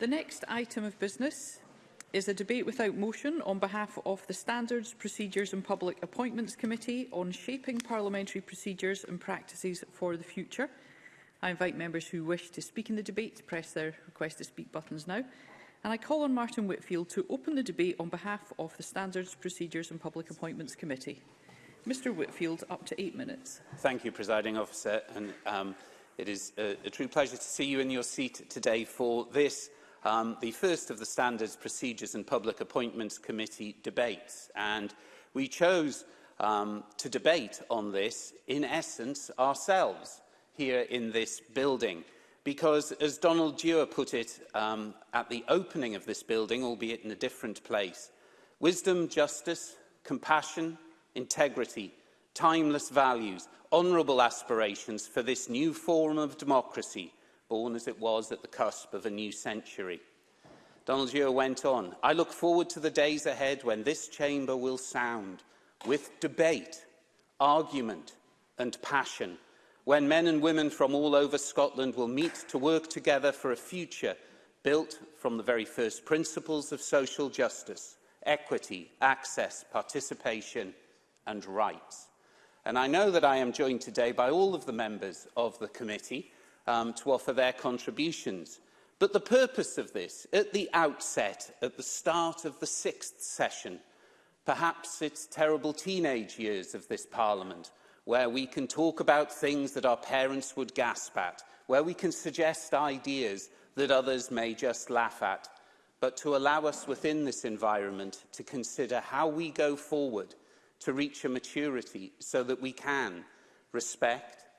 The next item of business is a debate without motion on behalf of the Standards, Procedures and Public Appointments Committee on shaping parliamentary procedures and practices for the future. I invite members who wish to speak in the debate to press their request to speak buttons now. And I call on Martin Whitfield to open the debate on behalf of the Standards, Procedures and Public Appointments Committee. Mr Whitfield, up to eight minutes. Thank you, Presiding Officer. And, um, it is a, uh, a true pleasure to see you in your seat today for this um, the first of the Standards, Procedures and Public Appointments Committee debates. And we chose um, to debate on this, in essence, ourselves here in this building. Because, as Donald Dewar put it um, at the opening of this building, albeit in a different place, wisdom, justice, compassion, integrity, timeless values, honourable aspirations for this new form of democracy – born as it was at the cusp of a new century. Donald Yeo went on, I look forward to the days ahead when this chamber will sound with debate, argument and passion, when men and women from all over Scotland will meet to work together for a future built from the very first principles of social justice, equity, access, participation and rights. And I know that I am joined today by all of the members of the committee um, to offer their contributions. But the purpose of this, at the outset, at the start of the sixth session, perhaps it's terrible teenage years of this Parliament, where we can talk about things that our parents would gasp at, where we can suggest ideas that others may just laugh at, but to allow us within this environment to consider how we go forward to reach a maturity so that we can respect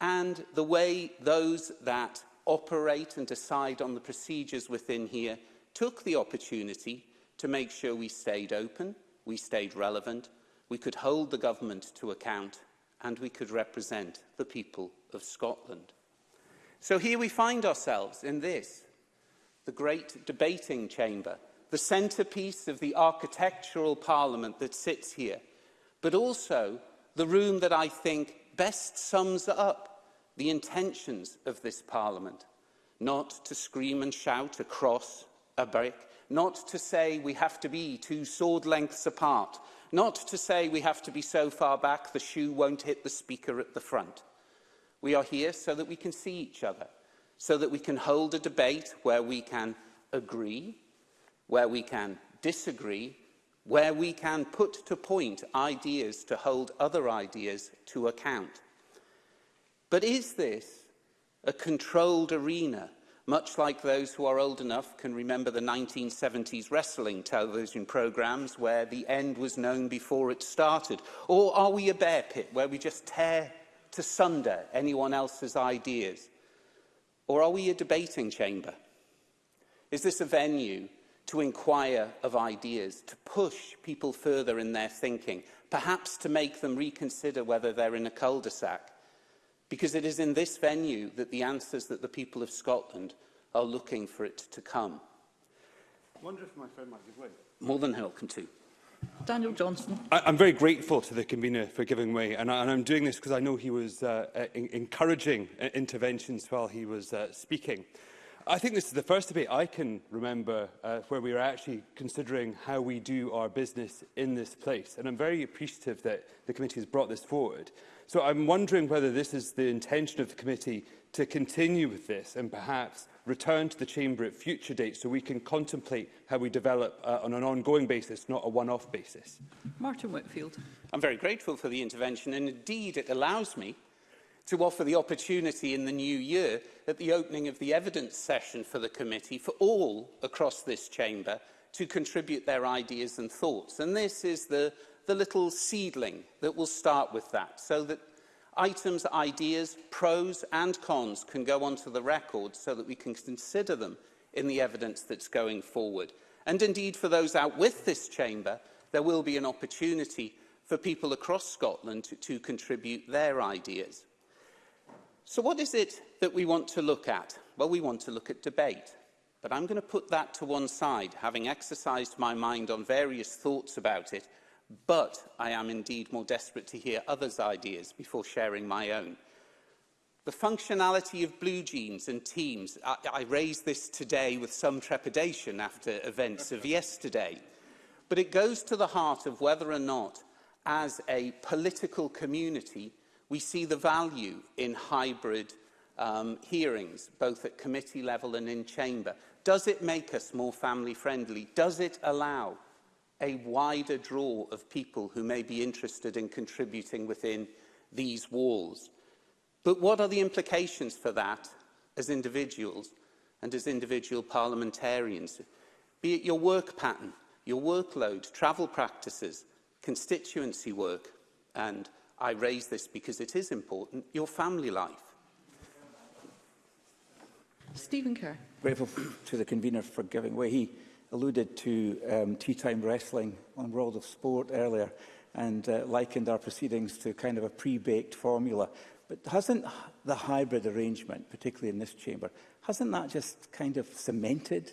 and the way those that operate and decide on the procedures within here, took the opportunity to make sure we stayed open, we stayed relevant, we could hold the government to account and we could represent the people of Scotland. So here we find ourselves in this, the great debating chamber, the centrepiece of the architectural parliament that sits here, but also the room that I think best sums up the intentions of this Parliament, not to scream and shout across a brick, not to say we have to be two sword lengths apart, not to say we have to be so far back the shoe won't hit the speaker at the front. We are here so that we can see each other, so that we can hold a debate where we can agree, where we can disagree, where we can put to point ideas to hold other ideas to account. But is this a controlled arena, much like those who are old enough can remember the 1970s wrestling television programmes where the end was known before it started? Or are we a bear pit where we just tear to sunder anyone else's ideas? Or are we a debating chamber? Is this a venue to inquire of ideas, to push people further in their thinking, perhaps to make them reconsider whether they're in a cul-de-sac? because it is in this venue that the answers that the people of Scotland are looking for it to come. I wonder if my friend might give way. More than welcome to. Daniel Johnson. I, I'm very grateful to the convener for giving way, and, I, and I'm doing this because I know he was uh, in, uh, encouraging uh, interventions while he was uh, speaking. I think this is the first debate I can remember uh, where we were actually considering how we do our business in this place, and I'm very appreciative that the committee has brought this forward. So I'm wondering whether this is the intention of the committee to continue with this and perhaps return to the Chamber at future dates so we can contemplate how we develop uh, on an ongoing basis, not a one-off basis. Martin Whitfield. I'm very grateful for the intervention and indeed it allows me to offer the opportunity in the new year at the opening of the evidence session for the committee for all across this chamber to contribute their ideas and thoughts. And this is the the little seedling that will start with that so that items, ideas, pros and cons can go onto the record so that we can consider them in the evidence that's going forward. And indeed, for those out with this chamber, there will be an opportunity for people across Scotland to, to contribute their ideas. So what is it that we want to look at? Well, we want to look at debate. But I'm going to put that to one side, having exercised my mind on various thoughts about it, but I am indeed more desperate to hear others' ideas before sharing my own. The functionality of blue jeans and teams, I, I raised this today with some trepidation after events of yesterday, but it goes to the heart of whether or not, as a political community, we see the value in hybrid um, hearings, both at committee level and in chamber. Does it make us more family friendly? Does it allow a wider draw of people who may be interested in contributing within these walls. But what are the implications for that as individuals and as individual parliamentarians? Be it your work pattern, your workload, travel practices, constituency work, and I raise this because it is important, your family life. Stephen Kerr. Grateful to the convener for giving way. He alluded to um, tea-time wrestling on World of Sport earlier and uh, likened our proceedings to kind of a pre-baked formula. But hasn't the hybrid arrangement, particularly in this chamber, hasn't that just kind of cemented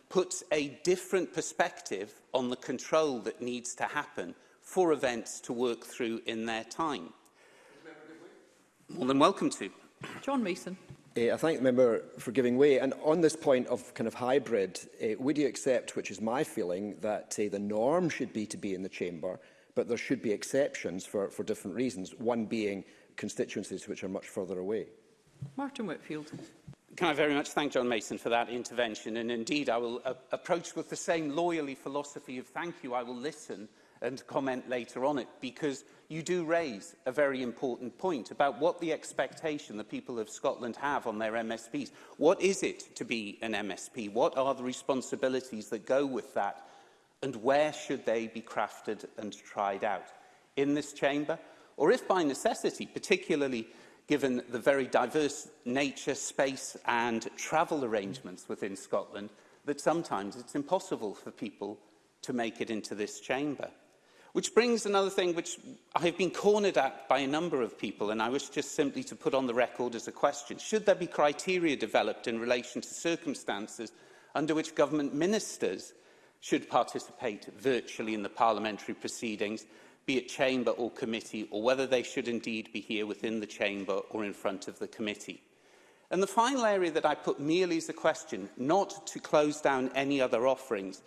puts a different perspective on the control that needs to happen for events to work through in their time. More than welcome to. John Mason. Uh, I thank the member for giving way. And on this point of kind of hybrid, uh, would you accept, which is my feeling, that uh, the norm should be to be in the chamber, but there should be exceptions for, for different reasons, one being constituencies which are much further away? Martin Whitfield. Can I very much thank John Mason for that intervention? And indeed, I will uh, approach with the same loyally philosophy of thank you, I will listen, and comment later on it, because you do raise a very important point about what the expectation the people of Scotland have on their MSPs. What is it to be an MSP? What are the responsibilities that go with that? And where should they be crafted and tried out? In this chamber? Or if by necessity, particularly given the very diverse nature, space and travel arrangements within Scotland, that sometimes it's impossible for people to make it into this chamber. Which brings another thing which I have been cornered at by a number of people, and I wish just simply to put on the record as a question. Should there be criteria developed in relation to circumstances under which government ministers should participate virtually in the parliamentary proceedings, be it chamber or committee, or whether they should indeed be here within the chamber or in front of the committee? And the final area that I put merely as a question, not to close down any other offerings,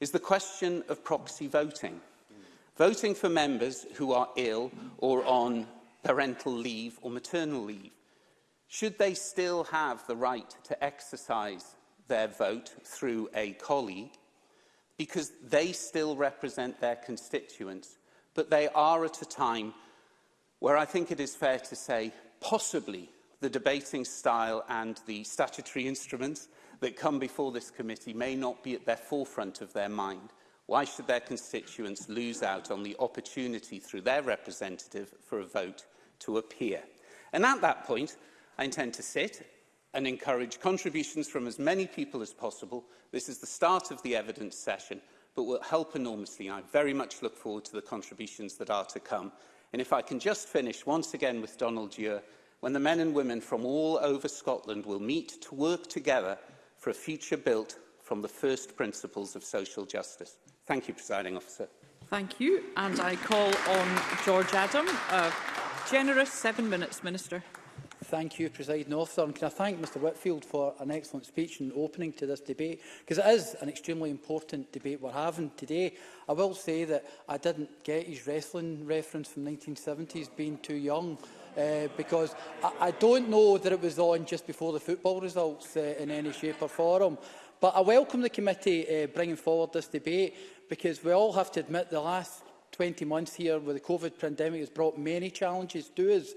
is the question of proxy voting voting for members who are ill or on parental leave or maternal leave. Should they still have the right to exercise their vote through a colleague? Because they still represent their constituents, but they are at a time where I think it is fair to say possibly the debating style and the statutory instruments that come before this committee may not be at their forefront of their mind. Why should their constituents lose out on the opportunity through their representative for a vote to appear? And at that point, I intend to sit and encourage contributions from as many people as possible. This is the start of the evidence session, but will help enormously. I very much look forward to the contributions that are to come. And if I can just finish once again with Donald Dewar, when the men and women from all over Scotland will meet to work together for a future built from the first principles of social justice. Thank you, Presiding Officer. Thank you. And I call on George Adam. A generous seven minutes, Minister. Thank you, President Officer. And can I thank Mr Whitfield for an excellent speech and opening to this debate, because it is an extremely important debate we're having today. I will say that I didn't get his wrestling reference from 1970s, being too young, uh, because I, I don't know that it was on just before the football results uh, in any shape or form. But I welcome the committee uh, bringing forward this debate because we all have to admit the last 20 months here with the COVID pandemic has brought many challenges to us,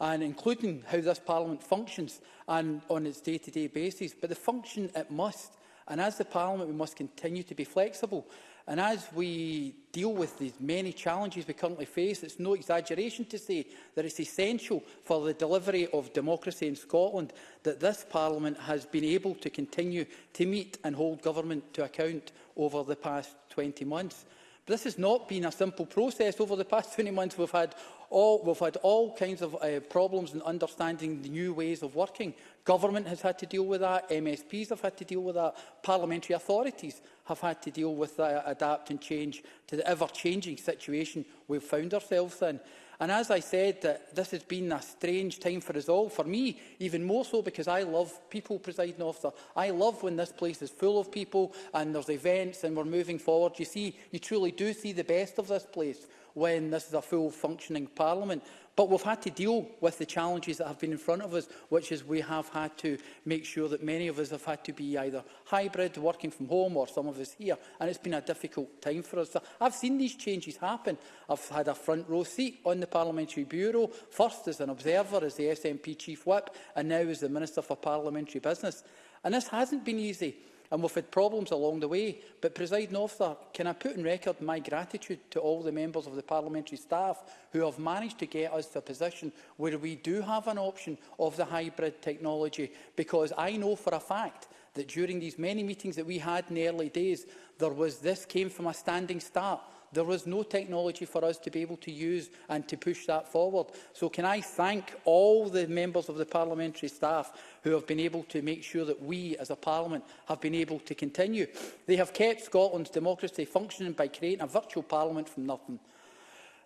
and including how this Parliament functions and on its day-to-day -day basis. But the function it must, and as the Parliament, we must continue to be flexible. And as we deal with these many challenges we currently face, it's no exaggeration to say that it's essential for the delivery of democracy in Scotland that this Parliament has been able to continue to meet and hold government to account over the past 20 months. But this has not been a simple process. Over the past 20 months, we've had all, we've had all kinds of uh, problems in understanding the new ways of working. Government has had to deal with that, MSPs have had to deal with that, parliamentary authorities have had to deal with that, uh, adapt and change to the ever-changing situation we've found ourselves in. And as I said, that this has been a strange time for us all, for me even more so because I love people, presiding officer. I love when this place is full of people and there's events and we're moving forward. You see, you truly do see the best of this place when this is a full functioning parliament. But we've had to deal with the challenges that have been in front of us, which is we have had to make sure that many of us have had to be either hybrid, working from home, or some of us here. And it's been a difficult time for us. So I've seen these changes happen. I've had a front row seat on the Parliamentary Bureau, first as an observer, as the SNP Chief Whip, and now as the Minister for Parliamentary Business. And this hasn't been easy and we've had problems along the way. But presiding officer, uh, can I put on record my gratitude to all the members of the parliamentary staff who have managed to get us to a position where we do have an option of the hybrid technology, because I know for a fact that during these many meetings that we had in the early days, there was this came from a standing start. There was no technology for us to be able to use and to push that forward. So can I thank all the members of the parliamentary staff who have been able to make sure that we as a parliament have been able to continue. They have kept Scotland's democracy functioning by creating a virtual parliament from nothing.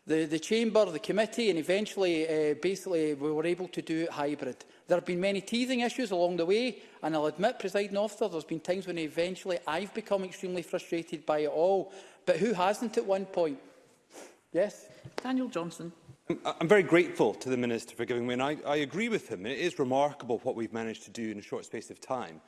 The, the chamber, the committee and eventually uh, basically we were able to do it hybrid. There have been many teething issues along the way, and I'll admit, presiding officer, there's been times when eventually I've become extremely frustrated by it all. But who hasn't at one point? Yes? Daniel Johnson. I'm very grateful to the Minister for giving me, and I, I agree with him. It is remarkable what we've managed to do in a short space of time.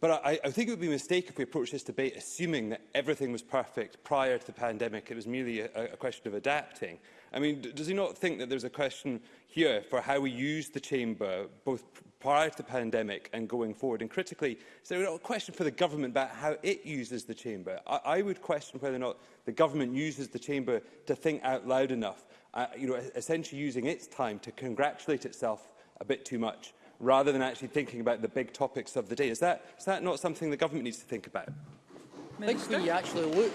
But I, I think it would be a mistake if we approached this debate assuming that everything was perfect prior to the pandemic. It was merely a, a question of adapting. I mean, does he not think that there's a question here for how we use the chamber, both prior to the pandemic and going forward? And critically, is there not a question for the government about how it uses the chamber? I, I would question whether or not the government uses the chamber to think out loud enough, uh, you know, e-, essentially using its time to congratulate itself a bit too much rather than actually thinking about the big topics of the day. Is that, is that not something the government needs to think about? Minister? I think we actually look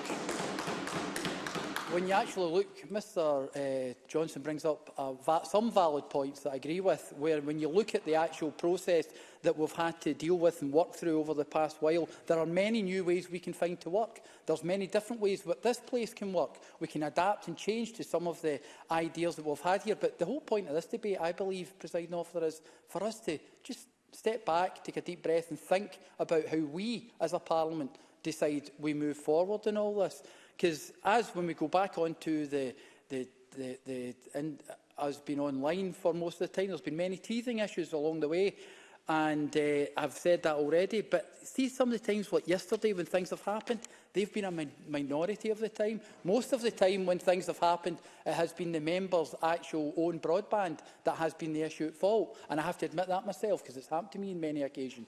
when you actually look, Mr uh, Johnson brings up uh, va some valid points that I agree with, where when you look at the actual process that we've had to deal with and work through over the past while, there are many new ways we can find to work. There's many different ways that this place can work. We can adapt and change to some of the ideas that we've had here. But the whole point of this debate, I believe, presiding officer, is for us to just step back, take a deep breath and think about how we as a parliament decide we move forward in all this. Because as when we go back onto the, the, the, the and has been online for most of the time, there's been many teething issues along the way, and uh, I've said that already. But see, some of the times, like yesterday, when things have happened, they've been a min minority of the time. Most of the time, when things have happened, it has been the members' actual own broadband that has been the issue at fault. And I have to admit that myself, because it's happened to me on many occasions.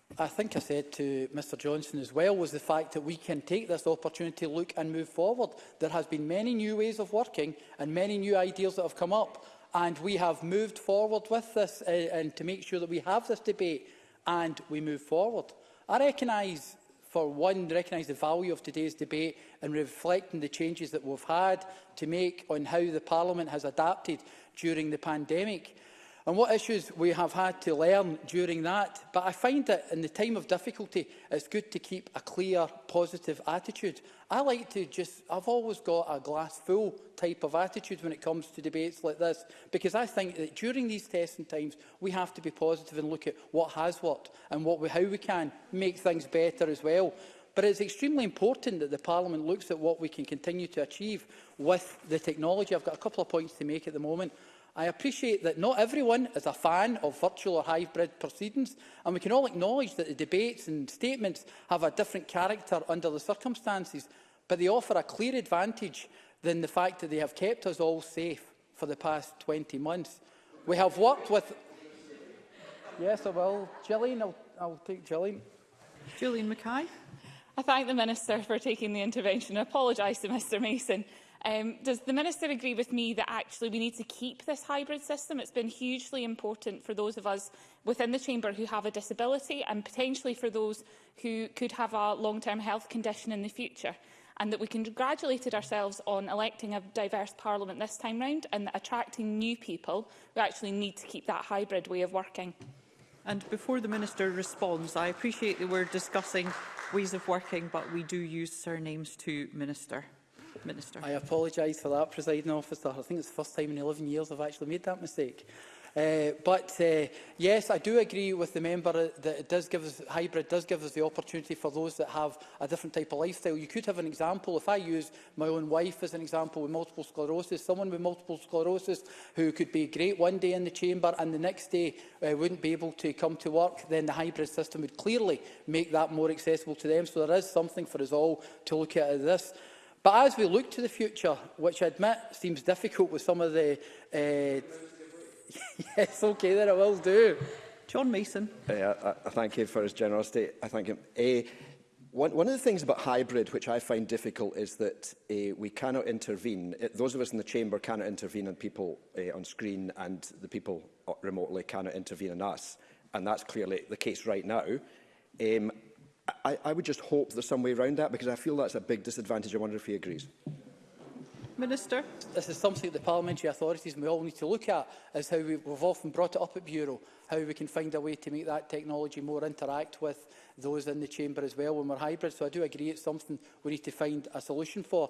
I think I said to Mr Johnson as well was the fact that we can take this opportunity, to look and move forward. There has been many new ways of working and many new ideas that have come up and we have moved forward with this uh, and to make sure that we have this debate and we move forward. I recognise for one, recognise the value of today's debate and reflecting the changes that we've had to make on how the Parliament has adapted during the pandemic and what issues we have had to learn during that. But I find that in the time of difficulty, it's good to keep a clear, positive attitude. I like to just, I've always got a glass full type of attitude when it comes to debates like this, because I think that during these testing times, we have to be positive and look at what has worked and what we, how we can make things better as well. But it's extremely important that the Parliament looks at what we can continue to achieve with the technology. I've got a couple of points to make at the moment. I appreciate that not everyone is a fan of virtual or hybrid proceedings, and we can all acknowledge that the debates and statements have a different character under the circumstances, but they offer a clear advantage than the fact that they have kept us all safe for the past 20 months. We have worked with... Yes, I will. Gillian, I'll, I'll take Gillian. Gillian Mackay. I thank the Minister for taking the intervention. I apologise to Mr Mason Um, does the Minister agree with me that actually we need to keep this hybrid system? It's been hugely important for those of us within the Chamber who have a disability and potentially for those who could have a long-term health condition in the future and that we congratulated ourselves on electing a diverse parliament this time round and attracting new people, we actually need to keep that hybrid way of working. And before the Minister responds, I appreciate that we're discussing ways of working, but we do use surnames to Minister. Minister. I apologise for that, presiding officer. I think it's the first time in 11 years I've actually made that mistake. Uh, but uh, yes, I do agree with the member that it does give us, hybrid does give us the opportunity for those that have a different type of lifestyle. You could have an example, if I use my own wife as an example with multiple sclerosis, someone with multiple sclerosis who could be great one day in the chamber and the next day uh, wouldn't be able to come to work, then the hybrid system would clearly make that more accessible to them. So there is something for us all to look at this. But as we look to the future, which I admit seems difficult with some of the... Uh, yes, okay, then I will do. John Mason. Hey, I, I thank him for his generosity. I thank him. A, one, one of the things about hybrid, which I find difficult, is that uh, we cannot intervene. It, those of us in the chamber cannot intervene on people uh, on screen, and the people uh, remotely cannot intervene on us. And that's clearly the case right now. Um, I, I would just hope there's some way around that because I feel that's a big disadvantage. I wonder if he agrees. Minister. This is something that the parliamentary authorities we all need to look at, is how we've often brought it up at Bureau, how we can find a way to make that technology more interact with those in the chamber as well when we're hybrid. So I do agree it's something we need to find a solution for.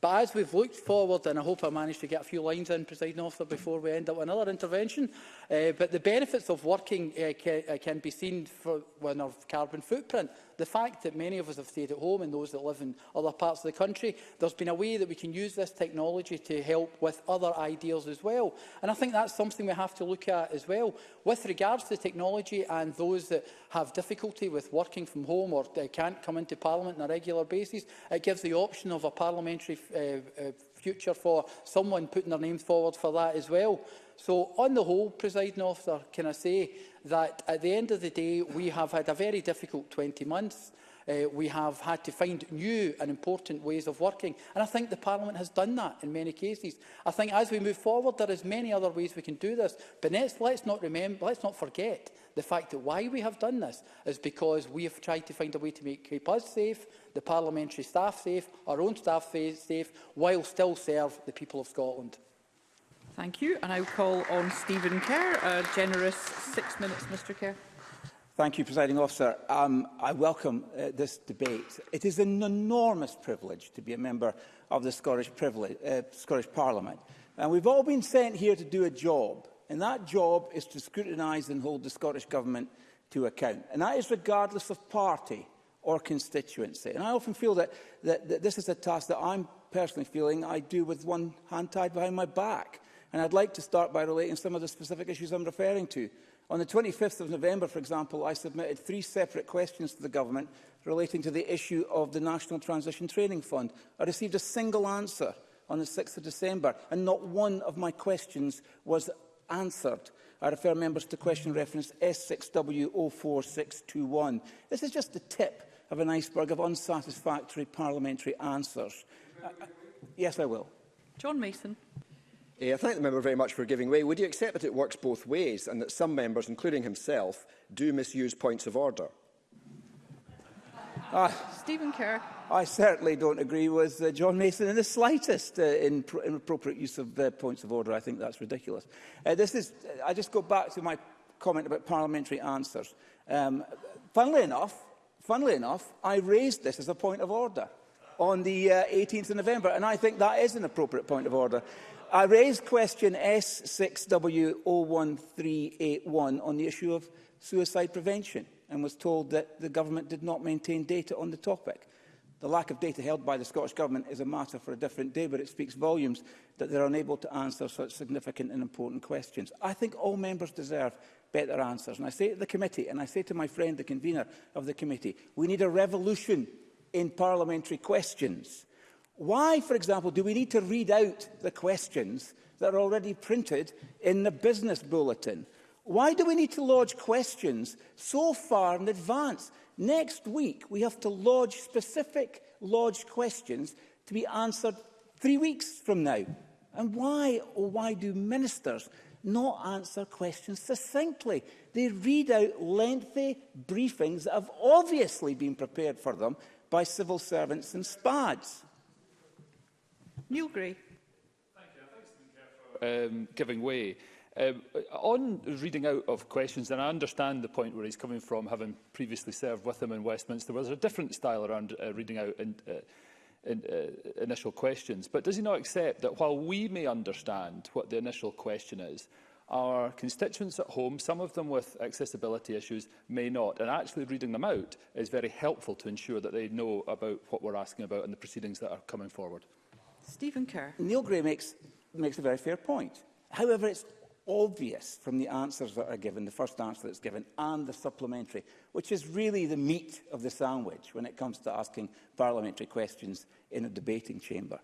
But as we've looked forward, and I hope I managed to get a few lines in, presiding officer, before we end up with another intervention, uh, but the benefits of working uh, ca eh, can be seen for, with our carbon footprint the fact that many of us have stayed at home and those that live in other parts of the country, there's been a way that we can use this technology to help with other ideas as well. And I think that's something we have to look at as well. With regards to the technology and those that have difficulty with working from home or they can't come into Parliament on a regular basis, it gives the option of a parliamentary uh, uh, future for someone putting their name forward for that as well. So on the whole, presiding officer, can I say that at the end of the day, we have had a very difficult 20 months. Uh, we have had to find new and important ways of working. And I think the Parliament has done that in many cases. I think as we move forward, there is many other ways we can do this. But let's, let's not remember, let's not forget the fact that why we have done this is because we have tried to find a way to make, keep us safe, the parliamentary staff safe, our own staff safe, while still serve the people of Scotland. Thank you. And I will call on Stephen Kerr. A generous six minutes, Mr Kerr. Thank you, Presiding Officer. Um, I welcome uh, this debate. It is an enormous privilege to be a member of the Scottish, uh, Scottish Parliament. And we've all been sent here to do a job. And that job is to scrutinise and hold the Scottish Government to account. And that is regardless of party or constituency. And I often feel that, that, that this is a task that I'm personally feeling I do with one hand tied behind my back. And I'd like to start by relating some of the specific issues I'm referring to. On the 25th of November, for example, I submitted three separate questions to the Government relating to the issue of the National Transition Training Fund. I received a single answer on the 6th of December, and not one of my questions was answered. I refer members to question reference S6W04621. This is just the tip of an iceberg of unsatisfactory parliamentary answers. I, yes, I will. John Mason. Eh, I thank the member very much for giving way. Would you accept that it works both ways and that some members, including himself, do misuse points of order? Uh, Stephen Kerr. I certainly don't agree with uh, John Mason in the slightest uh, in pro inappropriate use of uh, points of order. I think that's ridiculous. Uh, this is, uh, I just go back to my comment about parliamentary answers. Um, funnily enough, funnily enough, I raised this as a point of order on the uh, 18th of November, and I think that is an appropriate point of order. I raised question S6W01381 on the issue of suicide prevention and was told that the government did not maintain data on the topic. The lack of data held by the Scottish Government is a matter for a different day, but it speaks volumes that they are unable to answer such significant and important questions. I think all members deserve better answers. And I say to the committee, and I say to my friend, the convener of the committee, we need a revolution in parliamentary questions. Why, for example, do we need to read out the questions that are already printed in the business bulletin? Why do we need to lodge questions so far in advance? Next week, we have to lodge specific lodged questions to be answered three weeks from now. And why, or why do ministers not answer questions succinctly? They read out lengthy briefings that have obviously been prepared for them by civil servants and SPADs. Neil Gray. Thank you. Thanks, for um, giving way. Um, on reading out of questions, and I understand the point where he's coming from, having previously served with him in Westminster, was a different style around uh, reading out in, uh, in, uh, initial questions. But does he not accept that while we may understand what the initial question is, our constituents at home, some of them with accessibility issues, may not. And actually reading them out is very helpful to ensure that they know about what we're asking about and the proceedings that are coming forward. Stephen Kerr. Neil Gray makes, makes a very fair point. However, it's obvious from the answers that are given, the first answer that's given, and the supplementary, which is really the meat of the sandwich when it comes to asking parliamentary questions in a debating chamber.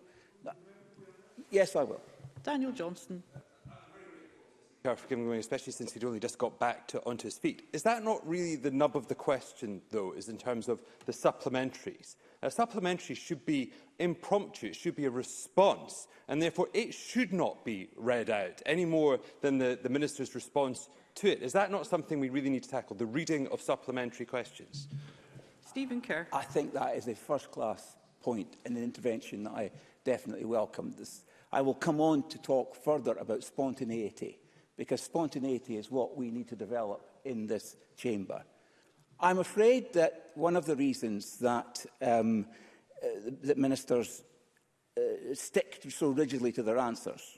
Yes, I will. Daniel Johnston. For giving away, especially since he'd only just got back to, onto his feet. Is that not really the nub of the question, though, is in terms of the supplementaries? A supplementary should be impromptu, it should be a response, and therefore it should not be read out any more than the, the Minister's response to it. Is that not something we really need to tackle, the reading of supplementary questions? Stephen Kerr. I think that is a first-class point in an intervention that I definitely welcome. This, I will come on to talk further about spontaneity, because spontaneity is what we need to develop in this chamber. I'm afraid that one of the reasons that, um, uh, that ministers uh, stick so rigidly to their answers,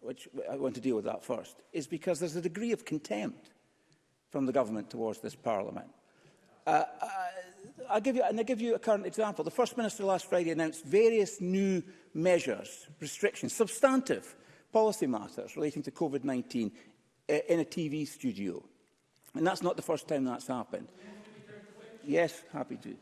which uh, I want to deal with that first, is because there's a degree of contempt from the government towards this parliament. Uh, I, uh, I give you, and I give you a current example. The First Minister last Friday announced various new measures, restrictions, substantive policy matters relating to COVID-19 uh, in a TV studio. And that's not the first time that's happened. Yeah. Yes, happy to.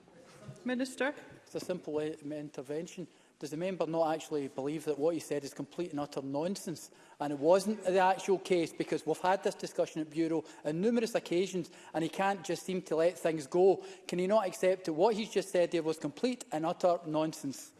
Minister. It's a simple intervention. Does the member not actually believe that what he said is complete and utter nonsense? And it wasn't the actual case because we've had this discussion at Bureau on numerous occasions and he can't just seem to let things go. Can he not accept that what he's just said there was complete and utter nonsense?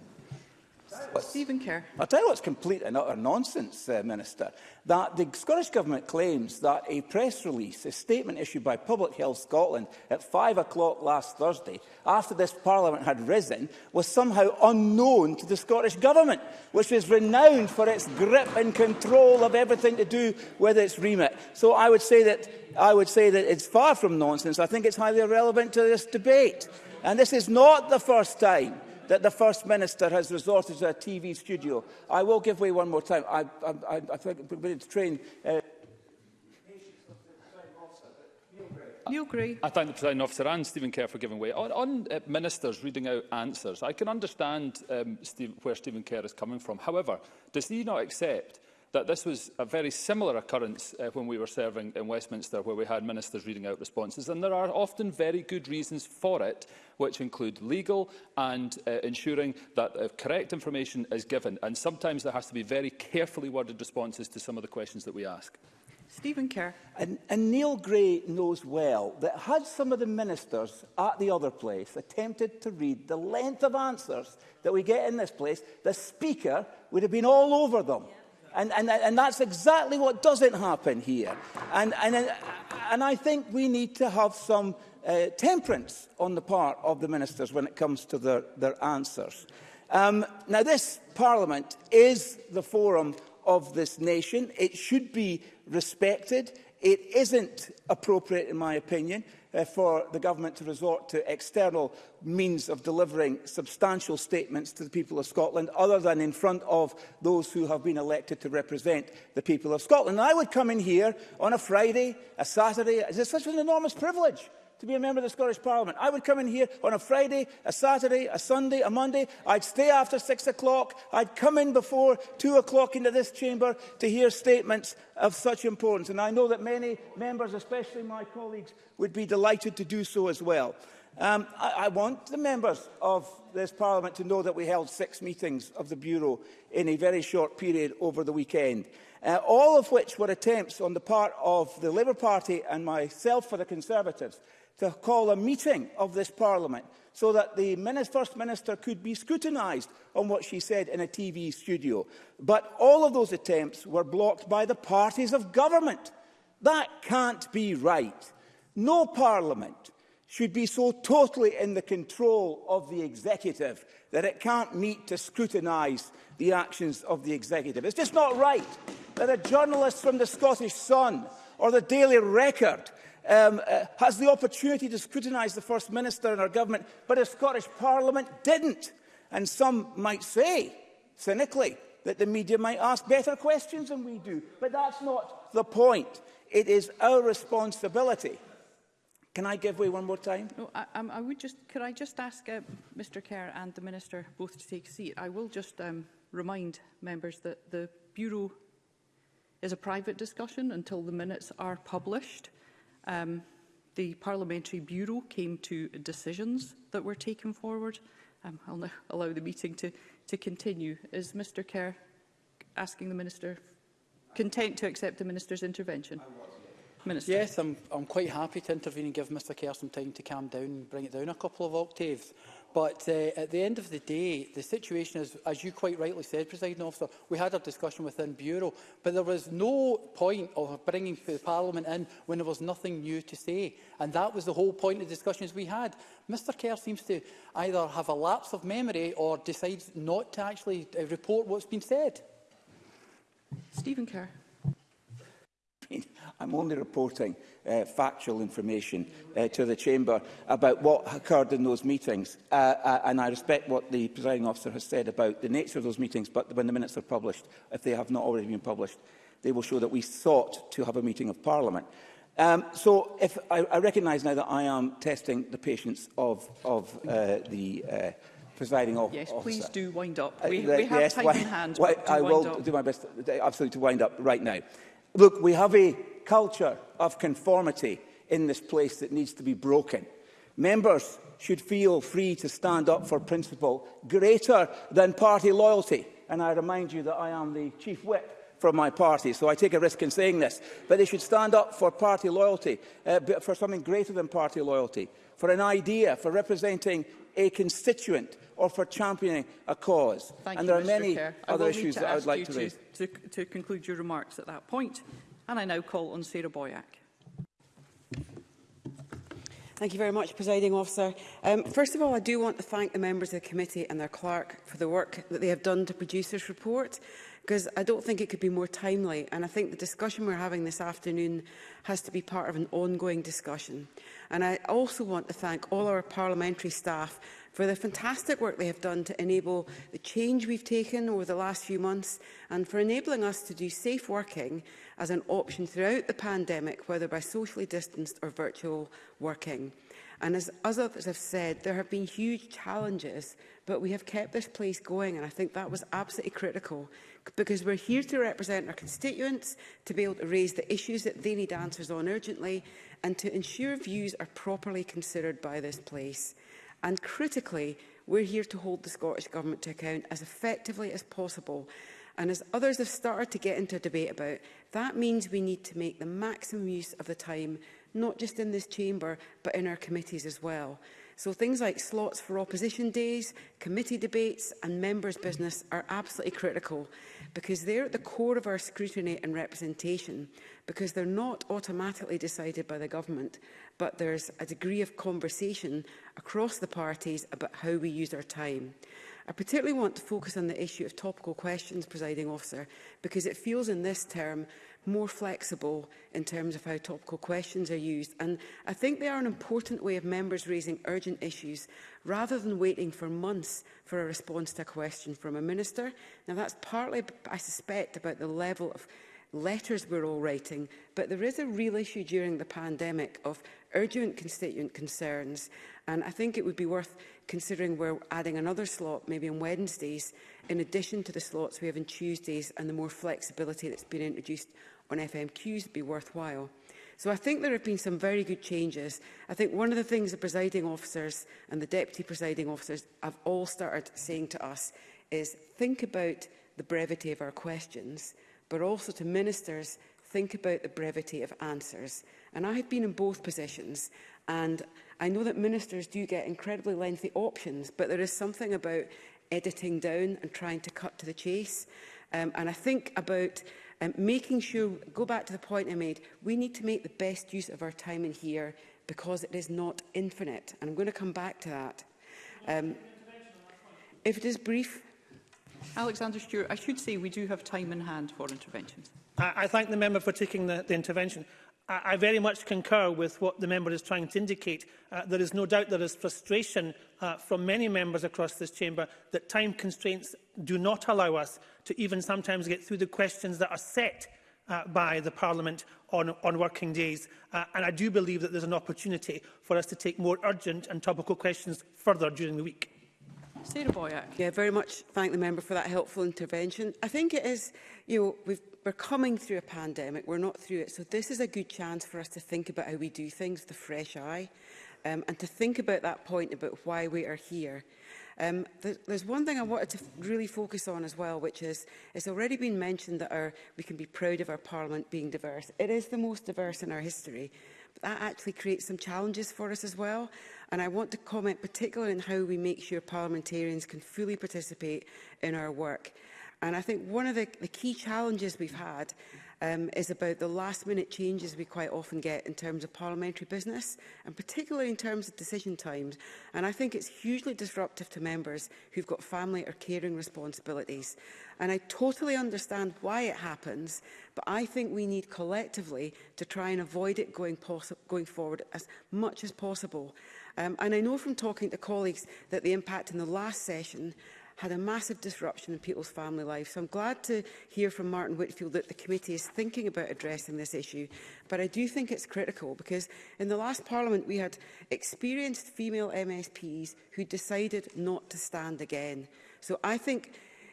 What? Stephen Kerr. I'll tell you what's complete and utter nonsense, uh, Minister, that the Scottish Government claims that a press release, a statement issued by Public Health Scotland at 5 o'clock last Thursday, after this Parliament had risen, was somehow unknown to the Scottish Government, which is renowned for its grip and control of everything to do with its remit. So I would say that, I would say that it's far from nonsense. I think it's highly irrelevant to this debate. And this is not the first time that the First Minister has resorted to a TV studio. I will give way one more time. I, I, I, I think I'm going to train... Uh, You agree? I thank the President Officer and Stephen Kerr for giving way. On, on uh, ministers reading out answers, I can understand um, Steve, where Stephen Kerr is coming from. However, does he not accept that this was a very similar occurrence uh, when we were serving in Westminster, where we had ministers reading out responses. And there are often very good reasons for it, which include legal and uh, ensuring that the uh, correct information is given. And sometimes there has to be very carefully worded responses to some of the questions that we ask. Stephen Kerr. And, and Neil Gray knows well that had some of the ministers at the other place attempted to read the length of answers that we get in this place, the Speaker would have been all over them. Yeah. And, and, and that's exactly what doesn't happen here. And, and, and I think we need to have some uh, temperance on the part of the ministers when it comes to their, their answers. Um, now, this Parliament is the forum of this nation. It should be respected. It isn't appropriate, in my opinion, uh, for the government to resort to external means of delivering substantial statements to the people of Scotland other than in front of those who have been elected to represent the people of Scotland. And I would come in here on a Friday, a Saturday, it's such an enormous privilege to be a member of the Scottish Parliament. I would come in here on a Friday, a Saturday, a Sunday, a Monday. I'd stay after six o'clock. I'd come in before two o'clock into this chamber to hear statements of such importance. And I know that many members, especially my colleagues, would be delighted to do so as well. Um, I, I want the members of this Parliament to know that we held six meetings of the Bureau in a very short period over the weekend, uh, all of which were attempts on the part of the Labour Party and myself for the Conservatives to call a meeting of this Parliament so that the Minister, First Minister could be scrutinised on what she said in a TV studio. But all of those attempts were blocked by the parties of government. That can't be right. No Parliament should be so totally in the control of the executive that it can't meet to scrutinise the actions of the executive. It's just not right that a journalist from the Scottish Sun or the Daily Record um, uh, has the opportunity to scrutinise the First Minister and our government, but a Scottish Parliament didn't. And some might say, cynically, that the media might ask better questions than we do. But that's not the point. It is our responsibility. Can I give way one more time? No, I, I would just, could I just ask uh, Mr Kerr and the Minister both to take a seat? I will just um, remind members that the Bureau is a private discussion until the minutes are published. Um, the Parliamentary Bureau came to decisions that were taken forward. Um, I'll now allow the meeting to, to continue. Is Mr Kerr asking the Minister content to accept the Minister's intervention? Minister. Yes, I'm, I'm quite happy to intervene and give Mr Kerr some time to calm down and bring it down a couple of octaves. But uh, at the end of the day, the situation is, as you quite rightly said, President Officer, we had a discussion within Bureau, but there was no point of bringing the Parliament in when there was nothing new to say. And that was the whole point of the discussions we had. Mr Kerr seems to either have a lapse of memory or decides not to actually uh, report what's been said. Stephen Kerr. I'm only reporting uh, factual information uh, to the Chamber about what occurred in those meetings. Uh, uh, and I respect what the presiding officer has said about the nature of those meetings, but when the minutes are published, if they have not already been published, they will show that we sought to have a meeting of Parliament. Um, so if I, I recognise now that I am testing the patience of, of uh, the uh, presiding yes, officer. Yes, please do wind up. Uh, we, uh, the, we have yes, time why, in hand. Why, I will up. do my best absolutely to wind up right now. Look, we have a culture of conformity in this place that needs to be broken. Members should feel free to stand up for principle greater than party loyalty. And I remind you that I am the chief whip from my party, so I take a risk in saying this. But they should stand up for party loyalty, uh, for something greater than party loyalty, for an idea, for representing a constituent or for championing a cause. Thank and you, there are Mr. many Kerr. other issues that I would like to, to raise. To, to conclude your remarks at that point. And I now call on Sarah Boyack. Thank you very much, Presiding Officer. Um, first of all, I do want to thank the members of the committee and their clerk for the work that they have done to produce this report, because I don't think it could be more timely. And I think the discussion we're having this afternoon has to be part of an ongoing discussion. And I also want to thank all our parliamentary staff for the fantastic work they have done to enable the change we've taken over the last few months and for enabling us to do safe working as an option throughout the pandemic, whether by socially distanced or virtual working. And as others have said, there have been huge challenges, but we have kept this place going. And I think that was absolutely critical because we're here to represent our constituents, to be able to raise the issues that they need answers on urgently, and to ensure views are properly considered by this place. And critically, we're here to hold the Scottish Government to account as effectively as possible And as others have started to get into debate about, that means we need to make the maximum use of the time, not just in this chamber, but in our committees as well. So things like slots for opposition days, committee debates and members' business are absolutely critical because they're at the core of our scrutiny and representation because they're not automatically decided by the government, but there's a degree of conversation across the parties about how we use our time. I particularly want to focus on the issue of topical questions, presiding officer, because it feels in this term more flexible in terms of how topical questions are used. And I think they are an important way of members raising urgent issues rather than waiting for months for a response to a question from a minister. Now, that's partly, I suspect, about the level of letters we're all writing, but there is a real issue during the pandemic of urgent constituent concerns. And I think it would be worth considering we're adding another slot, maybe on Wednesdays, in addition to the slots we have on Tuesdays and the more flexibility that's been introduced on FMQs would be worthwhile. So I think there have been some very good changes. I think one of the things the presiding officers and the deputy presiding officers have all started saying to us is think about the brevity of our questions but also to ministers think about the brevity of answers. And I have been in both positions, and I know that ministers do get incredibly lengthy options, but there is something about editing down and trying to cut to the chase. Um, and I think about um, making sure, go back to the point I made, we need to make the best use of our time in here because it is not infinite. And I'm going to come back to that. Um, if it is brief, Alexander Stewart, I should say we do have time in hand for interventions. I, I thank the member for taking the, the intervention. I, I very much concur with what the member is trying to indicate. Uh, there is no doubt there is frustration uh, from many members across this chamber that time constraints do not allow us to even sometimes get through the questions that are set uh, by the Parliament on, on working days. Uh, and I do believe that there's an opportunity for us to take more urgent and topical questions further during the week. Sarah Boyack. Yeah, very much thank the member for that helpful intervention. I think it is, you know, we've, we're coming through a pandemic, we're not through it, so this is a good chance for us to think about how we do things with a fresh eye um, and to think about that point about why we are here. Um, th there's one thing I wanted to really focus on as well, which is it's already been mentioned that our, we can be proud of our Parliament being diverse. It is the most diverse in our history that actually creates some challenges for us as well. And I want to comment particularly on how we make sure parliamentarians can fully participate in our work. And I think one of the, the key challenges we've had um, is about the last minute changes we quite often get in terms of parliamentary business and particularly in terms of decision times. And I think it's hugely disruptive to members who've got family or caring responsibilities. And I totally understand why it happens, but I think we need collectively to try and avoid it going, going forward as much as possible. Um, and I know from talking to colleagues that the impact in the last session had a massive disruption in people's family lives. So I'm glad to hear from Martin Whitfield that the committee is thinking about addressing this issue. But I do think it's critical because in the last parliament we had experienced female MSPs who decided not to stand again. So I think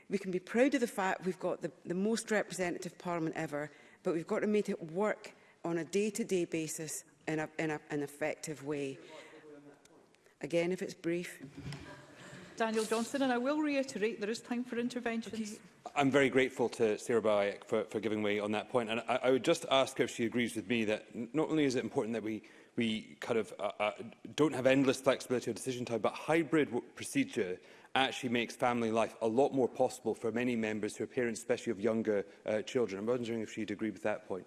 we can be proud of the fact we've got the, the most representative parliament ever, but we've got to make it work on a day-to-day -day basis in, a, in a, an effective way. Again, if it's brief. Daniel Johnson, and I will reiterate there is time for interventions. Okay. I'm very grateful to Sarah Bayek for, for giving way on that point, and I, I would just ask if she agrees with me that not only is it important that we we kind of uh, uh, don't have endless flexibility or decision time, but hybrid procedure actually makes family life a lot more possible for many members who are parents, especially of younger uh, children. I'm wondering if she'd agree with that point.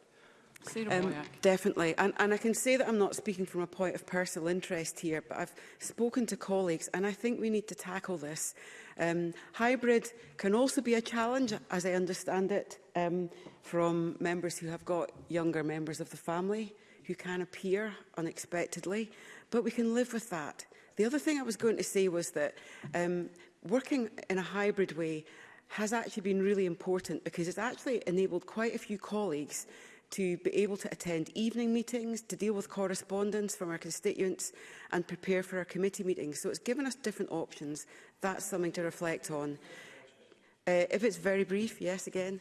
Um, definitely. And, and I can say that I'm not speaking from a point of personal interest here, but I've spoken to colleagues and I think we need to tackle this. Um, hybrid can also be a challenge, as I understand it, um, from members who have got younger members of the family who can appear unexpectedly, but we can live with that. The other thing I was going to say was that um, working in a hybrid way has actually been really important because it's actually enabled quite a few colleagues to be able to attend evening meetings, to deal with correspondence from our constituents and prepare for our committee meetings. So it's given us different options. That's something to reflect on. Uh, if it's very brief, yes again.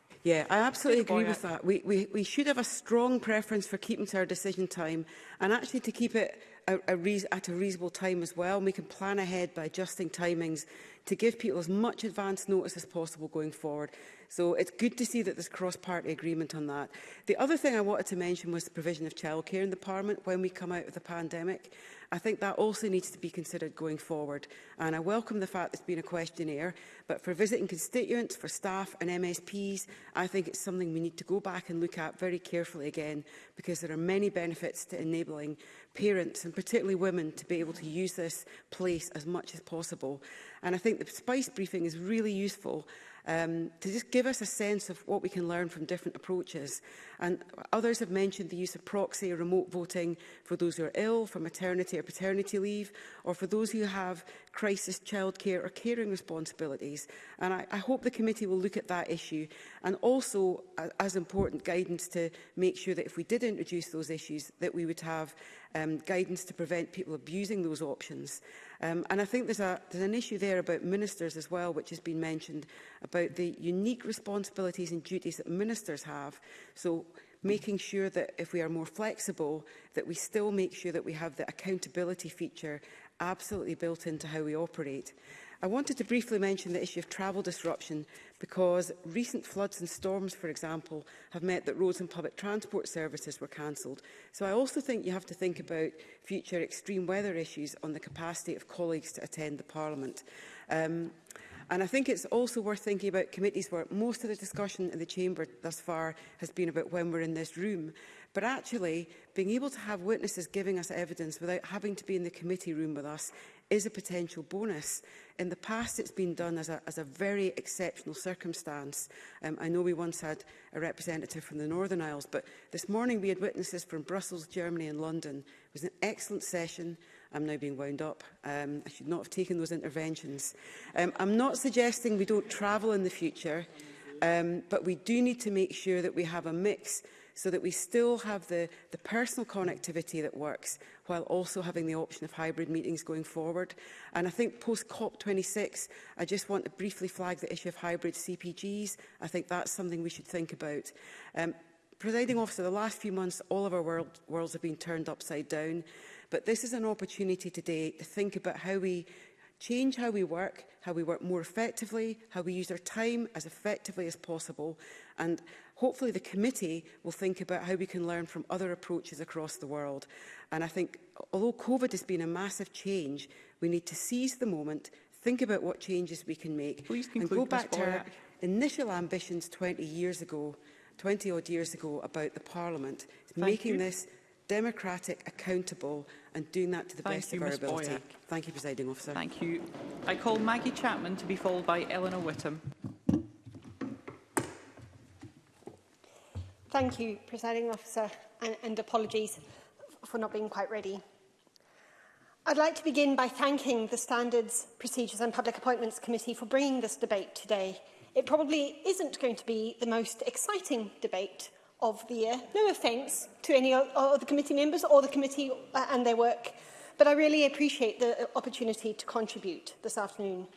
Yeah, I absolutely agree with that. We, we, we should have a strong preference for keeping to our decision time and actually to keep it a, a re at a reasonable time as well. we can plan ahead by adjusting timings to give people as much advance notice as possible going forward. So it's good to see that there's cross-party agreement on that. The other thing I wanted to mention was the provision of childcare in the Parliament when we come out of the pandemic. I think that also needs to be considered going forward. And I welcome the fact there's been a questionnaire, but for visiting constituents, for staff and MSPs, I think it's something we need to go back and look at very carefully again, because there are many benefits to enabling parents, and particularly women, to be able to use this place as much as possible. And I think the SPICE briefing is really useful um, to just give us a sense of what we can learn from different approaches. And others have mentioned the use of proxy or remote voting for those who are ill, for maternity or paternity leave, or for those who have crisis childcare or caring responsibilities. And I, I hope the committee will look at that issue and also, uh, as important, guidance to make sure that if we did introduce those issues, that we would have um, guidance to prevent people abusing those options. Um, and I think there's, a, there's an issue there about ministers as well, which has been mentioned, about the unique responsibilities and duties that ministers have. So making sure that if we are more flexible, that we still make sure that we have the accountability feature absolutely built into how we operate. I wanted to briefly mention the issue of travel disruption because recent floods and storms, for example, have meant that roads and public transport services were cancelled. So I also think you have to think about future extreme weather issues on the capacity of colleagues to attend the Parliament. Um, And I think it's also worth thinking about committees where most of the discussion in the chamber thus far has been about when we're in this room. But actually, being able to have witnesses giving us evidence without having to be in the committee room with us is a potential bonus. In the past, it's been done as a, as a very exceptional circumstance. Um, I know we once had a representative from the Northern Isles, but this morning we had witnesses from Brussels, Germany and London. It was an excellent session. I'm now being wound up. Um, I should not have taken those interventions. Um, I'm not suggesting we don't travel in the future, um, but we do need to make sure that we have a mix so that we still have the, the personal connectivity that works while also having the option of hybrid meetings going forward. And I think post COP26, I just want to briefly flag the issue of hybrid CPGs. I think that's something we should think about. Um, Presiding officer, the last few months, all of our world, worlds have been turned upside down. But this is an opportunity today to think about how we change how we work, how we work more effectively, how we use our time as effectively as possible. And hopefully the committee will think about how we can learn from other approaches across the world. And I think although COVID has been a massive change, we need to seize the moment, think about what changes we can make Please and go back to our initial ambitions 20 years ago, 20 odd years ago about the Parliament, Thank making you. this democratic, accountable and doing that to the Thank best you, of our Ms. ability. Boyack. Thank you, Presiding Officer. Thank you. I call Maggie Chapman to be followed by Eleanor Whittam. Thank you, Presiding Officer, and, and apologies for not being quite ready. I'd like to begin by thanking the Standards, Procedures and Public Appointments Committee for bringing this debate today. It probably isn't going to be the most exciting debate of the year. No offence to any of the committee members or the committee uh, and their work, but I really appreciate the uh, opportunity to contribute this afternoon.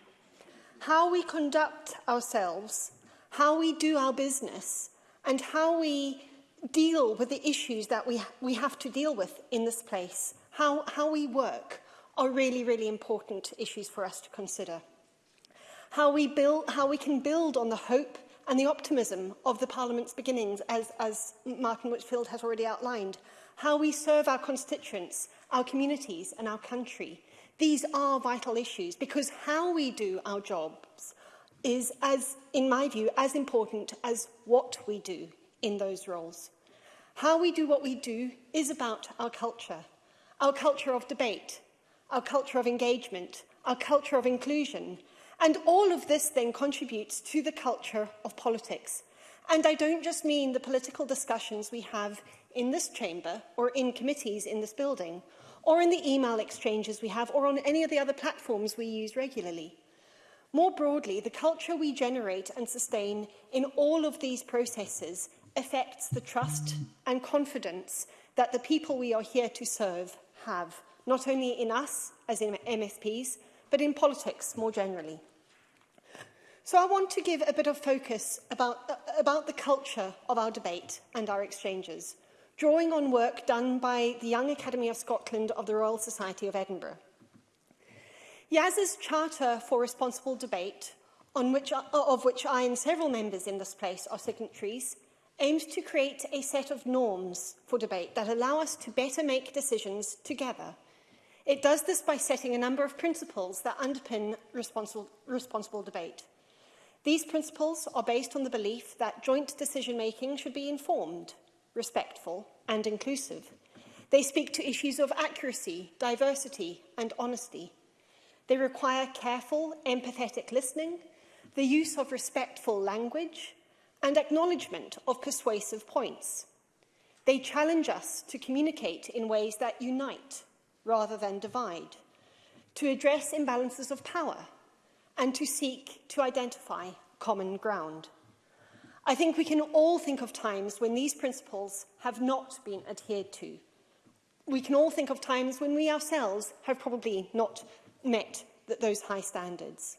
How we conduct ourselves, how we do our business and how we deal with the issues that we, we have to deal with in this place, how, how we work, are really, really important issues for us to consider. How we, build, how we can build on the hope and the optimism of the Parliament's beginnings, as, as Martin Whitfield has already outlined. How we serve our constituents, our communities and our country. These are vital issues because how we do our jobs is, as, in my view, as important as what we do in those roles. How we do what we do is about our culture, our culture of debate, our culture of engagement, our culture of inclusion. And all of this then contributes to the culture of politics. And I don't just mean the political discussions we have in this chamber or in committees in this building or in the email exchanges we have or on any of the other platforms we use regularly. More broadly, the culture we generate and sustain in all of these processes affects the trust and confidence that the people we are here to serve have, not only in us as in MSPs, but in politics more generally. So I want to give a bit of focus about, uh, about the culture of our debate and our exchanges, drawing on work done by the Young Academy of Scotland of the Royal Society of Edinburgh. Yaz's Charter for Responsible Debate, on which, uh, of which I and several members in this place are signatories, aims to create a set of norms for debate that allow us to better make decisions together. It does this by setting a number of principles that underpin responsible, responsible debate. These principles are based on the belief that joint decision-making should be informed, respectful and inclusive. They speak to issues of accuracy, diversity and honesty. They require careful, empathetic listening, the use of respectful language, and acknowledgement of persuasive points. They challenge us to communicate in ways that unite rather than divide, to address imbalances of power, and to seek to identify common ground. I think we can all think of times when these principles have not been adhered to. We can all think of times when we ourselves have probably not met th those high standards.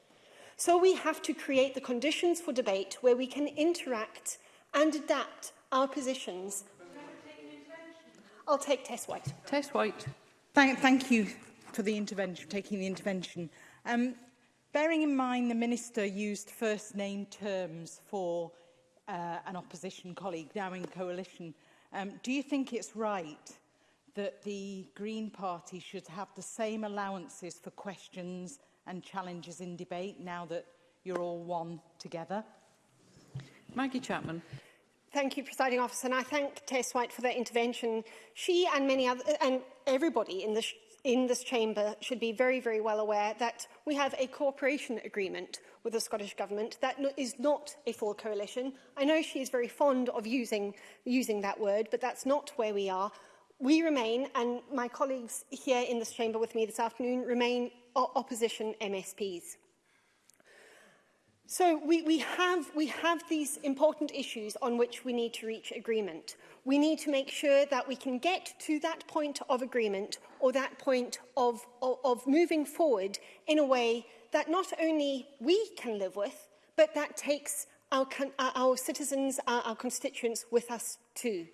So we have to create the conditions for debate where we can interact and adapt our positions. I'll take Tess White. Tess White. Thank, thank you for the intervention, taking the intervention. Um, bearing in mind the Minister used first name terms for uh, an opposition colleague now in coalition, um, do you think it's right that the Green Party should have the same allowances for questions and challenges in debate now that you're all one together? Maggie Chapman. Thank you, Presiding Officer, and I thank Tess White for that intervention. She and many other, and everybody in this, in this chamber should be very, very well aware that we have a cooperation agreement with the Scottish Government. That no, is not a full coalition. I know she is very fond of using, using that word, but that's not where we are. We remain, and my colleagues here in this chamber with me this afternoon, remain opposition MSPs. So we, we, have, we have these important issues on which we need to reach agreement. We need to make sure that we can get to that point of agreement or that point of, of, of moving forward in a way that not only we can live with, but that takes our, our citizens, our, our constituents with us too.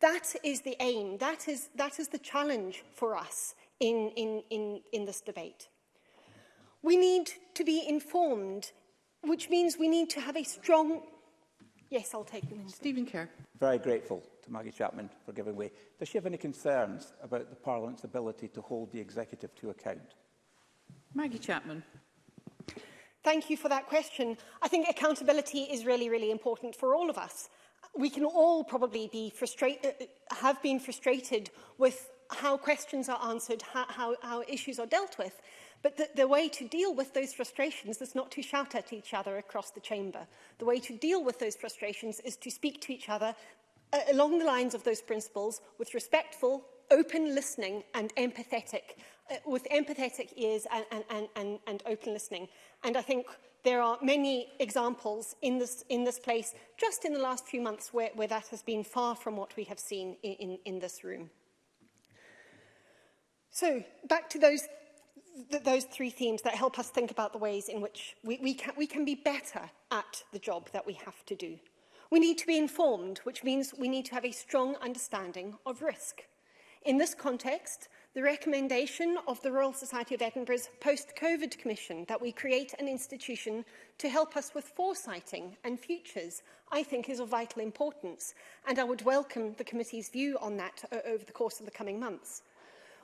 That is the aim, that is, that is the challenge for us in, in, in, in this debate. We need to be informed, which means we need to have a strong... Yes, I'll take the minute. Stephen Kerr. Very grateful to Maggie Chapman for giving way. Does she have any concerns about the Parliament's ability to hold the executive to account? Maggie Chapman. Thank you for that question. I think accountability is really, really important for all of us. We can all probably be frustrated, uh, uh, have been frustrated with how questions are answered, how, how, how issues are dealt with. But the, the way to deal with those frustrations is not to shout at each other across the chamber. The way to deal with those frustrations is to speak to each other uh, along the lines of those principles with respectful, open listening and empathetic, uh, with empathetic ears and, and, and, and and open listening. And I think there are many examples in this, in this place, just in the last few months, where, where that has been far from what we have seen in, in, in this room. So back to those th those three themes that help us think about the ways in which we, we, can, we can be better at the job that we have to do. We need to be informed, which means we need to have a strong understanding of risk. In this context, the recommendation of the Royal Society of Edinburgh's post-COVID commission that we create an institution to help us with foresighting and futures, I think is of vital importance, and I would welcome the committee's view on that over the course of the coming months.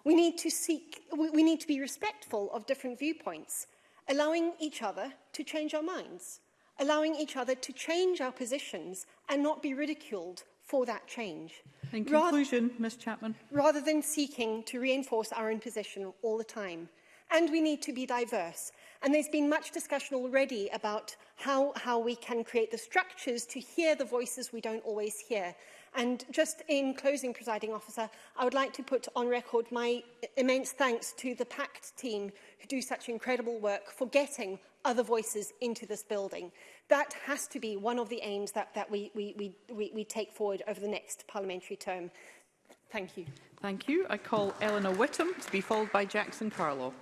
We need to seek, we need to be respectful of different viewpoints, allowing each other to change our minds, allowing each other to change our positions and not be ridiculed for that change. In conclusion, rather, Ms Chapman. Rather than seeking to reinforce our own position all the time. And we need to be diverse. And there's been much discussion already about how, how we can create the structures to hear the voices we don't always hear. And just in closing, presiding officer, I would like to put on record my immense thanks to the PACT team who do such incredible work for getting other voices into this building. That has to be one of the aims that, that we, we, we, we, we take forward over the next parliamentary term. Thank you. Thank you. I call Eleanor Whittam to be followed by Jackson Carlo.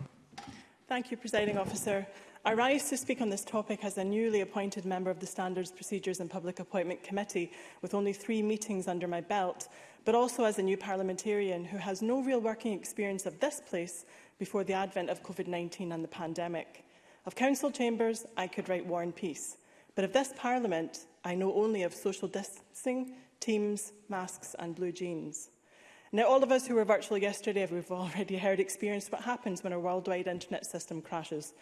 Thank you, Presiding Officer. I rise to speak on this topic as a newly appointed member of the Standards, Procedures and Public Appointment Committee, with only three meetings under my belt, but also as a new parliamentarian who has no real working experience of this place before the advent of COVID-19 and the pandemic. Of council chambers, I could write War and Peace, but of this parliament, I know only of social distancing, teams, masks and blue jeans. Now, all of us who were virtual yesterday have already heard experience what happens when a worldwide internet system crashes.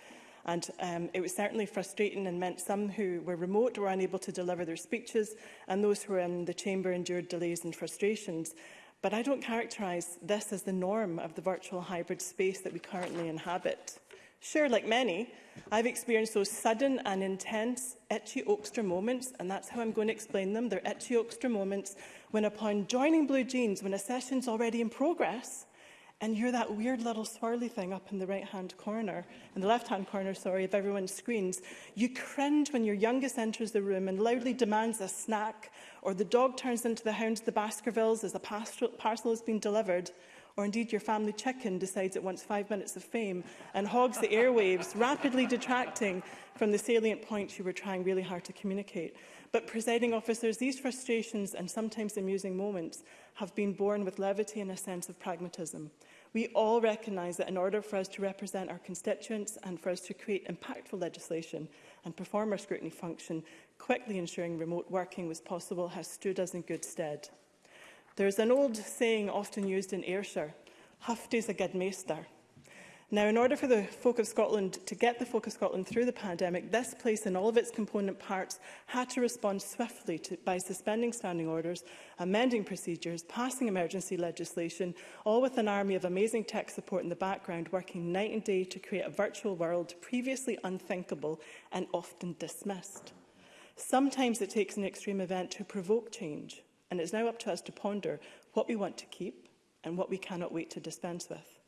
And um, it was certainly frustrating and meant some who were remote were unable to deliver their speeches and those who were in the chamber endured delays and frustrations. But I don't characterise this as the norm of the virtual hybrid space that we currently inhabit. Sure, like many, I've experienced those sudden and intense itchy Oakster moments, and that's how I'm going to explain them. They're itchy Oakster moments when upon joining Blue Jeans, when a session's already in progress, and you hear that weird little swirly thing up in the right-hand corner, in the left-hand corner, sorry, of everyone's screens. You cringe when your youngest enters the room and loudly demands a snack, or the dog turns into the hound of the Baskervilles as a parcel has been delivered, or indeed your family chicken decides it wants five minutes of fame and hogs the airwaves, rapidly detracting from the salient points you were trying really hard to communicate. But, presiding officers, these frustrations and sometimes amusing moments have been born with levity and a sense of pragmatism. We all recognise that in order for us to represent our constituents and for us to create impactful legislation and perform our scrutiny function, quickly ensuring remote working was possible has stood us in good stead. There is an old saying often used in Ayrshire, is a good maester. Now, in order for the Folk of Scotland to get the Folk of Scotland through the pandemic, this place and all of its component parts had to respond swiftly to, by suspending standing orders, amending procedures, passing emergency legislation, all with an army of amazing tech support in the background, working night and day to create a virtual world previously unthinkable and often dismissed. Sometimes it takes an extreme event to provoke change, and it's now up to us to ponder what we want to keep and what we cannot wait to dispense with.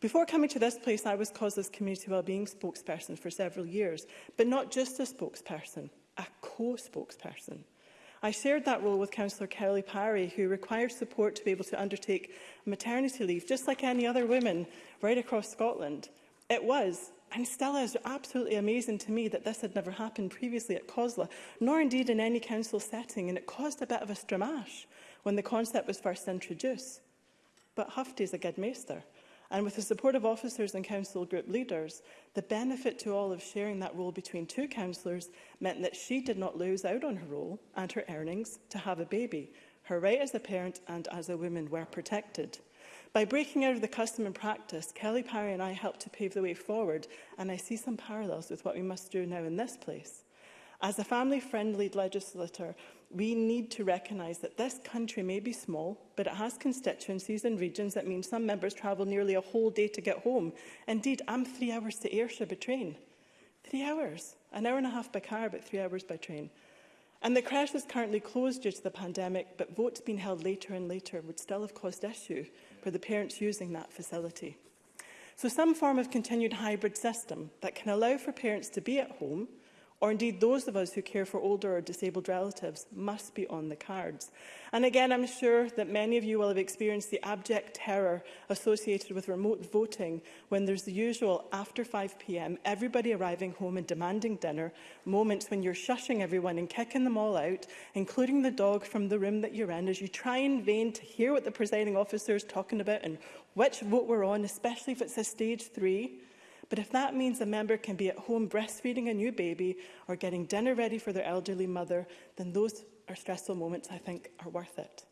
Before coming to this place, I was COSLA's community wellbeing spokesperson for several years, but not just a spokesperson, a co-spokesperson. I shared that role with Councillor Kelly Parry, who required support to be able to undertake maternity leave, just like any other woman right across Scotland. It was, and still is, absolutely amazing to me that this had never happened previously at COSLA, nor indeed in any council setting, and it caused a bit of a stramash when the concept was first introduced. But Hufty's a good maester. And with the support of officers and council group leaders, the benefit to all of sharing that role between two councillors meant that she did not lose out on her role and her earnings to have a baby. Her right as a parent and as a woman were protected. By breaking out of the custom and practice, Kelly Parry and I helped to pave the way forward, and I see some parallels with what we must do now in this place. As a family-friendly legislator, we need to recognise that this country may be small, but it has constituencies and regions that mean some members travel nearly a whole day to get home. Indeed, I'm three hours to Ayrshire by train. Three hours. An hour and a half by car, but three hours by train. And the crash is currently closed due to the pandemic, but votes being held later and later would still have caused issue for the parents using that facility. So some form of continued hybrid system that can allow for parents to be at home – or indeed those of us who care for older or disabled relatives, must be on the cards. And again, I'm sure that many of you will have experienced the abject terror associated with remote voting when there's the usual after 5pm, everybody arriving home and demanding dinner, moments when you're shushing everyone and kicking them all out, including the dog from the room that you're in, as you try in vain to hear what the presiding officer is talking about and which vote we're on, especially if it's a stage three. But if that means a member can be at home breastfeeding a new baby or getting dinner ready for their elderly mother, then those are stressful moments I think are worth it.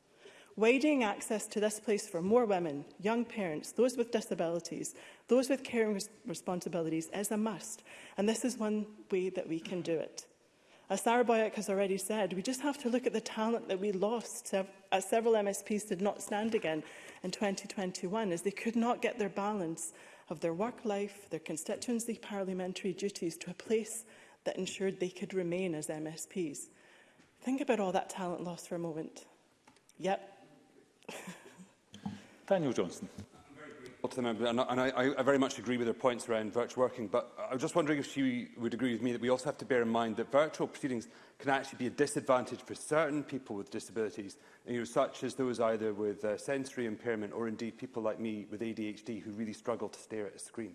Widening access to this place for more women, young parents, those with disabilities, those with caring res responsibilities is a must, and this is one way that we can do it. As Sarah Boyack has already said, we just have to look at the talent that we lost as several MSPs did not stand again in 2021 as they could not get their balance of their work life, their constituency parliamentary duties to a place that ensured they could remain as MSPs. Think about all that talent lost for a moment. Yep. Daniel Johnson to the member, and, and I, I very much agree with her points around virtual working, but I was just wondering if she would agree with me that we also have to bear in mind that virtual proceedings can actually be a disadvantage for certain people with disabilities, you know, such as those either with uh, sensory impairment or indeed people like me with ADHD who really struggle to stare at a screen.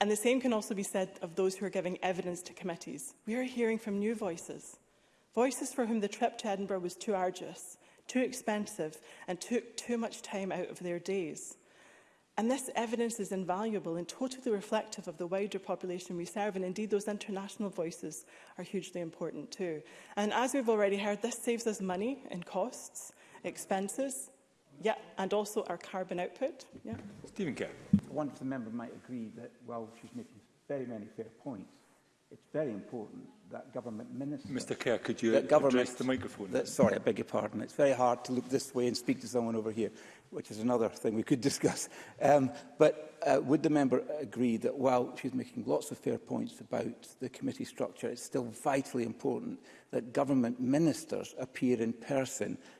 And the same can also be said of those who are giving evidence to committees. We are hearing from new voices, voices for whom the trip to Edinburgh was too arduous, too expensive and took too much time out of their days. And this evidence is invaluable and totally reflective of the wider population we serve, and indeed those international voices are hugely important too. And as we've already heard, this saves us money in costs, expenses, yeah, and also our carbon output. Yeah. Stephen Kerr. I wonder if the member might agree that, while she's making very many fair points, it's very important that government ministers... Mr Kerr, could you address the microphone? That, sorry, I beg your pardon. It's very hard to look this way and speak to someone over here which is another thing we could discuss. Um, but uh, would the member agree that while she's making lots of fair points about the committee structure, it's still vitally important that government ministers appear in person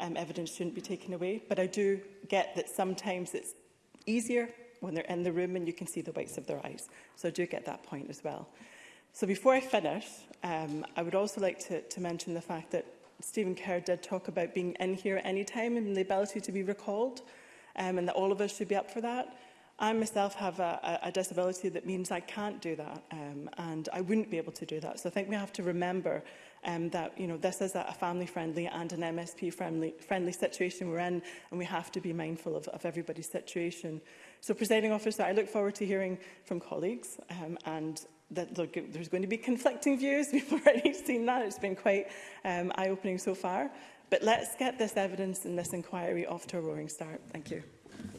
um, evidence shouldn't be taken away. But I do get that sometimes it's easier when they're in the room and you can see the whites of their eyes. So I do get that point as well. So before I finish, um, I would also like to, to mention the fact that Stephen Kerr did talk about being in here any time and the ability to be recalled um, and that all of us should be up for that. I myself have a, a disability that means I can't do that um, and I wouldn't be able to do that. So I think we have to remember um, that you know this is a family-friendly and an MSP-friendly friendly situation we're in and we have to be mindful of, of everybody's situation. So presiding officer, I look forward to hearing from colleagues um, and that there's going to be conflicting views. We've already seen that. It's been quite um, eye-opening so far. But let's get this evidence and this inquiry off to a roaring start. Thank you.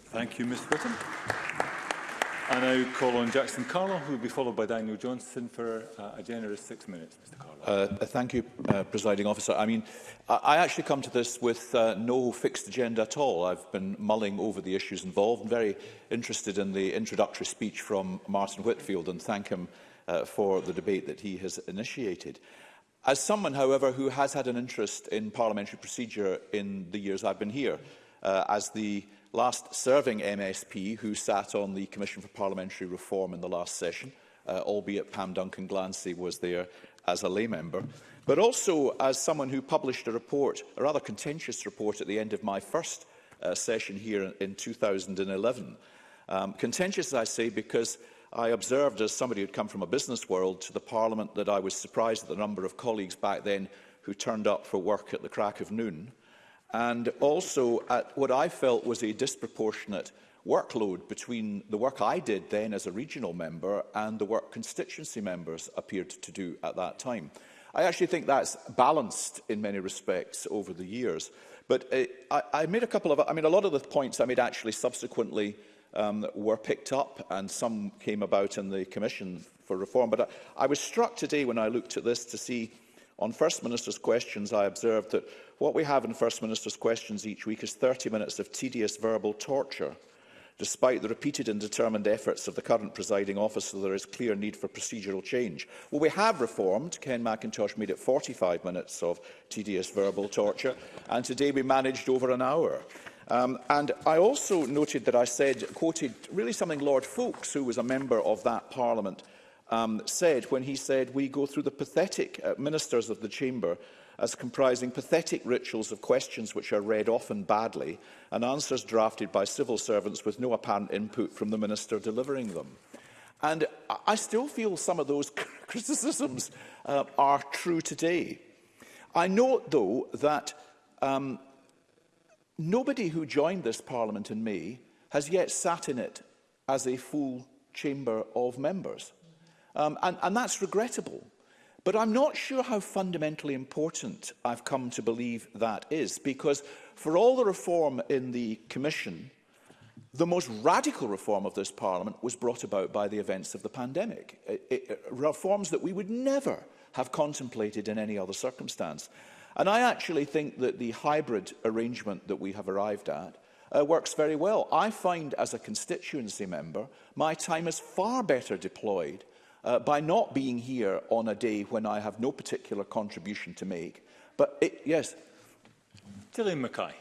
Thank you, Mr. Whittam. I now call on Jackson Carlo, who will be followed by Daniel Johnson for uh, a generous six minutes. Mr Carlo. Uh, uh, thank you, uh, Presiding Officer. I mean, I I actually come to this with uh, no fixed agenda at all. I've been mulling over the issues involved and very interested in the introductory speech from Martin Whitfield and thank him uh, for the debate that he has initiated. As someone, however, who has had an interest in parliamentary procedure in the years I've been here, uh, as the last serving MSP who sat on the Commission for Parliamentary Reform in the last session, uh, albeit Pam Duncan Glancy was there as a lay member, but also as someone who published a report, a rather contentious report at the end of my first uh, session here in 2011. Um, contentious, I say, because I observed as somebody who'd come from a business world to the Parliament that I was surprised at the number of colleagues back then who turned up for work at the crack of noon and also at what I felt was a disproportionate workload between the work I did then as a regional member and the work constituency members appeared to do at that time. I actually think that's balanced in many respects over the years. But uh, I, I made a couple of, I mean, a lot of the points I made actually subsequently um, were picked up and some came about in the Commission for Reform. But I, I was struck today when I looked at this to see On First Minister's questions, I observed that what we have in First Minister's questions each week is 30 minutes of tedious verbal torture. Despite the repeated and determined efforts of the current presiding officer, there is clear need for procedural change. Well, we have reformed. Ken McIntosh made it 45 minutes of tedious verbal torture, and today we managed over an hour. Um, and I also noted that I said, quoted really something Lord Folkes, who was a member of that parliament, um, said when he said we go through the pathetic uh, ministers of the chamber as comprising pathetic rituals of questions which are read often badly and answers drafted by civil servants with no apparent input from the minister delivering them. And I still feel some of those criticisms uh, are true today. I note, though, that um, nobody who joined this parliament in May has yet sat in it as a full chamber of members. Um, and, and that's regrettable. But I'm not sure how fundamentally important I've come to believe that is, because for all the reform in the Commission, the most radical reform of this Parliament was brought about by the events of the pandemic. It, it, reforms that we would never have contemplated in any other circumstance. And I actually think that the hybrid arrangement that we have arrived at uh, works very well. I find as a constituency member, my time is far better deployed uh, by not being here on a day when I have no particular contribution to make. But it, yes. Gillian Mackay.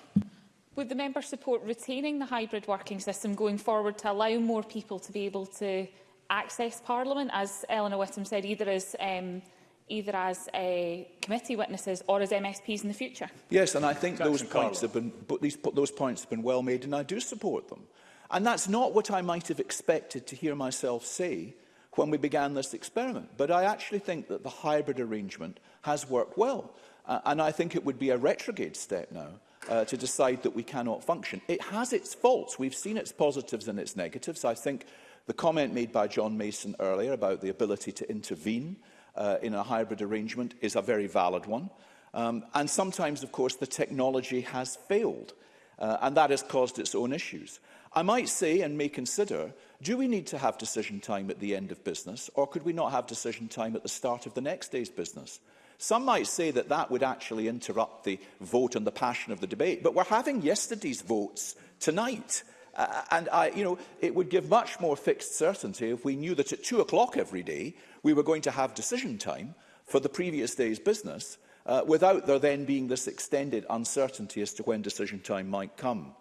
Would the member support retaining the hybrid working system going forward to allow more people to be able to access Parliament, as Eleanor Whittam said, either as um, either as a uh, committee witnesses or as MSPs in the future. Yes, and I think those points, have been, these, those points have been well made, and I do support them. And that's not what I might have expected to hear myself say when we began this experiment. But I actually think that the hybrid arrangement has worked well. Uh, and I think it would be a retrograde step now uh, to decide that we cannot function. It has its faults. We've seen its positives and its negatives. I think the comment made by John Mason earlier about the ability to intervene uh, in a hybrid arrangement is a very valid one. Um, and sometimes, of course, the technology has failed, uh, and that has caused its own issues. I might say and may consider do we need to have decision time at the end of business, or could we not have decision time at the start of the next day's business? Some might say that that would actually interrupt the vote and the passion of the debate, but we're having yesterday's votes tonight. Uh, and I, you know, it would give much more fixed certainty if we knew that at two o'clock every day we were going to have decision time for the previous day's business, uh, without there then being this extended uncertainty as to when decision time might come.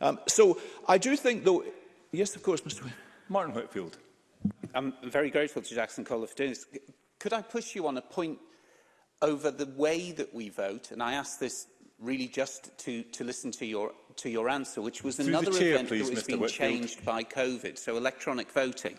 Um, so I do think, though, Yes, of course, Mr Martin Whitfield. I'm very grateful to Jackson Cole for doing this. Could I push you on a point over the way that we vote? And I ask this really just to, to listen to your, to your answer, which was Through another chair, event please, that was Mr. being Whitfield. changed by COVID, so electronic voting.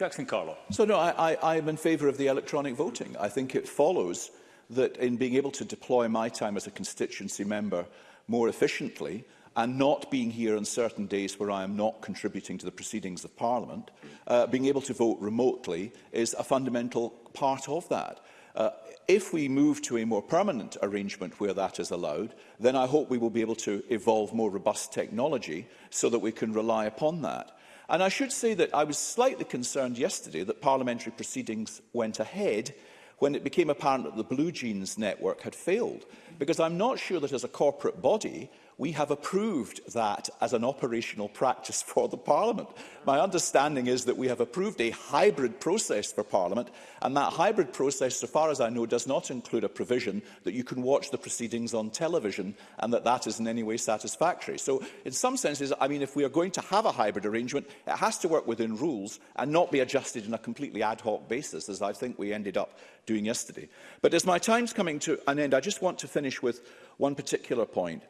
Jackson Carlo. So no, I, I, I'm in favour of the electronic voting. I think it follows that in being able to deploy my time as a constituency member more efficiently, and not being here on certain days where I am not contributing to the proceedings of Parliament, uh, being able to vote remotely is a fundamental part of that. Uh, if we move to a more permanent arrangement where that is allowed, then I hope we will be able to evolve more robust technology so that we can rely upon that. And I should say that I was slightly concerned yesterday that parliamentary proceedings went ahead when it became apparent that the Blue Jeans network had failed. Because I'm not sure that as a corporate body, we have approved that as an operational practice for the Parliament. My understanding is that we have approved a hybrid process for Parliament, and that hybrid process, so far as I know, does not include a provision that you can watch the proceedings on television and that that is in any way satisfactory. So in some senses, I mean, if we are going to have a hybrid arrangement, it has to work within rules and not be adjusted in a completely ad hoc basis, as I think we ended up doing yesterday. But as my time's coming to an end, I just want to finish with one particular point.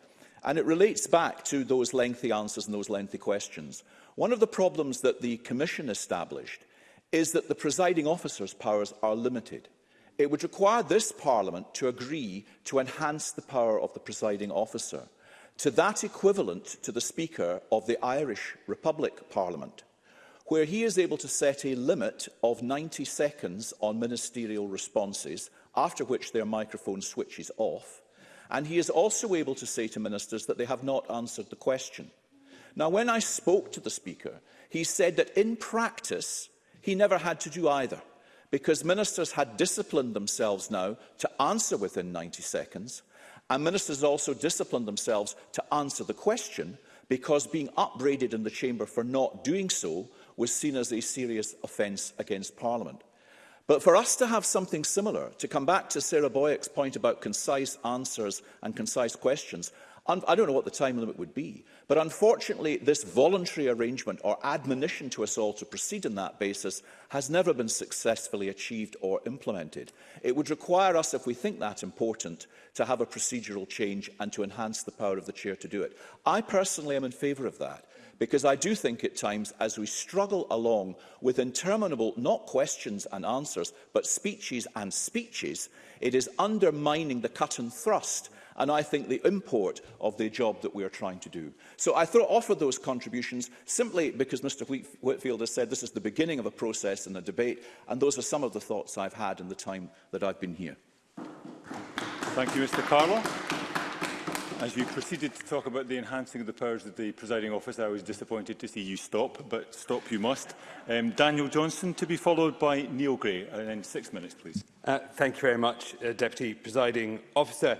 And it relates back to those lengthy answers and those lengthy questions. One of the problems that the Commission established is that the presiding officer's powers are limited. It would require this Parliament to agree to enhance the power of the presiding officer to that equivalent to the Speaker of the Irish Republic Parliament, where he is able to set a limit of 90 seconds on ministerial responses, after which their microphone switches off, And he is also able to say to ministers that they have not answered the question. Now, when I spoke to the Speaker, he said that in practice, he never had to do either, because ministers had disciplined themselves now to answer within 90 seconds, and ministers also disciplined themselves to answer the question, because being upbraided in the chamber for not doing so was seen as a serious offence against Parliament. But for us to have something similar, to come back to Sarah Boyack's point about concise answers and concise questions, I don't know what the time limit would be, but unfortunately this voluntary arrangement or admonition to us all to proceed on that basis has never been successfully achieved or implemented. It would require us, if we think that important, to have a procedural change and to enhance the power of the chair to do it. I personally am in favour of that because I do think at times, as we struggle along with interminable, not questions and answers, but speeches and speeches, it is undermining the cut and thrust and I think the import of the job that we are trying to do. So I throw offer those contributions simply because Mr Whitfield has said this is the beginning of a process and a debate, and those are some of the thoughts I've had in the time that I've been here. Thank you, Mr Carlo. As you proceeded to talk about the enhancing of the powers of the presiding officer, I was disappointed to see you stop, but stop you must. Um, Daniel Johnson to be followed by Neil Gray. And then six minutes, please. Uh, thank you very much, uh, Deputy Presiding Officer.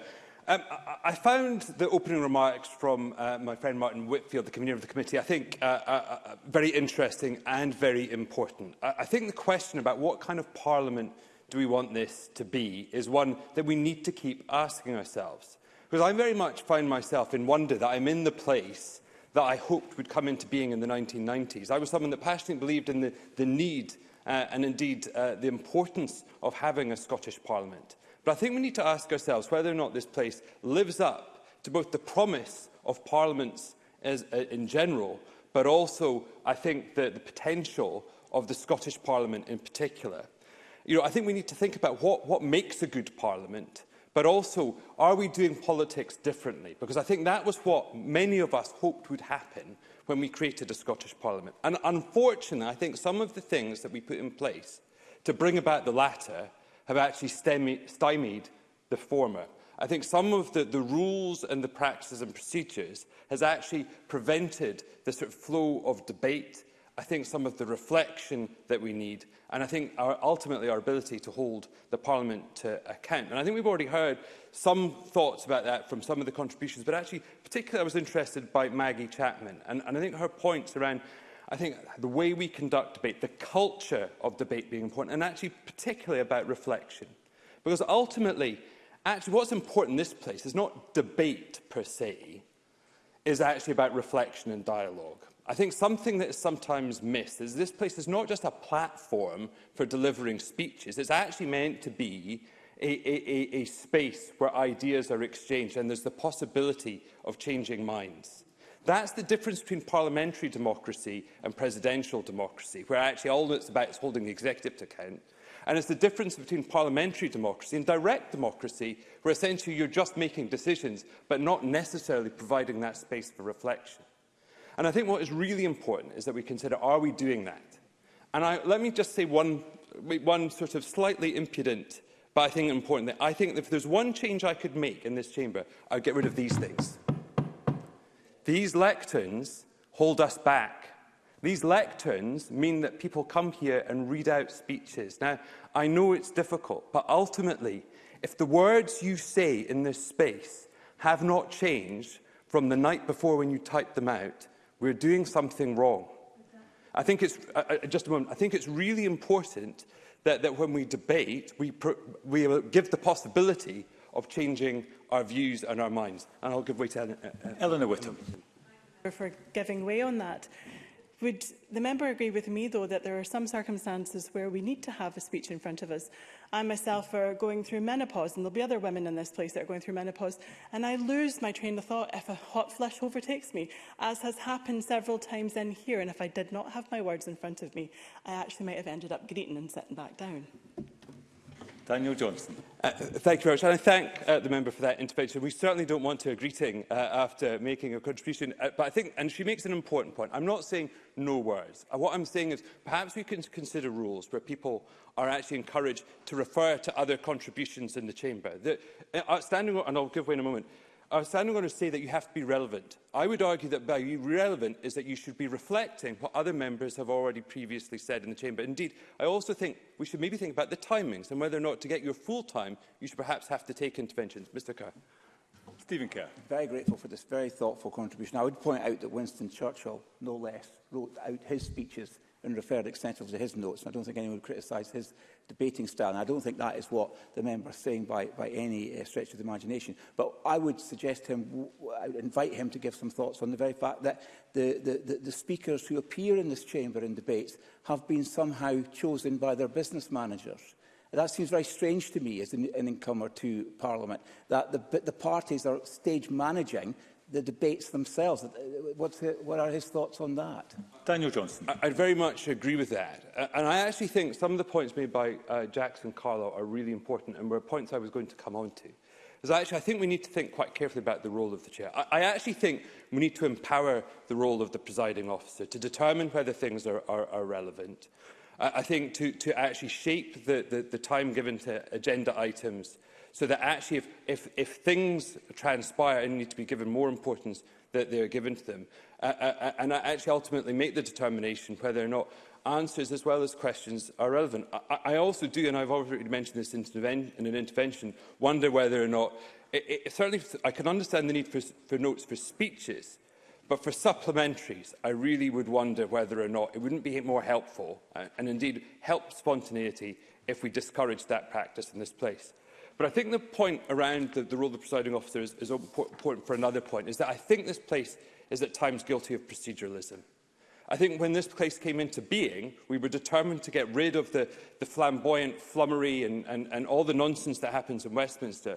Um, I, I found the opening remarks from uh, my friend Martin Whitfield, the convener of the committee, I think uh, uh, uh, very interesting and very important. I, I think the question about what kind of parliament do we want this to be is one that we need to keep asking ourselves. Because I very much find myself in wonder that I'm in the place that I hoped would come into being in the 1990s. I was someone that passionately believed in the, the need uh, and indeed uh, the importance of having a Scottish Parliament. But I think we need to ask ourselves whether or not this place lives up to both the promise of parliaments as, uh, in general, but also, I think, the, the potential of the Scottish Parliament in particular. You know, I think we need to think about what, what makes a good parliament But also, are we doing politics differently? Because I think that was what many of us hoped would happen when we created a Scottish Parliament. And unfortunately, I think some of the things that we put in place to bring about the latter have actually stymied the former. I think some of the, the rules and the practices and procedures has actually prevented the sort of flow of debate I think some of the reflection that we need, and I think our, ultimately our ability to hold the Parliament to account. And I think we've already heard some thoughts about that from some of the contributions, but actually particularly I was interested by Maggie Chapman, and, and I think her points around I think the way we conduct debate, the culture of debate being important, and actually particularly about reflection. Because ultimately, actually what's important in this place is not debate per se, is actually about reflection and dialogue. I think something that is sometimes missed is this place is not just a platform for delivering speeches. It's actually meant to be a, a, a, a space where ideas are exchanged and there's the possibility of changing minds. That's the difference between parliamentary democracy and presidential democracy, where actually all it's about is holding the executive to account. And it's the difference between parliamentary democracy and direct democracy, where essentially you're just making decisions, but not necessarily providing that space for reflection. And I think what is really important is that we consider, are we doing that? And I, let me just say one, one sort of slightly impudent, but I think important thing. I think that if there's one change I could make in this chamber, I'd get rid of these things. These lecterns hold us back. These lecterns mean that people come here and read out speeches. Now, I know it's difficult, but ultimately, if the words you say in this space have not changed from the night before when you typed them out, we're doing something wrong. I think it's, uh, uh, just a moment, I think it's really important that, that when we debate, we, we give the possibility of changing our views and our minds. And I'll give way to uh, uh, Eleanor Whittam. For giving way on that. Would the member agree with me, though, that there are some circumstances where we need to have a speech in front of us? I myself are going through menopause, and there'll be other women in this place that are going through menopause, and I lose my train of thought if a hot flush overtakes me, as has happened several times in here, and if I did not have my words in front of me, I actually might have ended up greeting and sitting back down. Daniel Johnson. Uh, thank you very much, and I thank uh, the member for that intervention. We certainly don't want a greeting uh, after making a contribution, uh, but I think, and she makes an important point, I'm not saying no words. Uh, what I'm saying is perhaps we can consider rules where people are actually encouraged to refer to other contributions in the chamber. The, uh, standing, and I'll give way in a moment, are standing to say that you have to be relevant. I would argue that by relevant is that you should be reflecting what other members have already previously said in the Chamber. Indeed, I also think we should maybe think about the timings and whether or not to get your full time, you should perhaps have to take interventions. Mr Kerr. Stephen Kerr. Very grateful for this very thoughtful contribution. I would point out that Winston Churchill, no less, wrote out his speeches and referred extensively to his notes. And I don't think anyone would criticise his debating style. And I don't think that is what the member is saying by, by any uh, stretch of the imagination. But I would suggest him, I would invite him to give some thoughts on the very fact that the, the, the, the speakers who appear in this chamber in debates have been somehow chosen by their business managers. That seems very strange to me as an, an incomer to Parliament, that the, the parties are stage managing the debates themselves. Uh, what's the, what are his thoughts on that? Daniel Johnson. I, I very much agree with that. Uh, and I actually think some of the points made by uh, Jackson Carlo are really important and were points I was going to come on to. actually, I think we need to think quite carefully about the role of the chair. I, I actually think we need to empower the role of the presiding officer to determine whether things are, are, are relevant. I, I think to, to actually shape the, the, the time given to agenda items so that actually if, if, if things transpire and need to be given more importance, that they are given to them. Uh, uh, uh and actually ultimately make the determination whether or not answers as well as questions are relevant. I, I also do, and I've already mentioned this in an intervention, wonder whether or not, it, it, certainly I can understand the need for, for notes for speeches, But for supplementaries, I really would wonder whether or not it wouldn't be more helpful uh, and indeed help spontaneity if we discourage that practice in this place. But I think the point around the, the role of the presiding officer is, is important for another point, is that I think this place is at times guilty of proceduralism. I think when this place came into being, we were determined to get rid of the, the flamboyant flummery and, and, and all the nonsense that happens in Westminster.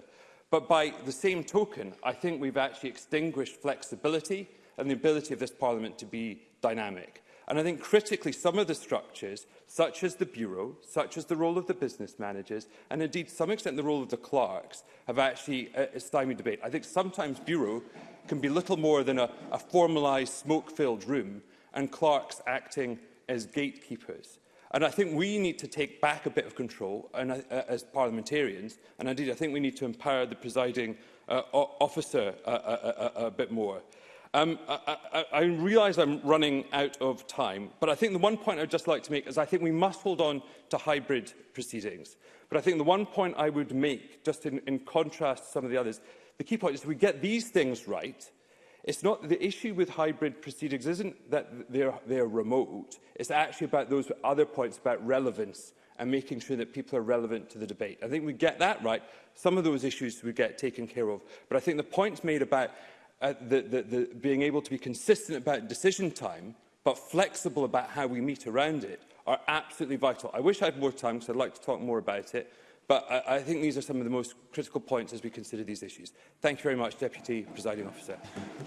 But by the same token, I think we've actually extinguished flexibility and the ability of this Parliament to be dynamic. And I think critically, some of the structures, such as the Bureau, such as the role of the business managers, and indeed, to some extent, the role of the clerks, have actually uh, stymied debate. I think sometimes Bureau can be little more than a, a formalised, smoke-filled room, and clerks acting as gatekeepers. And I think we need to take back a bit of control and, uh, as parliamentarians, and indeed I think we need to empower the presiding uh, officer a, a, a, a bit more. Um, I, I, I realise I'm running out of time, but I think the one point I'd just like to make is I think we must hold on to hybrid proceedings. But I think the one point I would make, just in, in contrast to some of the others, the key point is if we get these things right, It's not the issue with hybrid proceedings isn't that they're, they're remote. It's actually about those other points about relevance and making sure that people are relevant to the debate. I think we get that right. Some of those issues we get taken care of. But I think the points made about uh, the, the, the being able to be consistent about decision time, but flexible about how we meet around it, are absolutely vital. I wish I had more time because I'd like to talk more about it, But I, I think these are some of the most critical points as we consider these issues. Thank you very much, Deputy Presiding Officer.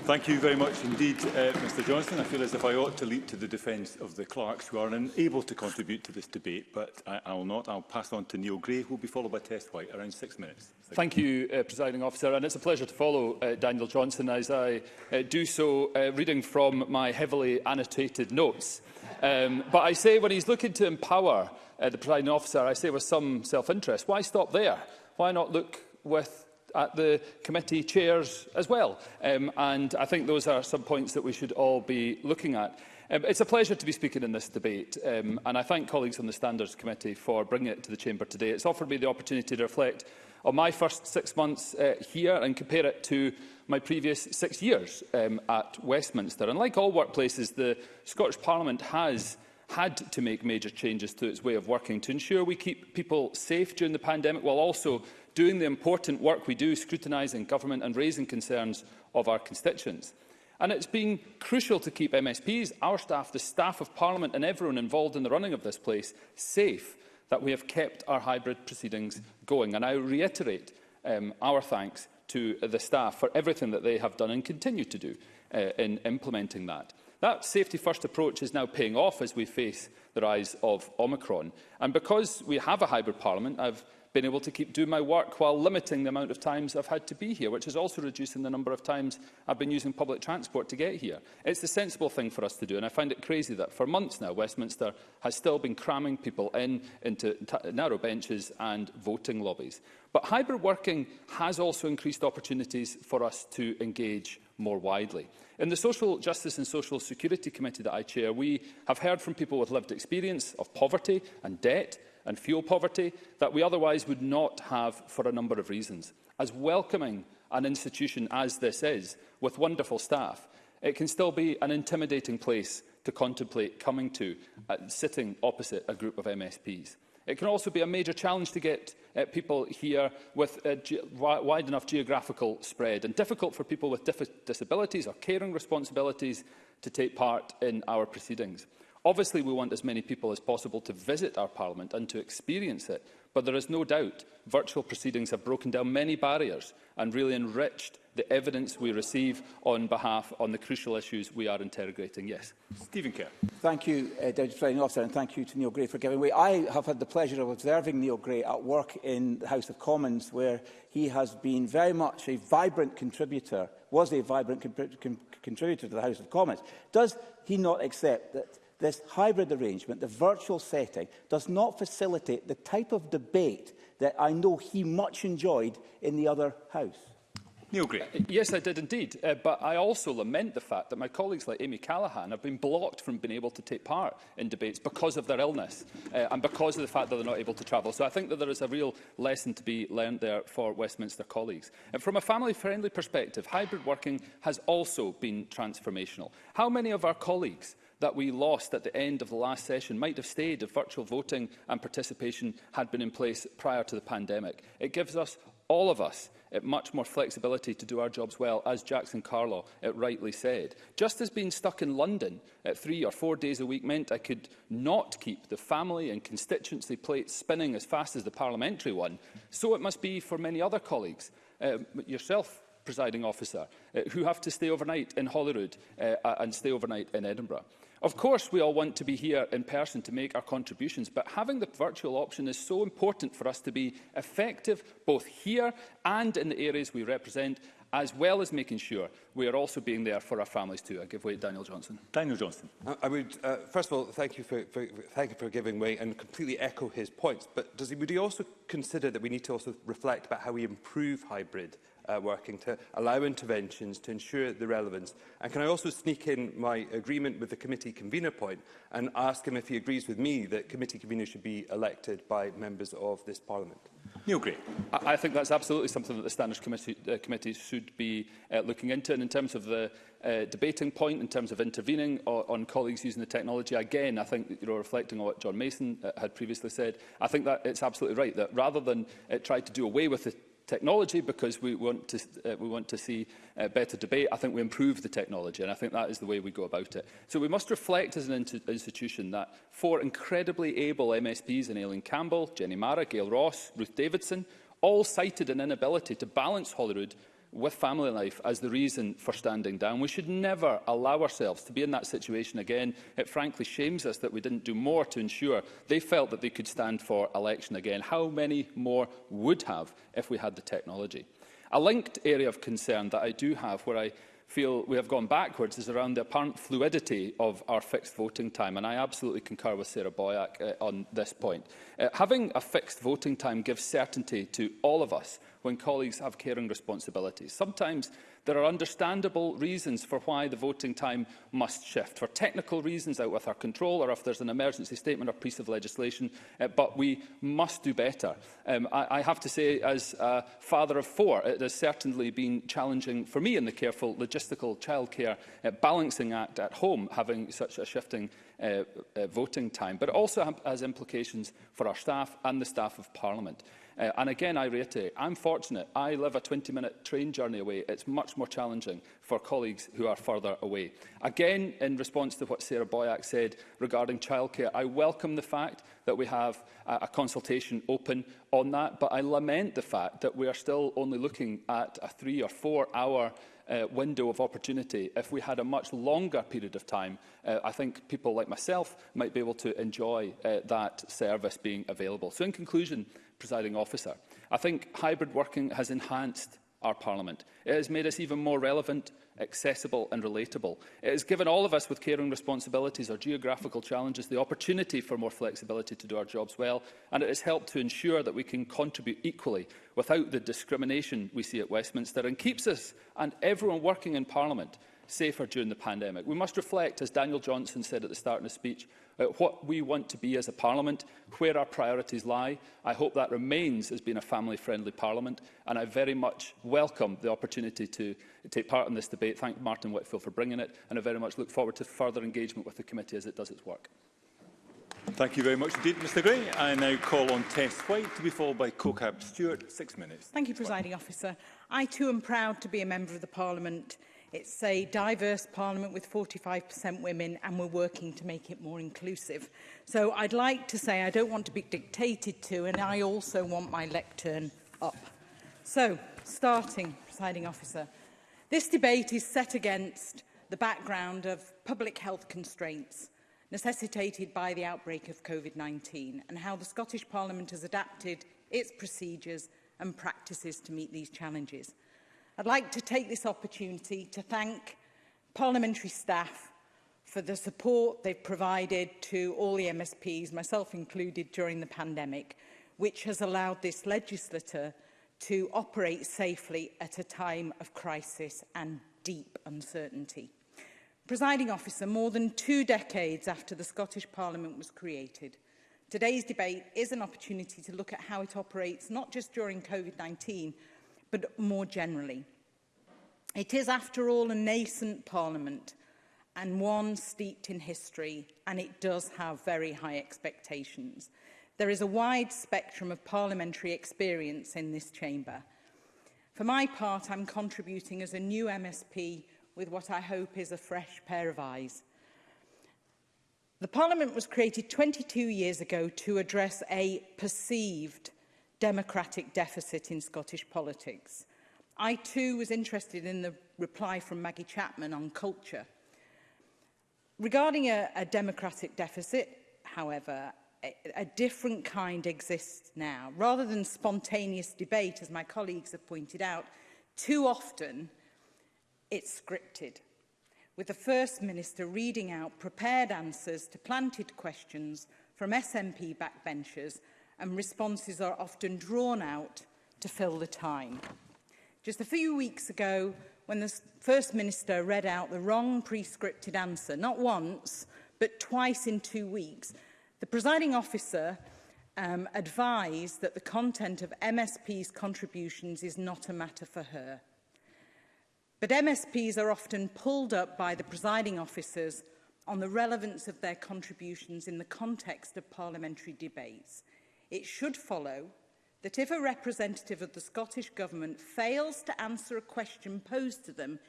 Thank you very much indeed, uh, Mr Johnson. I feel as if I ought to leap to the defence of the clerks who are unable to contribute to this debate, but I, I will not. I'll pass on to Neil Gray, who will be followed by Tess White, around six minutes. Thank, Thank you, uh, Presiding Officer, and it's a pleasure to follow uh, Daniel Johnson as I uh, do so, uh, reading from my heavily annotated notes. Um, but I say when he's looking to empower uh, the presiding officer, I say with some self-interest, why stop there? Why not look with at the committee chairs as well? Um, and I think those are some points that we should all be looking at. Um, it's a pleasure to be speaking in this debate, um, and I thank colleagues on the Standards Committee for bringing it to the Chamber today. It's offered me the opportunity to reflect on my first six months uh, here and compare it to my previous six years um, at Westminster. And like all workplaces, the Scottish Parliament has had to make major changes to its way of working to ensure we keep people safe during the pandemic while also doing the important work we do scrutinising government and raising concerns of our constituents. And it's been crucial to keep MSPs, our staff, the staff of Parliament and everyone involved in the running of this place safe that we have kept our hybrid proceedings going. And I reiterate um, our thanks to the staff for everything that they have done and continue to do uh, in implementing that. That safety-first approach is now paying off as we face the rise of Omicron. And because we have a hybrid parliament, I've been able to keep doing my work while limiting the amount of times I've had to be here, which is also reducing the number of times I've been using public transport to get here. It's the sensible thing for us to do, and I find it crazy that for months now, Westminster has still been cramming people in into narrow benches and voting lobbies. But hybrid working has also increased opportunities for us to engage more widely. In the Social Justice and Social Security Committee that I chair, we have heard from people with lived experience of poverty and debt and fuel poverty that we otherwise would not have for a number of reasons. As welcoming an institution as this is, with wonderful staff, it can still be an intimidating place to contemplate coming to, uh, sitting opposite a group of MSPs. It can also be a major challenge to get uh, people here with a wide enough geographical spread and difficult for people with disabilities or caring responsibilities to take part in our proceedings. Obviously, we want as many people as possible to visit our Parliament and to experience it, but there is no doubt virtual proceedings have broken down many barriers and really enriched the evidence we receive on behalf on the crucial issues we are interrogating. Yes. Stephen Kerr. Thank you, uh, Deputy Presiding Officer, and thank you to Neil Gray for giving way. I have had the pleasure of observing Neil Gray at work in the House of Commons, where he has been very much a vibrant contributor, was a vibrant con con contributor to the House of Commons. Does he not accept that this hybrid arrangement, the virtual setting, does not facilitate the type of debate that I know he much enjoyed in the other House. Neil Gray. Uh, yes, I did indeed. Uh, but I also lament the fact that my colleagues like Amy Callaghan have been blocked from being able to take part in debates because of their illness uh, and because of the fact that they're not able to travel. So I think that there is a real lesson to be learned there for Westminster colleagues. And from a family-friendly perspective, hybrid working has also been transformational. How many of our colleagues that we lost at the end of the last session might have stayed if virtual voting and participation had been in place prior to the pandemic. It gives us, all of us, it much more flexibility to do our jobs well, as Jackson Carlaw it rightly said. Just as being stuck in London at three or four days a week meant I could not keep the family and constituency plates spinning as fast as the parliamentary one, so it must be for many other colleagues, uh, yourself, presiding officer, uh, who have to stay overnight in Holyrood uh, and stay overnight in Edinburgh. Of course, we all want to be here in person to make our contributions, but having the virtual option is so important for us to be effective both here and in the areas we represent, as well as making sure we are also being there for our families too. I give way to Daniel Johnson. Daniel Johnson. I would, uh, first of all, thank you for, for, thank you for giving way and completely echo his points. But does he, would he also consider that we need to also reflect about how we improve hybrid uh, working to allow interventions to ensure the relevance. And can I also sneak in my agreement with the committee convener point and ask him if he agrees with me that committee conveners should be elected by members of this parliament? Neil Gray. I, think that's absolutely something that the Standards Committee, uh, committee should be uh, looking into. And in terms of the uh, debating point, in terms of intervening on, on colleagues using the technology, again, I think, you're know, reflecting on what John Mason uh, had previously said, I think that it's absolutely right that rather than uh, try to do away with the technology because we want to, uh, we want to see uh, better debate. I think we improve the technology, and I think that is the way we go about it. So we must reflect as an institution that four incredibly able MSPs in Aileen Campbell, Jenny Mara, Gail Ross, Ruth Davidson, all cited an inability to balance Holyrood with family life as the reason for standing down. We should never allow ourselves to be in that situation again. It frankly shames us that we didn't do more to ensure they felt that they could stand for election again. How many more would have if we had the technology? A linked area of concern that I do have where I feel we have gone backwards is around the apparent fluidity of our fixed voting time, and I absolutely concur with Sarah Boyack uh, on this point. Uh, having a fixed voting time gives certainty to all of us when colleagues have caring responsibilities. Sometimes there are understandable reasons for why the voting time must shift, for technical reasons out with our control or if there's an emergency statement or piece of legislation, uh, but we must do better. Um, I, I have to say, as a father of four, it has certainly been challenging for me in the careful logistical childcare uh, balancing act at home, having such a shifting uh, uh, voting time, but it also has implications for our staff and the staff of Parliament. Uh, and again, I reiterate, I'm fortunate. I live a 20-minute train journey away. It's much more challenging for colleagues who are further away. Again, in response to what Sarah Boyack said regarding childcare, I welcome the fact that we have a, a consultation open on that, but I lament the fact that we are still only looking at a three or four hour uh, window of opportunity. If we had a much longer period of time, uh, I think people like myself might be able to enjoy uh, that service being available. So in conclusion, presiding officer. I think hybrid working has enhanced our Parliament. It has made us even more relevant, accessible and relatable. It has given all of us with caring responsibilities or geographical challenges the opportunity for more flexibility to do our jobs well, and it has helped to ensure that we can contribute equally without the discrimination we see at Westminster and keeps us and everyone working in Parliament safer during the pandemic. We must reflect, as Daniel Johnson said at the start of his speech, uh, what we want to be as a parliament, where our priorities lie. I hope that remains as being a family-friendly parliament, and I very much welcome the opportunity to take part in this debate. Thank Martin Whitfield for bringing it, and I very much look forward to further engagement with the committee as it does its work. Thank you very much indeed, Mr Gray. I now call on Tess White to be followed by CoCab Stewart. Six minutes. Thank you, Presiding Officer. I too am proud to be a member of the Parliament. It's a diverse parliament with 45% women and we're working to make it more inclusive. So I'd like to say I don't want to be dictated to and I also want my lectern up. So starting, presiding officer, this debate is set against the background of public health constraints necessitated by the outbreak of COVID-19 and how the Scottish Parliament has adapted its procedures and practices to meet these challenges. I'd like to take this opportunity to thank parliamentary staff for the support they've provided to all the MSPs, myself included, during the pandemic, which has allowed this legislature to operate safely at a time of crisis and deep uncertainty. Presiding officer, more than two decades after the Scottish Parliament was created, today's debate is an opportunity to look at how it operates not just during COVID-19, but more generally. It is, after all, a nascent parliament and one steeped in history, and it does have very high expectations. There is a wide spectrum of parliamentary experience in this chamber. For my part, I'm contributing as a new MSP with what I hope is a fresh pair of eyes. The Parliament was created 22 years ago to address a perceived democratic deficit in Scottish politics. I too was interested in the reply from Maggie Chapman on culture. Regarding a, a democratic deficit, however, a, a different kind exists now. Rather than spontaneous debate, as my colleagues have pointed out, too often it's scripted, with the First Minister reading out prepared answers to planted questions from SNP backbenchers and responses are often drawn out to fill the time. Just a few weeks ago, when the First Minister read out the wrong prescripted answer, not once, but twice in two weeks, the presiding officer um, advised that the content of MSP's contributions is not a matter for her. But MSPs are often pulled up by the presiding officers on the relevance of their contributions in the context of parliamentary debates it should follow that if a representative of the Scottish Government fails to answer a question posed to them,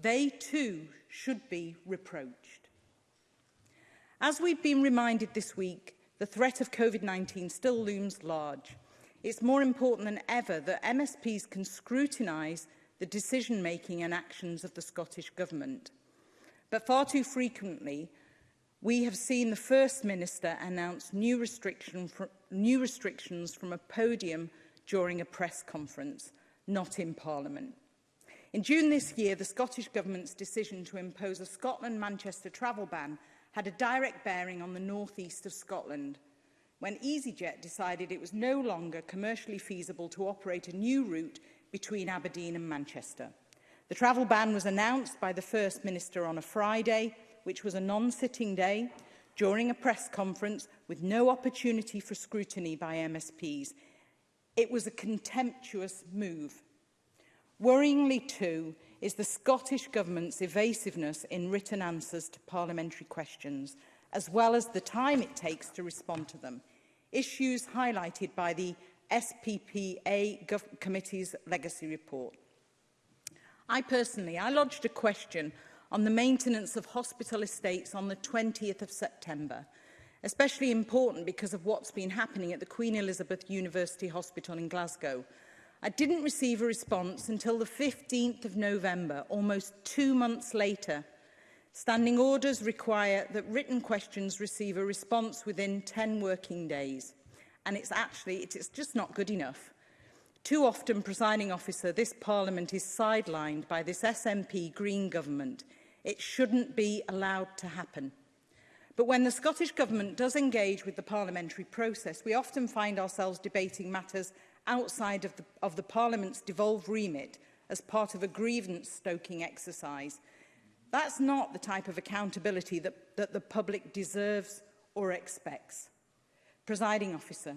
they too should be reproached. As we've been reminded this week, the threat of COVID-19 still looms large. It's more important than ever that MSPs can scrutinise the decision-making and actions of the Scottish Government. But far too frequently, we have seen the First Minister announce new restriction fr new restrictions from a podium during a press conference, not in Parliament. In June this year, the Scottish Government's decision to impose a Scotland-Manchester travel ban had a direct bearing on the northeast of Scotland, when EasyJet decided it was no longer commercially feasible to operate a new route between Aberdeen and Manchester. The travel ban was announced by the First Minister on a Friday, which was a non-sitting day, during a press conference with no opportunity for scrutiny by MSPs. It was a contemptuous move. Worryingly too is the Scottish Government's evasiveness in written answers to parliamentary questions, as well as the time it takes to respond to them. Issues highlighted by the SPPA Gov Committee's Legacy Report. I personally, I lodged a question on the maintenance of hospital estates on the 20th of September. Especially important because of what's been happening at the Queen Elizabeth University Hospital in Glasgow. I didn't receive a response until the 15th of November, almost two months later. Standing orders require that written questions receive a response within 10 working days. And it's actually, it's just not good enough. Too often, presiding officer, this parliament is sidelined by this SNP Green government It shouldn't be allowed to happen. But when the Scottish Government does engage with the parliamentary process, we often find ourselves debating matters outside of the, of the Parliament's devolved remit as part of a grievance-stoking exercise. That's not the type of accountability that, that the public deserves or expects. Presiding officer,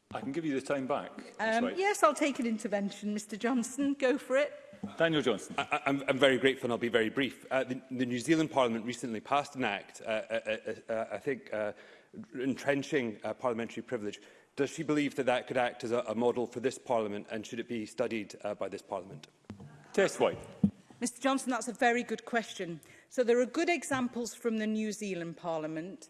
I can give you the time back. Um, right. Yes, I'll take an intervention, Mr Johnson. Go for it. Daniel Johnson. I, I'm, I'm very grateful and I'll be very brief. Uh, the, the New Zealand Parliament recently passed an act, uh uh, uh, uh, uh, I think, uh, entrenching uh, parliamentary privilege. Does she believe that that could act as a, a model for this Parliament and should it be studied uh, by this Parliament? Tess White. Mr Johnson, that's a very good question. So there are good examples from the New Zealand Parliament.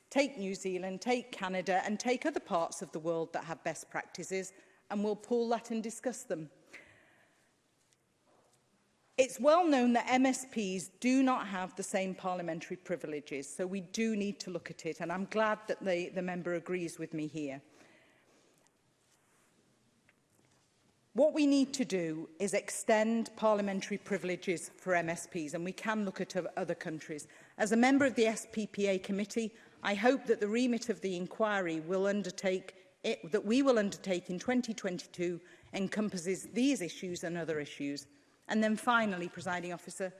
Take New Zealand, take Canada and take other parts of the world that have best practices and we'll pull that and discuss them. It's well known that MSPs do not have the same parliamentary privileges, so we do need to look at it, and I'm glad that the, the member agrees with me here. What we need to do is extend parliamentary privileges for MSPs, and we can look at other countries. As a member of the SPPA committee, I hope that the remit of the inquiry will undertake it, that we will undertake in 2022 encompasses these issues and other issues. And then finally, presiding officer,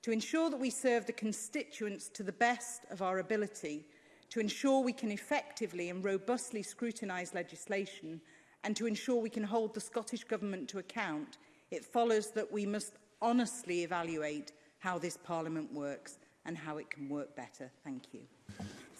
to ensure that we serve the constituents to the best of our ability, to ensure we can effectively and robustly scrutinise legislation, and to ensure we can hold the Scottish Government to account, it follows that we must honestly evaluate how this Parliament works and how it can work better. Thank you.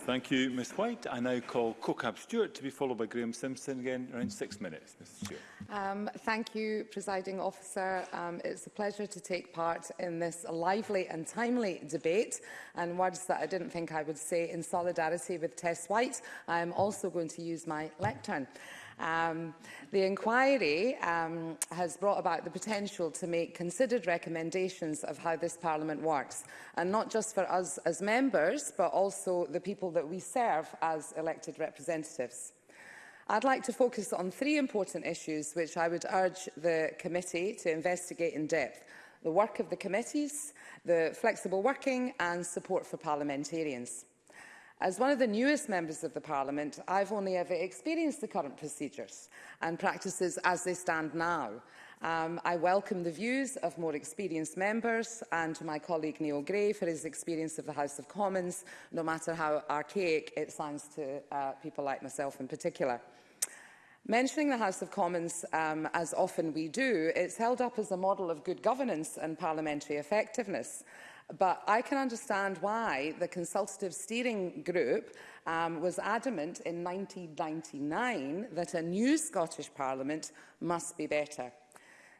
Thank you, Ms White. I now call Cocab Stewart to be followed by Graham Simpson again around six minutes. Ms Stewart. Um, thank you, Presiding Officer. Um, it's a pleasure to take part in this lively and timely debate and words that I didn't think I would say in solidarity with Tess White. I am also going to use my lectern. Um, the inquiry um, has brought about the potential to make considered recommendations of how this Parliament works, and not just for us as members, but also the people that we serve as elected representatives. I'd like to focus on three important issues which I would urge the committee to investigate in depth. The work of the committees, the flexible working and support for parliamentarians. As one of the newest members of the Parliament, I've only ever experienced the current procedures and practices as they stand now. Um, I welcome the views of more experienced members and to my colleague Neil Gray for his experience of the House of Commons, no matter how archaic it sounds to uh, people like myself in particular. Mentioning the House of Commons, um, as often we do, it's held up as a model of good governance and parliamentary effectiveness. But I can understand why the consultative steering group um, was adamant in 1999 that a new Scottish Parliament must be better.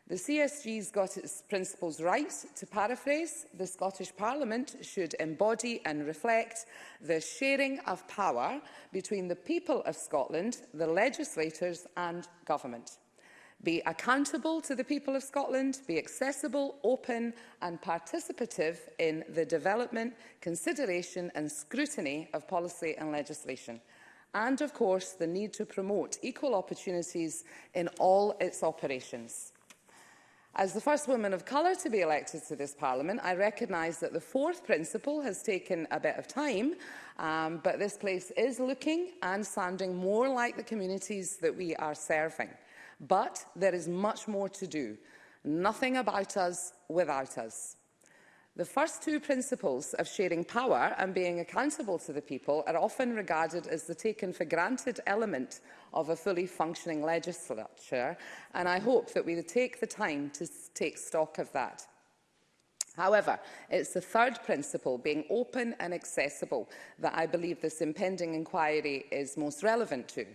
The CSG's got its principles right. To paraphrase, the Scottish Parliament should embody and reflect the sharing of power between the people of Scotland, the legislators and government be accountable to the people of Scotland, be accessible, open and participative in the development, consideration and scrutiny of policy and legislation. And of course, the need to promote equal opportunities in all its operations. As the first woman of colour to be elected to this Parliament, I recognise that the fourth principle has taken a bit of time, um, but this place is looking and sounding more like the communities that we are serving. But there is much more to do. Nothing about us without us. The first two principles of sharing power and being accountable to the people are often regarded as the taken for granted element of a fully functioning legislature, and I hope that we take the time to take stock of that. However, it's the third principle, being open and accessible, that I believe this impending inquiry is most relevant to.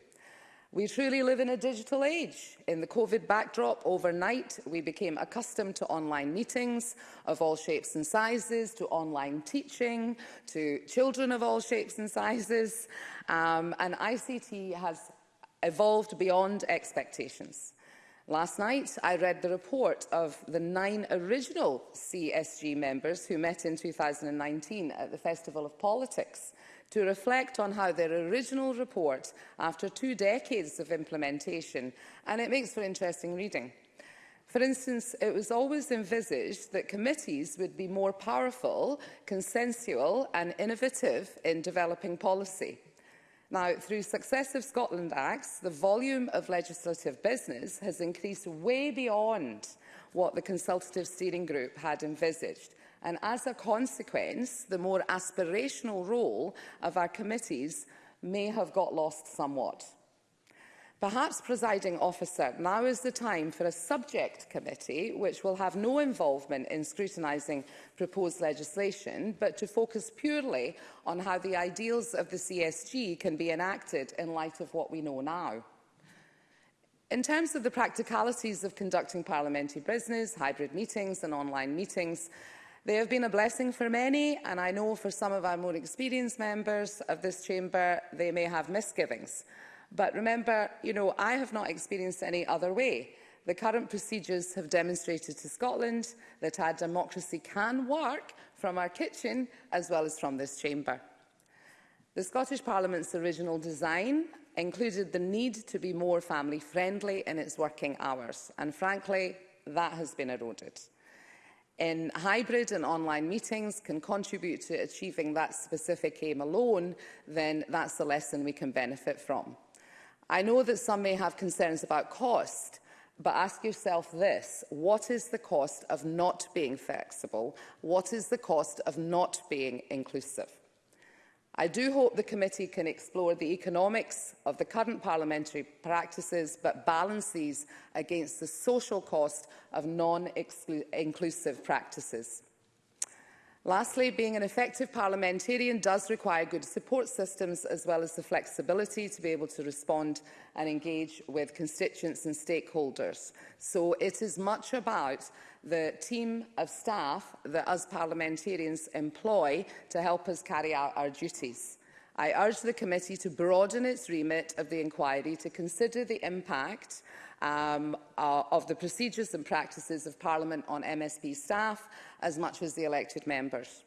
We truly live in a digital age. In the COVID backdrop, overnight, we became accustomed to online meetings of all shapes and sizes, to online teaching, to children of all shapes and sizes. Um, and ICT has evolved beyond expectations. Last night, I read the report of the nine original CSG members who met in 2019 at the Festival of Politics to reflect on how their original report, after two decades of implementation, and it makes for interesting reading. For instance, it was always envisaged that committees would be more powerful, consensual and innovative in developing policy. Now, through successive Scotland Acts, the volume of legislative business has increased way beyond what the consultative steering group had envisaged. And as a consequence, the more aspirational role of our committees may have got lost somewhat. Perhaps, presiding officer, now is the time for a subject committee which will have no involvement in scrutinising proposed legislation, but to focus purely on how the ideals of the CSG can be enacted in light of what we know now. In terms of the practicalities of conducting parliamentary business, hybrid meetings and online meetings, They have been a blessing for many, and I know for some of our more experienced members of this chamber, they may have misgivings. But remember, you know, I have not experienced any other way. The current procedures have demonstrated to Scotland that our democracy can work from our kitchen as well as from this chamber. The Scottish Parliament's original design included the need to be more family-friendly in its working hours, and frankly, that has been eroded in hybrid and online meetings can contribute to achieving that specific aim alone, then that's the lesson we can benefit from. I know that some may have concerns about cost, but ask yourself this, what is the cost of not being flexible? What is the cost of not being inclusive? I do hope the committee can explore the economics of the current parliamentary practices but balance these against the social cost of non-inclusive practices. Lastly, being an effective parliamentarian does require good support systems as well as the flexibility to be able to respond and engage with constituents and stakeholders. So it is much about the team of staff that us parliamentarians employ to help us carry out our duties. I urge the committee to broaden its remit of the inquiry to consider the impact um, uh, of the procedures and practices of Parliament on MSP staff as much as the elected members.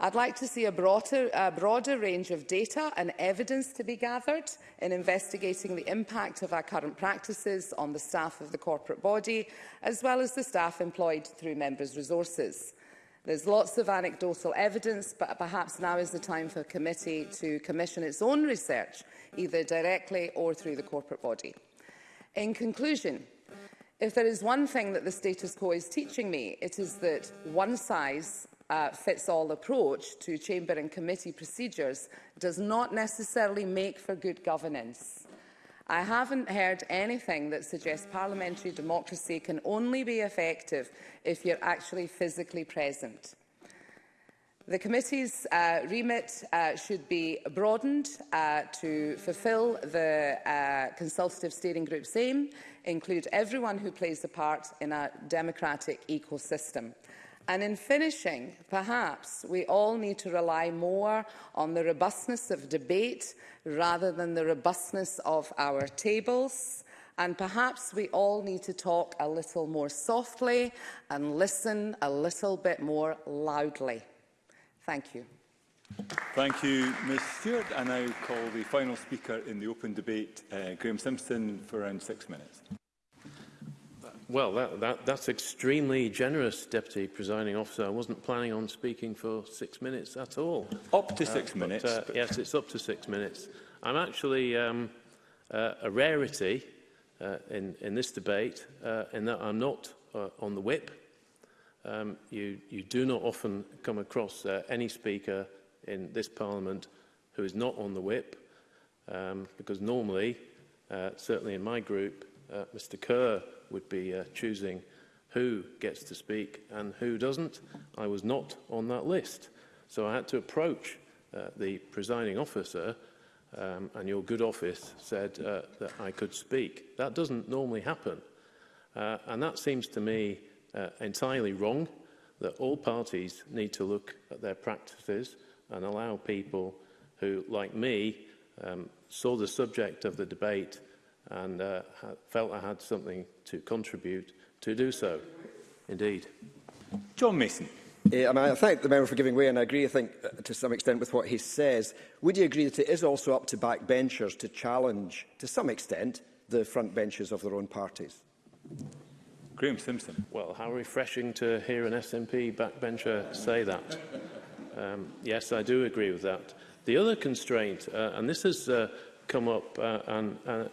I'd like to see a broader, a broader range of data and evidence to be gathered in investigating the impact of our current practices on the staff of the corporate body, as well as the staff employed through members' resources. There's lots of anecdotal evidence, but perhaps now is the time for the committee to commission its own research, either directly or through the corporate body. In conclusion, if there is one thing that the status quo is teaching me, it is that one size uh, fits all approach to chamber and committee procedures does not necessarily make for good governance. I haven't heard anything that suggests parliamentary democracy can only be effective if you're actually physically present. The committee's uh, remit uh, should be broadened uh, to fulfil the uh, consultative steering group's aim, include everyone who plays a part in a democratic ecosystem. And in finishing, perhaps we all need to rely more on the robustness of debate rather than the robustness of our tables. And perhaps we all need to talk a little more softly and listen a little bit more loudly. Thank you. Thank you, Ms Stewart. I now call the final speaker in the open debate, uh, Graham Simpson, for around six minutes. Well, that, that, that's extremely generous, Deputy Presiding Officer. I wasn't planning on speaking for six minutes at all. Up to uh, six but, minutes. Uh, yes, it's up to six minutes. I'm actually um, uh, a rarity uh, in, in this debate uh, in that I'm not uh, on the whip. Um, you, you do not often come across uh, any speaker in this parliament who is not on the whip um, because normally, uh, certainly in my group, uh, Mr Kerr would be uh, choosing who gets to speak and who doesn't. I was not on that list. So I had to approach uh, the presiding officer um, and your good office said uh, that I could speak. That doesn't normally happen. Uh, and that seems to me uh, entirely wrong, that all parties need to look at their practices and allow people who, like me, um, saw the subject of the debate and uh, felt I had something to contribute to do so. Indeed. John Mason. Yeah, I, mean, I thank the member for giving way and I agree, I think, uh, to some extent with what he says. Would you agree that it is also up to backbenchers to challenge, to some extent, the front benches of their own parties? Graham Simpson. Well, how refreshing to hear an SNP backbencher say that. Um, yes, I do agree with that. The other constraint, uh, and this has uh, come up uh, and, uh,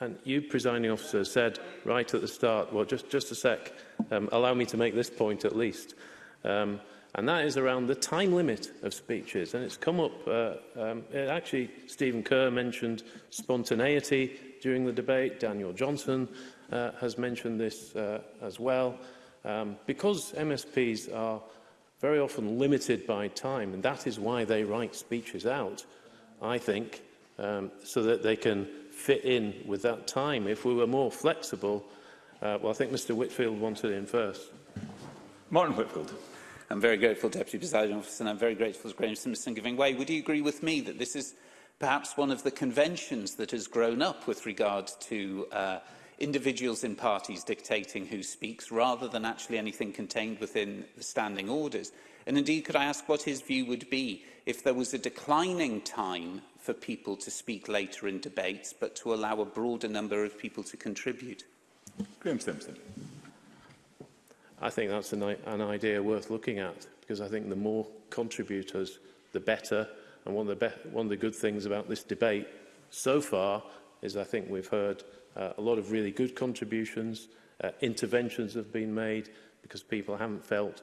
And you, presiding officer, said right at the start, well, just, just a sec, um, allow me to make this point at least. Um, and that is around the time limit of speeches. And it's come up, uh, um, actually, Stephen Kerr mentioned spontaneity during the debate. Daniel Johnson uh, has mentioned this uh, as well. Um, because MSPs are very often limited by time, and that is why they write speeches out, I think, um, so that they can fit in with that time if we were more flexible. Uh, well, I think Mr Whitfield wanted in first. Martin Whitfield. I'm very grateful, Deputy Presiding Officer, and I'm very grateful to Graham Simpson giving way. Would you agree with me that this is perhaps one of the conventions that has grown up with regard to uh, individuals in parties dictating who speaks rather than actually anything contained within the standing orders? And indeed, could I ask what his view would be if there was a declining time for people to speak later in debates, but to allow a broader number of people to contribute. Graham Simpson. I think that's an, an idea worth looking at, because I think the more contributors, the better. And one of the, one of the good things about this debate so far is I think we've heard uh, a lot of really good contributions, uh, interventions have been made because people haven't felt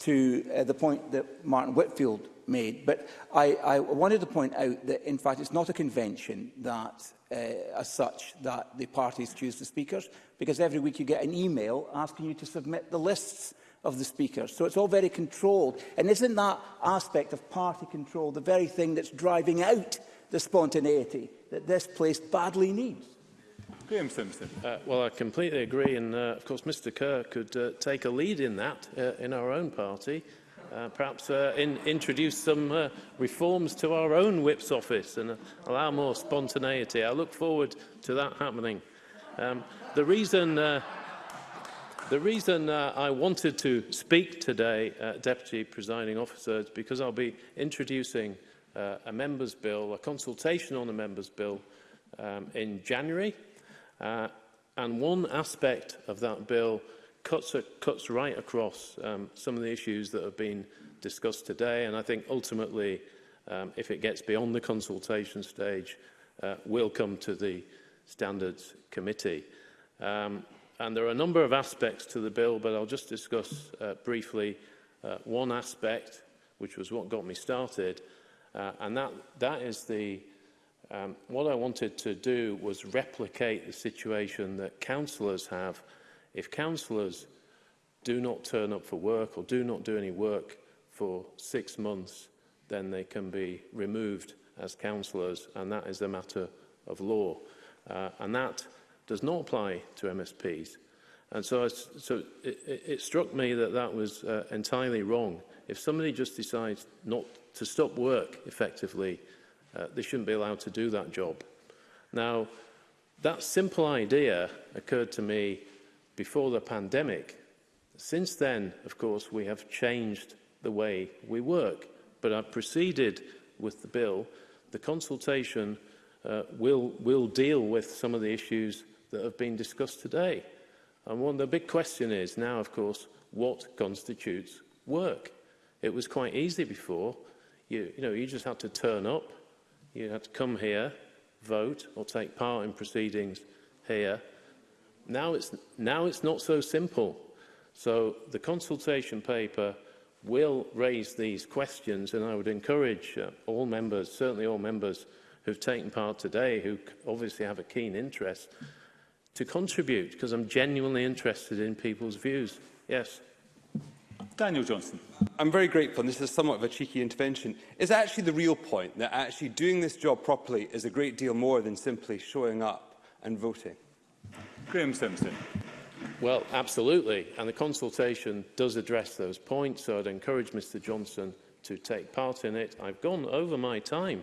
to uh, the point that Martin Whitfield made, but I, I wanted to point out that, in fact, it's not a convention that, uh, as such, that the parties choose the speakers, because every week you get an email asking you to submit the lists of the Speaker. So it's all very controlled. And isn't that aspect of party control the very thing that's driving out the spontaneity that this place badly needs? Graham Simpson. Uh, well, I completely agree. And, uh, of course, Mr Kerr could uh, take a lead in that uh, in our own party. Uh, perhaps uh, in, introduce some uh, reforms to our own whip's office and uh, allow more spontaneity. I look forward to that happening. Um, the reason... Uh, The reason uh, I wanted to speak today, uh, Deputy Presiding Officer, is because I'll be introducing uh, a Member's Bill, a consultation on a Member's Bill um, in January. Uh, and one aspect of that bill cuts, cuts right across um, some of the issues that have been discussed today. And I think ultimately, um, if it gets beyond the consultation stage, uh, will come to the Standards Committee. Um, And there are a number of aspects to the bill, but I'll just discuss uh, briefly uh, one aspect, which was what got me started, uh, and that, that is the um, what I wanted to do was replicate the situation that councillors have. If councillors do not turn up for work or do not do any work for six months, then they can be removed as councillors, and that is a matter of law. Uh, and that does not apply to MSPs. And so, I, so it, it, struck me that that was uh, entirely wrong. If somebody just decides not to stop work effectively, uh, they shouldn't be allowed to do that job. Now, that simple idea occurred to me before the pandemic. Since then, of course, we have changed the way we work. But I've proceeded with the bill. The consultation uh, will, will deal with some of the issues that have been discussed today. And one, the big question is now, of course, what constitutes work? It was quite easy before. You, you know, you just had to turn up. You had to come here, vote, or take part in proceedings here. Now it's, now it's not so simple. So the consultation paper will raise these questions, and I would encourage uh, all members, certainly all members who've taken part today, who obviously have a keen interest, to contribute because I'm genuinely interested in people's views. Yes. Daniel Johnson. I'm very grateful, and this is somewhat of a cheeky intervention. Is actually the real point that actually doing this job properly is a great deal more than simply showing up and voting? Graham Simpson. Well, absolutely. And the consultation does address those points, so I'd encourage Mr Johnson to take part in it. I've gone over my time.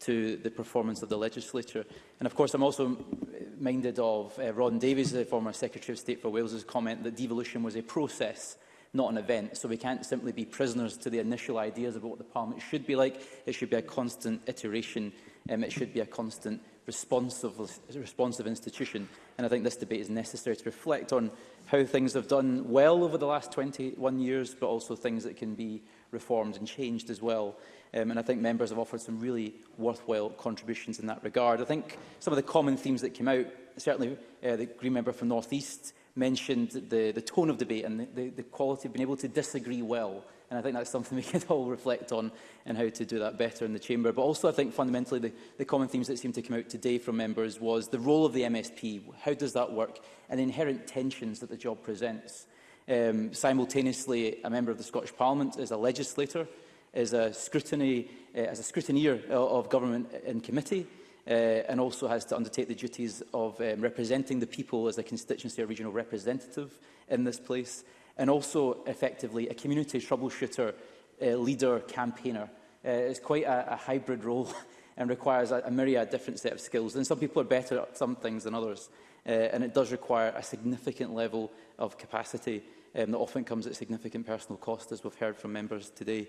to the performance of the legislature. And of course, I'm also minded of uh, Ron Davies, the former Secretary of State for Wales's comment that devolution was a process not an event. So we can't simply be prisoners to the initial ideas about what the Parliament should be like. It should be a constant iteration. Um, it should be a constant responsive, responsive institution. And I think this debate is necessary to reflect on how things have done well over the last 21 years, but also things that can be reformed and changed as well. Um, and I think members have offered some really worthwhile contributions in that regard. I think some of the common themes that came out, certainly uh, the Green Member from North East mentioned the, the tone of debate and the, the, the quality of being able to disagree well. And I think that's something we could all reflect on and how to do that better in the chamber. But also, I think fundamentally the, the common themes that seem to come out today from members was the role of the MSP, how does that work, and the inherent tensions that the job presents. Um, simultaneously, a member of the Scottish Parliament is a legislator, is a scrutiny, uh, as a scrutineer of government and committee, uh, and also has to undertake the duties of um, representing the people as a constituency or regional representative in this place, and also effectively a community troubleshooter, uh, leader, campaigner. Uh, it's quite a, a hybrid role and requires a, a myriad different set of skills. And some people are better at some things than others, uh, and it does require a significant level of capacity um, that often comes at significant personal cost, as we've heard from members today.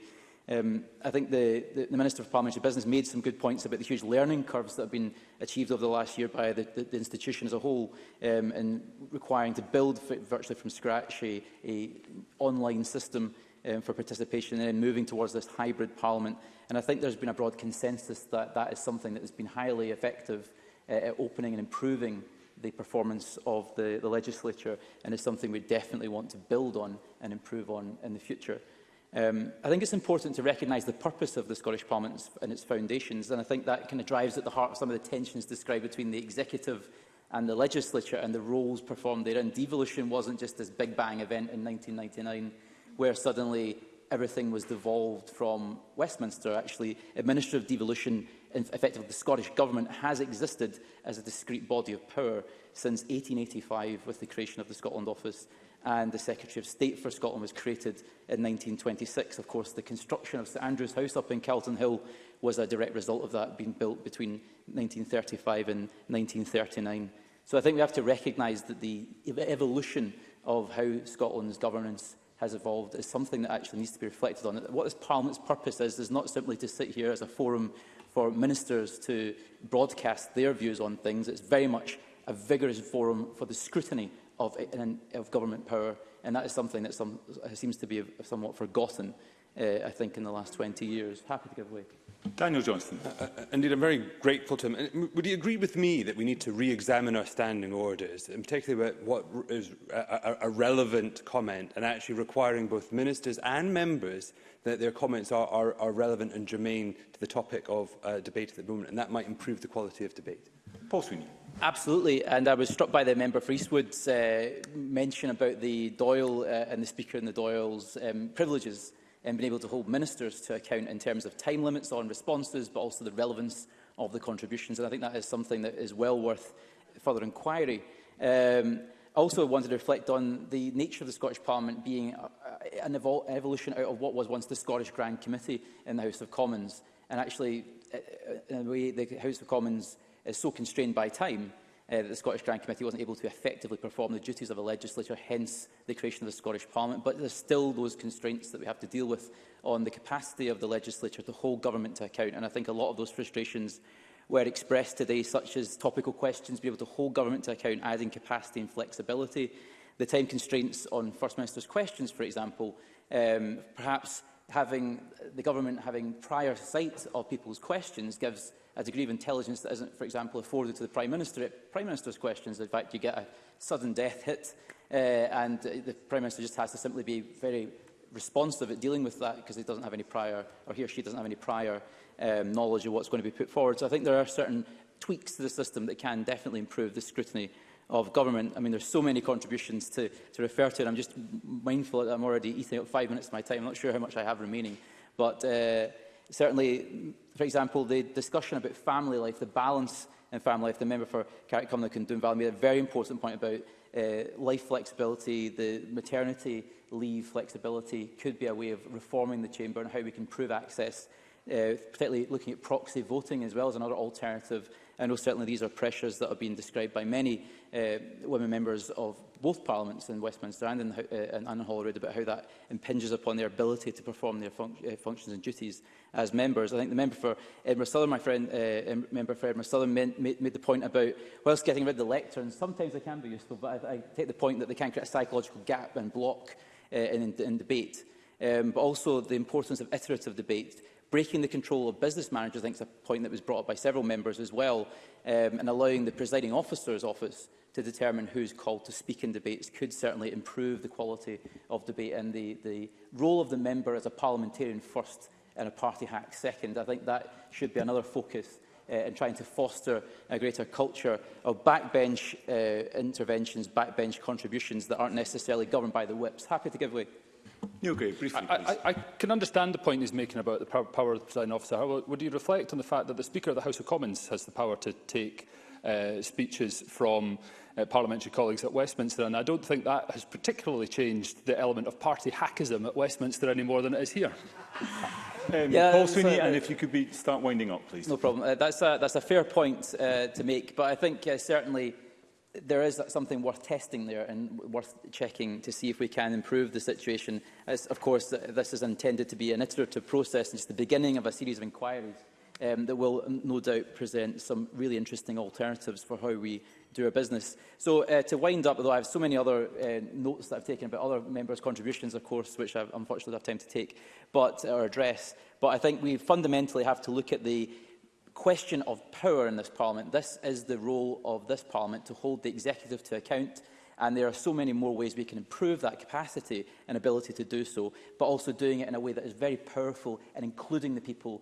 Um, I think the, the, the, Minister for Parliamentary Business made some good points about the huge learning curves that have been achieved over the last year by the, the institution as a whole um, and requiring to build virtually from scratch a, a online system um, for participation and then moving towards this hybrid parliament. And I think there's been a broad consensus that that is something that has been highly effective uh, at opening and improving the performance of the, the legislature and is something we definitely want to build on and improve on in the future. Um, I think it's important to recognise the purpose of the Scottish Parliament and its foundations, and I think that kind of drives at the heart of some of the tensions described between the executive and the legislature and the roles performed And Devolution wasn't just this big bang event in 1999 where suddenly everything was devolved from Westminster. Actually, administrative devolution, effectively the Scottish Government, has existed as a discrete body of power since 1885 with the creation of the Scotland Office and the Secretary of State for Scotland was created in 1926. Of course, the construction of St Andrew's House up in Calton Hill was a direct result of that being built between 1935 and 1939. So I think we have to recognise that the evolution of how Scotland's governance has evolved is something that actually needs to be reflected on. What this Parliament's purpose is, is not simply to sit here as a forum for ministers to broadcast their views on things. It's very much a vigorous forum for the scrutiny of, of government power. And that is something that some, uh, seems to be somewhat forgotten, uh, I think, in the last 20 years. Happy to give way. Daniel Johnston. Uh, uh, uh, indeed, I'm very grateful to him. And would you agree with me that we need to re-examine our standing orders, and particularly about what is a, a, a relevant comment, and actually requiring both ministers and members that their comments are, are, are relevant and germane to the topic of uh, debate at the moment, and that might improve the quality of debate? Paul Sweeney. Absolutely, and I was struck by the member for Eastwood's uh, mention about the Doyle uh, and the Speaker and the Doyle's um, privileges and being able to hold ministers to account in terms of time limits on responses, but also the relevance of the contributions. And I think that is something that is well worth further inquiry. Um, I also wanted to reflect on the nature of the Scottish Parliament being a, uh, uh, an evol evolution out of what was once the Scottish Grand Committee in the House of Commons. And actually, uh, in a way, the House of Commons is so constrained by time uh, that the Scottish Grand Committee wasn't able to effectively perform the duties of a legislature, hence the creation of the Scottish Parliament. But there's still those constraints that we have to deal with on the capacity of the legislature to hold government to account. And I think a lot of those frustrations were expressed today, such as topical questions, be able to hold government to account, adding capacity and flexibility. The time constraints on First Minister's questions, for example, um, perhaps having the government having prior sight of people's questions gives a degree of intelligence that isn't, for example, afforded to the Prime Minister. At Prime Minister's questions, in fact, you get a sudden death hit, uh, and the Prime Minister just has to simply be very responsive at dealing with that because he doesn't have any prior, or he or she doesn't have any prior um, knowledge of what's going to be put forward. So I think there are certain tweaks to the system that can definitely improve the scrutiny of government. I mean, there's so many contributions to, to refer to, and I'm just mindful that I'm already eating up five minutes of my time. I'm not sure how much I have remaining. But uh, certainly, for example, the discussion about family life, the balance in family life, the member for Carrick Cumnock and Doonvalley made a very important point about uh, life flexibility, the maternity leave flexibility could be a way of reforming the chamber and how we can prove access, uh, particularly looking at proxy voting as well as another alternative. I know oh, certainly these are pressures that have been described by many uh, women members of both parliaments in Westminster and in, uh, and in Holyrood about how that impinges upon their ability to perform their func uh, functions and duties as members. I think the member for Edinburgh Southern, my friend, uh, member for Edinburgh Southern, made, made, the point about whilst getting rid of the lectern, sometimes they can be useful, but I, I take the point that they can create a psychological gap and block uh, in, in debate. Um, but also the importance of iterative debate, breaking the control of business managers, I think is a point that was brought up by several members as well, um, and allowing the presiding officer's office to determine who's called to speak in debates could certainly improve the quality of debate and the, the role of the member as a parliamentarian first and a party hack second. I think that should be another focus uh, in trying to foster a greater culture of backbench uh, interventions, backbench contributions that aren't necessarily governed by the whips. Happy to give way. Neil Gray, briefly, I, I, I can understand the point he's making about the power, of the presiding officer. However, would you reflect on the fact that the Speaker of the House of Commons has the power to take uh, speeches from uh, parliamentary colleagues at Westminster. And I don't think that has particularly changed the element of party hackism at Westminster any more than it is here. Um, yeah, Paul Sweeney, uh, and if you could be, start winding up, please. No problem. Uh, that's, a, that's a fair point uh, to make, but I think uh, certainly there is something worth testing there and worth checking to see if we can improve the situation. As, of course, this is intended to be an iterative process and just the beginning of a series of inquiries um, that will no doubt present some really interesting alternatives for how we do our business. So uh, to wind up, although I have so many other uh, notes that I've taken about other members' contributions, of course, which I unfortunately have time to take but, uh, or address, but I think we fundamentally have to look at the question of power in this Parliament. This is the role of this Parliament to hold the executive to account And there are so many more ways we can improve that capacity and ability to do so, but also doing it in a way that is very powerful and including the people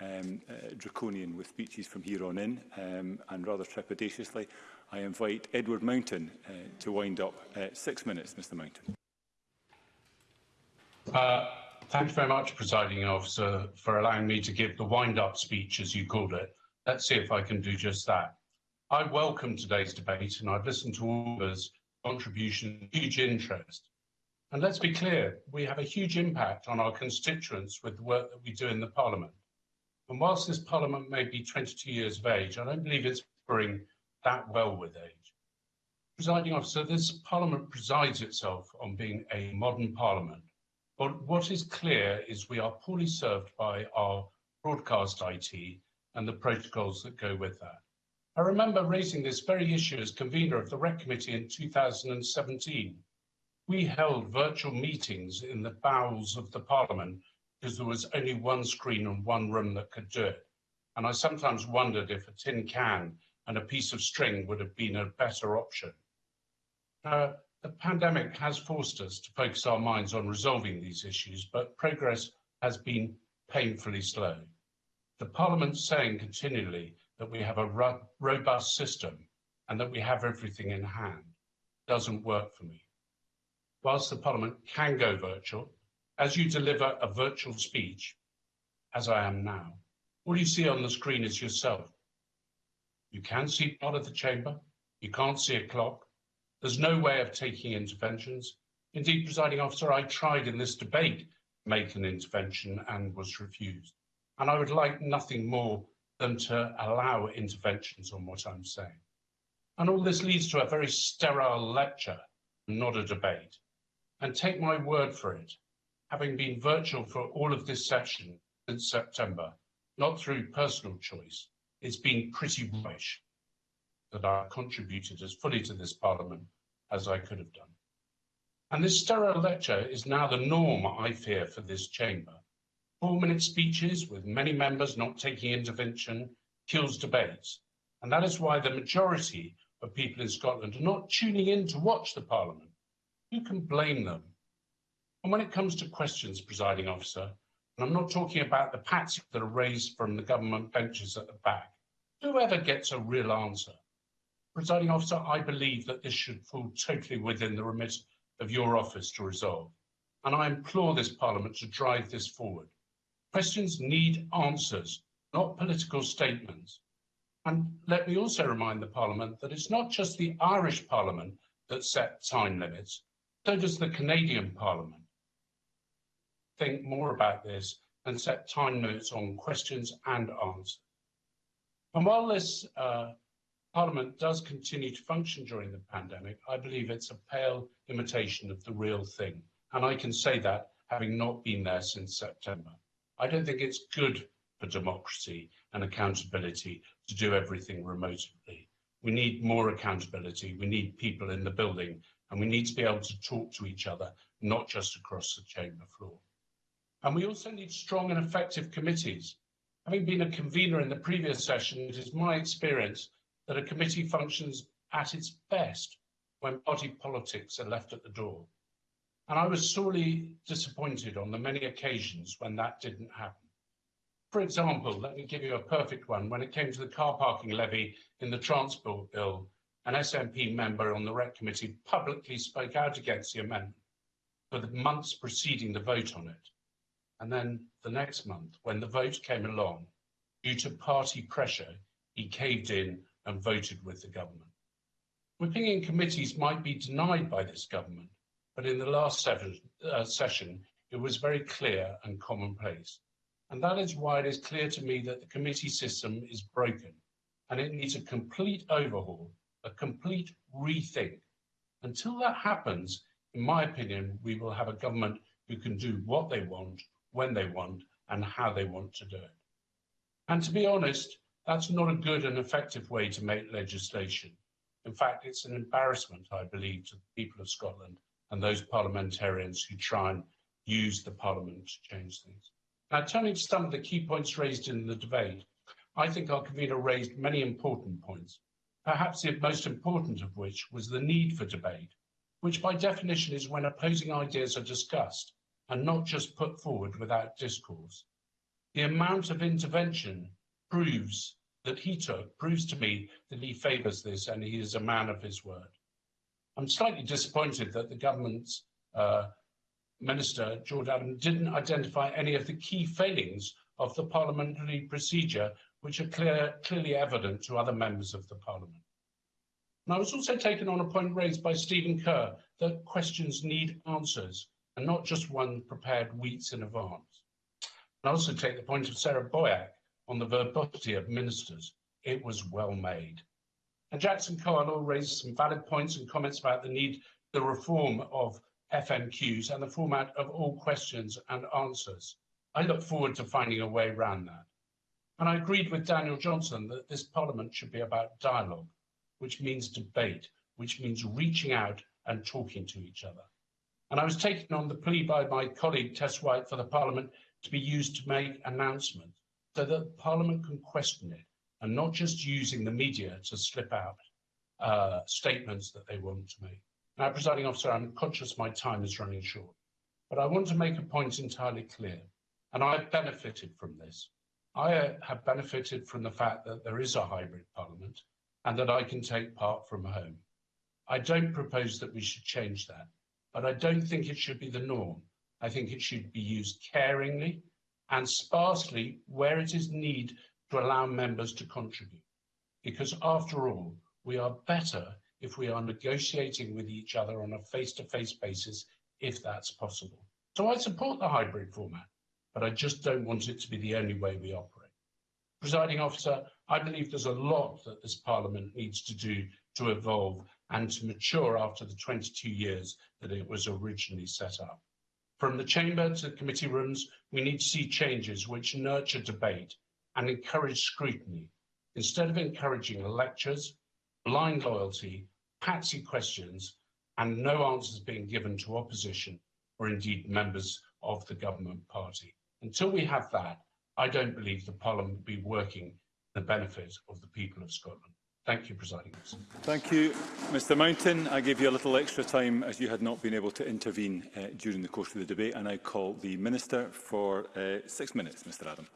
um, uh, draconian with speeches from here on in, um, and rather trepidatiously, I invite Edward Mountain uh, to wind up. Uh, six minutes, Mr Mountain. Uh, thank you very much, Presiding Officer, for allowing me to give the wind-up speech, as you called it. Let's see if I can do just that. I welcome today's debate, and I've listened to all of us contribution huge interest. And let's be clear, we have a huge impact on our constituents with the work that we do in the Parliament. And whilst this Parliament may be 22 years of age, I don't believe it's going that well with age. Presiding officer, this Parliament presides itself on being a modern Parliament, but what is clear is we are poorly served by our broadcast IT and the protocols that go with that. I remember raising this very issue as convener of the REC Committee in 2017. We held virtual meetings in the bowels of the Parliament because there was only one screen and one room that could do it. And I sometimes wondered if a tin can and a piece of string would have been a better option. Uh, the pandemic has forced us to focus our minds on resolving these issues, but progress has been painfully slow. The Parliament's saying continually that we have a robust system and that we have everything in hand doesn't work for me. Whilst the Parliament can go virtual, as you deliver a virtual speech, as I am now, all you see on the screen is yourself. You can see part of the chamber, you can't see a clock, there's no way of taking interventions. Indeed, presiding officer, I tried in this debate to make an intervention and was refused. And I would like nothing more than to allow interventions on what I'm saying. And all this leads to a very sterile lecture, not a debate. And take my word for it, having been virtual for all of this session since September, not through personal choice, it's been pretty rubbish that I contributed as fully to this Parliament as I could have done. And this sterile lecture is now the norm, I fear, for this chamber. Four-minute speeches with many members not taking intervention kills debates. And that is why the majority of people in Scotland are not tuning in to watch the Parliament. Who can blame them? And when it comes to questions, presiding officer, and I'm not talking about the pats that are raised from the government benches at the back, whoever gets a real answer? Presiding officer, I believe that this should fall totally within the remit of your office to resolve, and I implore this Parliament to drive this forward. Questions need answers, not political statements. And let me also remind the Parliament that it's not just the Irish Parliament that set time limits, so does the Canadian Parliament. Think more about this and set time limits on questions and answers. And while this uh, Parliament does continue to function during the pandemic, I believe it's a pale imitation of the real thing. And I can say that having not been there since September. I don't think it's good for democracy and accountability to do everything remotely. We need more accountability. We need people in the building and we need to be able to talk to each other, not just across the chamber floor. And we also need strong and effective committees. Having been a convener in the previous session, it is my experience that a committee functions at its best when party politics are left at the door. And I was sorely disappointed on the many occasions when that didn't happen. For example, let me give you a perfect one. When it came to the car parking levy in the Transport Bill, an SNP member on the REC committee publicly spoke out against the amendment for the months preceding the vote on it. And then the next month, when the vote came along, due to party pressure, he caved in and voted with the government. Whipping in committees might be denied by this government, but in the last seven, uh, session, it was very clear and commonplace. And that is why it is clear to me that the committee system is broken and it needs a complete overhaul, a complete rethink. Until that happens, in my opinion, we will have a government who can do what they want, when they want, and how they want to do it. And to be honest, that's not a good and effective way to make legislation. In fact, it's an embarrassment, I believe, to the people of Scotland and those parliamentarians who try and use the parliament to change things. Now, turning to some of the key points raised in the debate, I think our convener raised many important points, perhaps the most important of which was the need for debate, which by definition is when opposing ideas are discussed and not just put forward without discourse. The amount of intervention proves that he took proves to me that he favours this and he is a man of his word. I'm slightly disappointed that the government's uh, minister, George Adam, didn't identify any of the key failings of the parliamentary procedure, which are clear, clearly evident to other members of the parliament. And I was also taken on a point raised by Stephen Kerr that questions need answers and not just one prepared weeks in advance. And I also take the point of Sarah Boyack on the verbosity of ministers, it was well made. And Jackson Coyle raised some valid points and comments about the need the reform of FMQs and the format of all questions and answers. I look forward to finding a way around that. And I agreed with Daniel Johnson that this parliament should be about dialogue, which means debate, which means reaching out and talking to each other. And I was taken on the plea by my colleague Tess White for the parliament to be used to make announcements so that Parliament can question it and not just using the media to slip out uh, statements that they want to make. Now, presiding officer, I'm conscious my time is running short, but I want to make a point entirely clear, and I've benefited from this. I uh, have benefited from the fact that there is a hybrid parliament and that I can take part from home. I don't propose that we should change that, but I don't think it should be the norm. I think it should be used caringly and sparsely where it is need to allow members to contribute. Because after all, we are better if we are negotiating with each other on a face-to-face -face basis, if that's possible. So I support the hybrid format, but I just don't want it to be the only way we operate. Presiding officer, I believe there's a lot that this parliament needs to do to evolve and to mature after the 22 years that it was originally set up. From the chamber to the committee rooms, we need to see changes which nurture debate and encourage scrutiny, instead of encouraging lectures, blind loyalty, patsy questions, and no answers being given to opposition or indeed members of the government party. Until we have that, I don't believe the Parliament will be working the benefit of the people of Scotland. Thank you, Presiding Officer. Thank you, Mr Mountain. I gave you a little extra time as you had not been able to intervene uh, during the course of the debate. And I call the Minister for uh, six minutes, Mr Adam.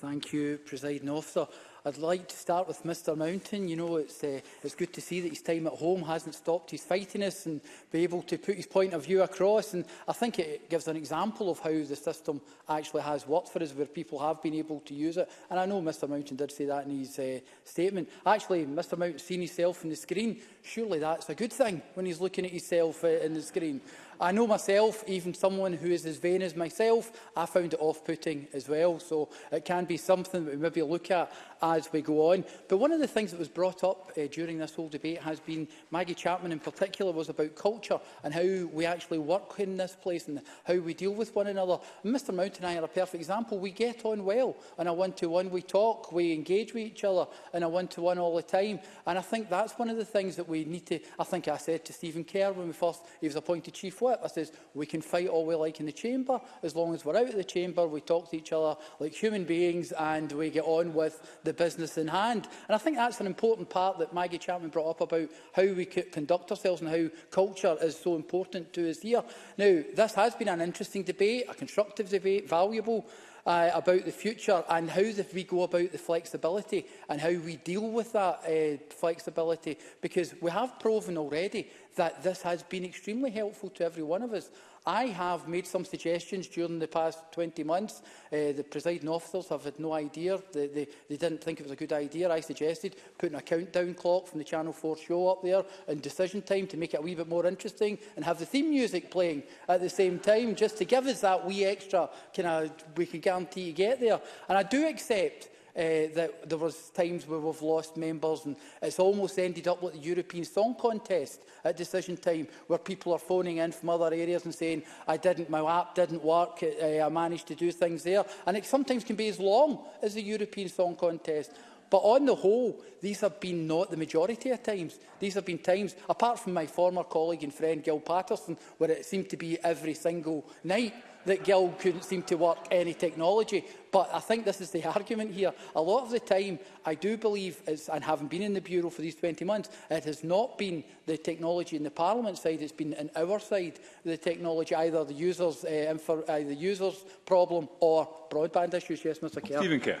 Thank you, Presiding Officer. I'd like to start with Mr Mountain. You know, it's, uh, it's good to see that his time at home hasn't stopped his fightiness and be able to put his point of view across. And I think it gives an example of how the system actually has worked for us, where people have been able to use it. And I know Mr Mountain did say that in his uh, statement. Actually, Mr Mountain seen himself on the screen. Surely that's a good thing when he's looking at himself uh, in the screen. I know myself, even someone who is as vain as myself, I found it off-putting as well. So it can be something that we maybe look at as we go on. But one of the things that was brought up uh, during this whole debate has been, Maggie Chapman in particular, was about culture and how we actually work in this place and how we deal with one another. And Mr Mount and I are a perfect example. We get on well on a one-to-one. -one. We talk, we engage with each other in a one-to-one -one all the time. And I think that's one of the things that we need to... I think I said to Stephen Kerr when we first, he was appointed Chief Whip, it. I says, we can fight all we like in the chamber. As long as we're out of the chamber, we talk to each other like human beings and we get on with the business in hand. And I think that's an important part that Maggie Chapman brought up about how we conduct ourselves and how culture is so important to us here. Now, this has been an interesting debate, a constructive debate, valuable uh, about the future and how the, we go about the flexibility and how we deal with that uh, flexibility because we have proven already that this has been extremely helpful to every one of us. I have made some suggestions during the past 20 months. Uh, the presiding officers have had no idea. They, they, they didn't think it was a good idea. I suggested putting a countdown clock from the Channel 4 show up there and decision time to make it a wee bit more interesting and have the theme music playing at the same time just to give us that wee extra can I, we can guarantee to get there. And I do accept uh, that there was times where we've lost members and it's almost ended up like the European Song Contest at decision time where people are phoning in from other areas and saying, I didn't, my app didn't work, uh, I managed to do things there. And it sometimes can be as long as the European Song Contest. But on the whole, these have been not the majority of times. These have been times, apart from my former colleague and friend Gil Patterson, where it seemed to be every single night, that Gill couldn't seem to work any technology. But I think this is the argument here. A lot of the time, I do believe, it's, and having been in the Bureau for these 20 months, it has not been the technology in the Parliament side, it's been on our side, the technology, either the users, uh, for, uh, the users problem or broadband issues. Yes, Mr Kerr. Stephen Kerr.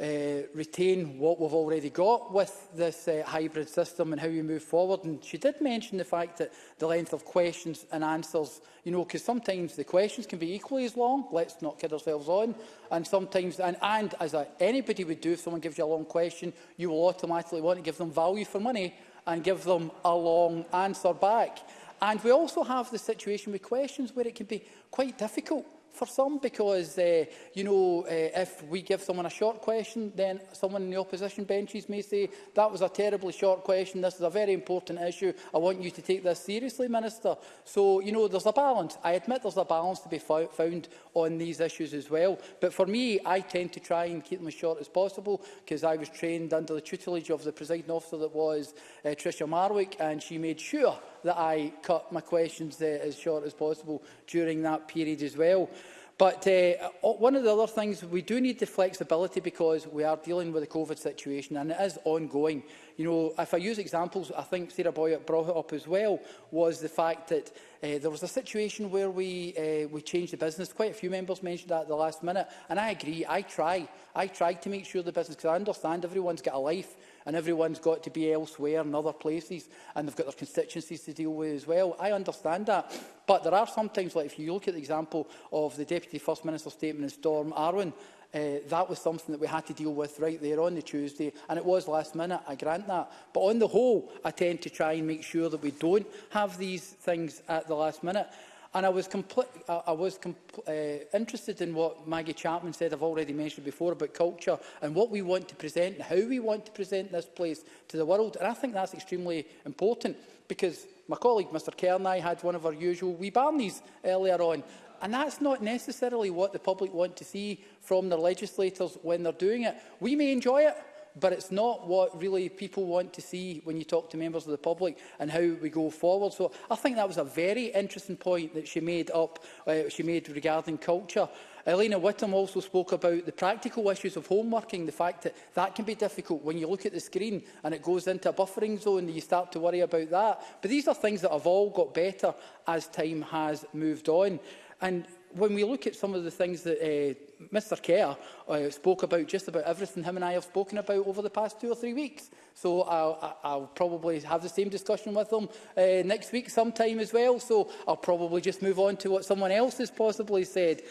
uh, retain what we've already got with this uh, hybrid system and how we move forward. And she did mention the fact that the length of questions and answers, you know, because sometimes the questions can be equally as long, let's not kid ourselves on, and sometimes, and, and as a, anybody would do, if someone gives you a long question, you will automatically want to give them value for money and give them a long answer back. And we also have the situation with questions where it can be quite difficult for some because, uh, you know, uh, if we give someone a short question, then someone in the opposition benches may say, that was a terribly short question, this is a very important issue, I want you to take this seriously, Minister. So, you know, there's a balance. I admit there's a balance to be found on these issues as well. But for me, I tend to try and keep them as short as possible because I was trained under the tutelage of the presiding officer that was uh, Tricia Marwick, and she made sure that I cut my questions uh, as short as possible during that period as well. But uh, one of the other things, we do need the flexibility because we are dealing with the COVID situation and it is ongoing. You know, if I use examples, I think Sarah Boyett brought it up as well, was the fact that uh, there was a situation where we, uh, we changed the business. Quite a few members mentioned that at the last minute. And I agree, I try. I try to make sure the business, because I understand everyone's got a life and everyone's got to be elsewhere in other places, and they've got their constituencies to deal with as well. I understand that, but there are sometimes, like if you look at the example of the Deputy First Minister's statement in Storm Arwen, uh, that was something that we had to deal with right there on the Tuesday, and it was last minute, I grant that. But on the whole, I tend to try and make sure that we don't have these things at the last minute. And I was, compl I was uh, interested in what Maggie Chapman said, I've already mentioned before, about culture and what we want to present and how we want to present this place to the world. And I think that's extremely important because my colleague, Mr Kerr, and I had one of our usual wee Barneys earlier on. And that's not necessarily what the public want to see from their legislators when they're doing it. We may enjoy it, but it's not what really people want to see when you talk to members of the public and how we go forward. So I think that was a very interesting point that she made up, uh, she made regarding culture. Elena Whittam also spoke about the practical issues of home working, the fact that that can be difficult when you look at the screen and it goes into a buffering zone and you start to worry about that. But these are things that have all got better as time has moved on. And when we look at some of the things that uh, Mr Kerr uh, spoke about just about everything him and I have spoken about over the past two or three weeks. So I'll, I'll probably have the same discussion with them uh, next week sometime as well. So I'll probably just move on to what someone else has possibly said.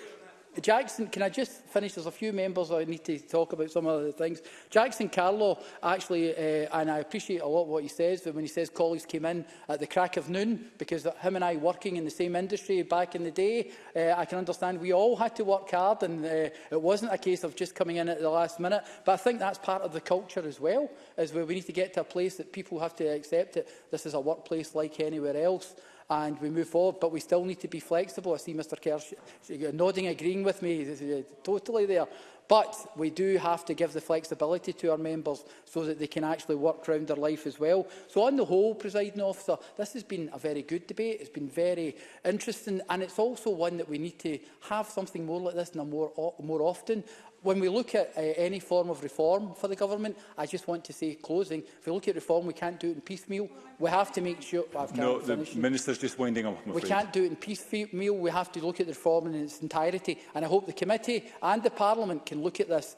Jackson, can I just finish? There's a few members I need to talk about some of the things. Jackson Carlo, actually, uh, and I appreciate a lot what he says, but when he says colleagues came in at the crack of noon, because him and I working in the same industry back in the day, uh, I can understand we all had to work hard, and uh, it wasn't a case of just coming in at the last minute. But I think that's part of the culture as well, is where we need to get to a place that people have to accept that This is a workplace like anywhere else and we move forward. But we still need to be flexible. I see Mr Kerr uh, nodding, agreeing with me totally there. But we do have to give the flexibility to our members so that they can actually work around their life as well. So on the whole, presiding officer, this has been a very good debate. It's been very interesting and it's also one that we need to have something more like this and more, more often when we look at uh, any form of reform for the government, I just want to say, closing, if we look at reform, we can't do it in piecemeal. We have to make sure... Well, no, the Minister's just winding up, I'm afraid. We can't do it in piecemeal. We have to look at the reform in its entirety. And I hope the committee and the Parliament can look at this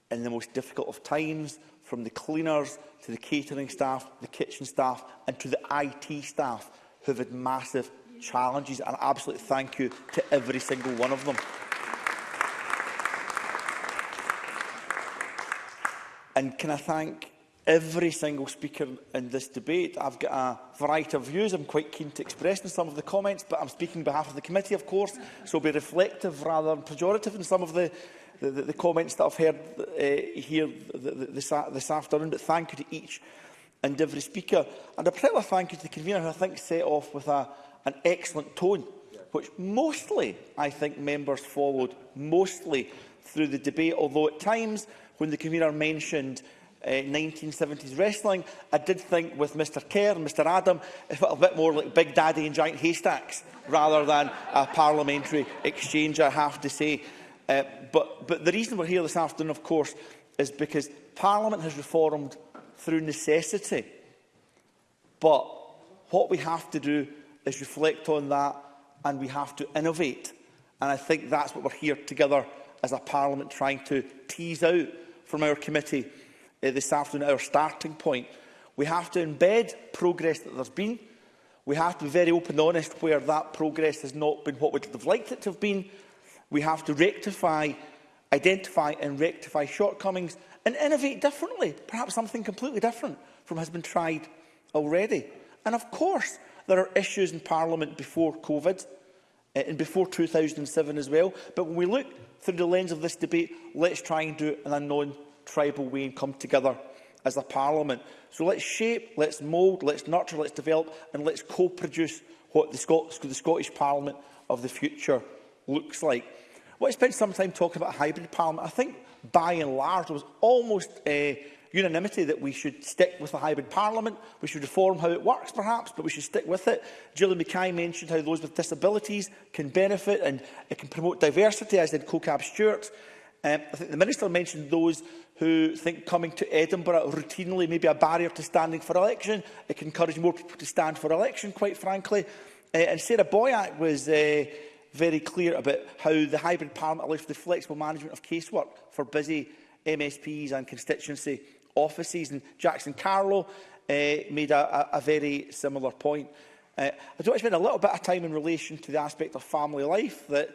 in the most difficult of times, from the cleaners to the catering staff, the kitchen staff and to the IT staff who have had massive challenges. And absolute thank you to every single one of them. And can I thank every single speaker in this debate? I've got a variety of views I'm quite keen to express in some of the comments, but I'm speaking on behalf of the committee, of course, so I'll be reflective rather than pejorative in some of the the, the, comments that I've heard uh, here this, this afternoon, but thank you to each and every speaker. And a particular thank you to the convener, who I think set off with a, an excellent tone, which mostly, I think, members followed, mostly through the debate, although at times when the convener mentioned uh, eh, 1970s wrestling, I did think with Mr Kerr and Mr Adam, it felt a bit more like Big Daddy and Giant Haystacks rather than a parliamentary exchange, I have to say. Uh, but, but the reason we're here this afternoon, of course, is because Parliament has reformed through necessity. But what we have to do is reflect on that and we have to innovate. And I think that's what we're here together as a Parliament trying to tease out from our committee uh, this afternoon, our starting point. We have to embed progress that there's been. We have to be very open and honest where that progress has not been what we'd have liked it to have been. We have to rectify, identify and rectify shortcomings and innovate differently, perhaps something completely different from has been tried already. And of course, there are issues in Parliament before COVID eh, and before 2007 as well. But when we look through the lens of this debate, let's try and do it in a non-tribal way and come together as a parliament. So let's shape, let's mould, let's nurture, let's develop and let's co-produce what the, Scots, the Scottish Parliament of the future looks like. Well, I spent some time talking about a hybrid parliament. I think by and large there was almost a uh, eh, unanimity that we should stick with a hybrid parliament. We should reform how it works, perhaps, but we should stick with it. Julie Mackay mentioned how those with disabilities can benefit and it can promote diversity, as did CoCab Stewart. Um, I think the Minister mentioned those who think coming to Edinburgh routinely may be a barrier to standing for election. It can encourage more people to stand for election, quite frankly. Uh, and Sarah Boyack was uh, very clear about how the hybrid parliament allows for the flexible management of casework for busy MSPs and constituency offices. And Jackson Carlo uh, made a, a, a very similar point. Uh, I do want to spend a little bit of time in relation to the aspect of family life that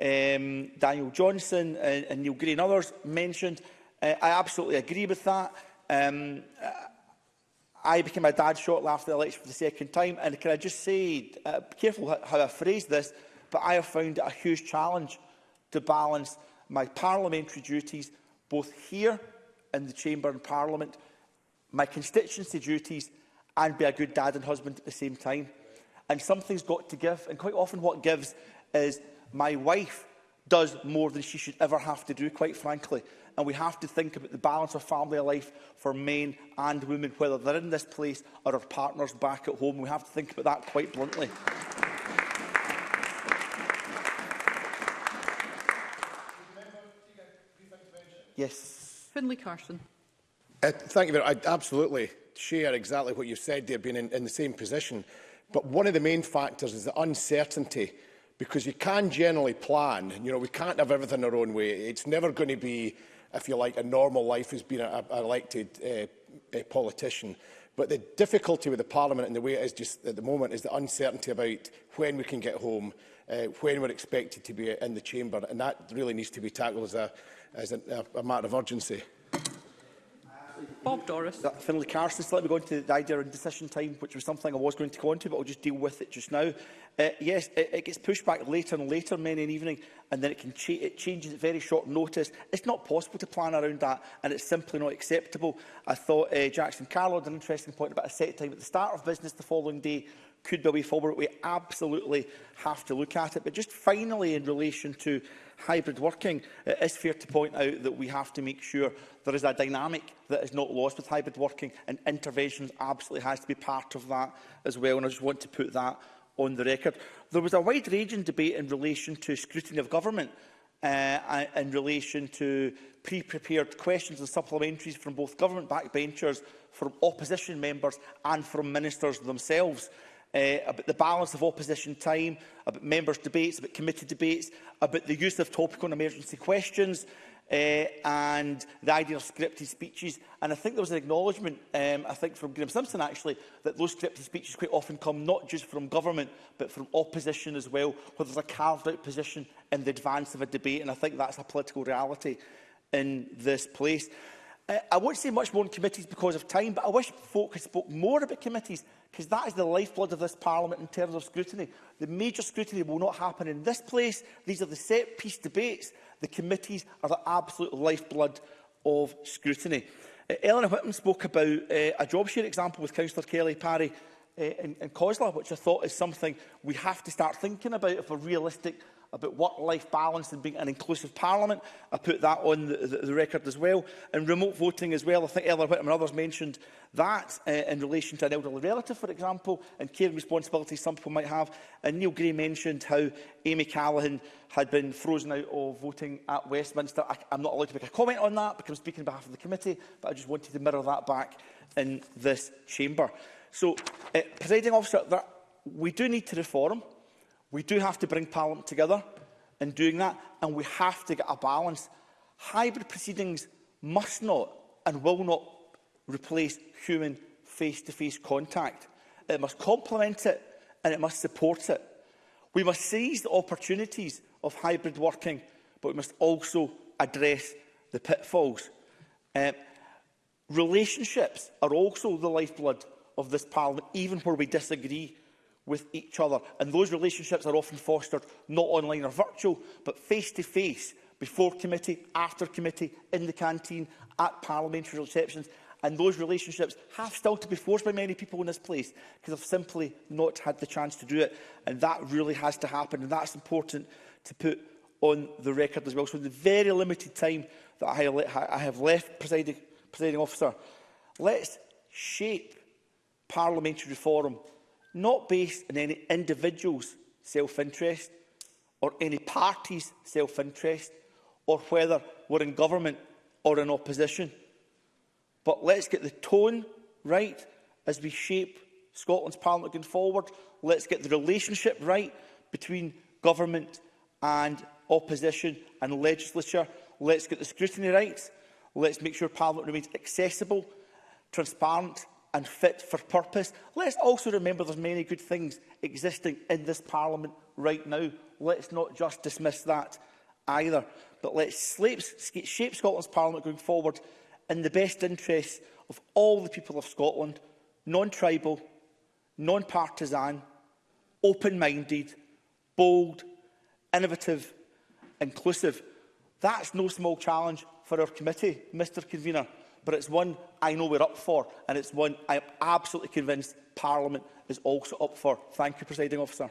um, Daniel Johnson and, and Neil Gray and others mentioned. Uh, I absolutely agree with that. Um, I became a dad shortly after the election for the second time, and can I just say, uh, be careful how I phrase this, but I have found it a huge challenge to balance my parliamentary duties both here in the Chamber and Parliament, my constituency duties and be a good dad and husband at the same time. And something's got to give. And quite often what gives is my wife does more than she should ever have to do, quite frankly. And we have to think about the balance of family life for men and women, whether they're in this place or our partners back at home. We have to think about that quite bluntly. yes. Finlay Carson. Uh, thank you very much. I absolutely share exactly what you've said there, being in, in the same position. But one of the main factors is the uncertainty because you can generally plan. You know, we can't have everything our own way. It's never going to be, if you like, a normal life as being an elected uh, a politician. But the difficulty with the Parliament and the way it is just at the moment is the uncertainty about when we can get home, uh, when we're expected to be in the chamber. And that really needs to be tackled as a, as a, a matter of urgency. Bob Doris. Uh, Finlay Carson, so let me go into the idea of decision time, which was something I was going to go into, but I'll just deal with it just now. Uh, yes, it, it gets pushed back later and later, many an evening, and then it can cha it changes at very short notice. It's not possible to plan around that, and it's simply not acceptable. I thought uh, Jackson Carlo had an interesting point about a set time at the start of business the following day, could be forward. We absolutely have to look at it. But just finally, in relation to hybrid working, it is fair to point out that we have to make sure there is a dynamic that is not lost with hybrid working, and interventions absolutely has to be part of that as well. And I just want to put that on the record. There was a wide-ranging debate in relation to scrutiny of government uh, in relation to pre-prepared questions and supplementaries from both government backbenchers, from opposition members and from ministers themselves uh, about the balance of opposition time, about members' debates, about committee debates, about the use of topical and emergency questions, uh, and the idea of scripted speeches. And I think there was an acknowledgement, um, I think, from Graham Simpson, actually, that those scripted speeches quite often come not just from government, but from opposition as well, where there's a carved-out position in the advance of a debate. And I think that's a political reality in this place. Uh, I won't say much more on committees because of time, but I wish folk had spoke more about committees because that is the lifeblood of this Parliament in terms of scrutiny. The major scrutiny will not happen in this place. These are the set-piece debates. The committees are the absolute lifeblood of scrutiny. Uh, Eleanor Whitman spoke about uh, a job share example with Councillor Kelly Parry uh, in, in Cosla, which I thought is something we have to start thinking about if we're realistic about work-life balance and being an inclusive parliament. I put that on the, the, the record as well. And remote voting as well. I think Ella Whittam and others mentioned that uh, in relation to an elderly relative, for example, and care responsibilities some people might have. And Neil Gray mentioned how Amy Callaghan had been frozen out of voting at Westminster. I, I'm not allowed to make a comment on that because I'm speaking on behalf of the committee, but I just wanted to mirror that back in this chamber. So, uh, presiding officer, that we do need to reform We do have to bring Parliament together in doing that, and we have to get a balance. Hybrid proceedings must not and will not replace human face-to-face -face contact. It must complement it and it must support it. We must seize the opportunities of hybrid working, but we must also address the pitfalls. Uh, relationships are also the lifeblood of this Parliament, even where we disagree with each other. And those relationships are often fostered not online or virtual, but face-to-face, -face, before committee, after committee, in the canteen, at parliamentary receptions. And those relationships have still to be forced by many people in this place because they've simply not had the chance to do it. And that really has to happen. And that's important to put on the record as well. So in the very limited time that I have left, presiding, presiding officer, let's shape parliamentary reform not based on any individual's self-interest or any party's self-interest or whether we're in government or in opposition. But let's get the tone right as we shape Scotland's Parliament going forward. Let's get the relationship right between government and opposition and legislature. Let's get the scrutiny right. Let's make sure Parliament remains accessible, transparent and fit for purpose. Let's also remember there's many good things existing in this Parliament right now. Let's not just dismiss that either. But let's shape Scotland's Parliament going forward in the best interests of all the people of Scotland, non-tribal, non-partisan, open-minded, bold, innovative, inclusive. That's no small challenge for our committee, Mr Convener but it's one I know we're up for, and it's one I am absolutely convinced Parliament is also up for. Thank you, Presiding Officer.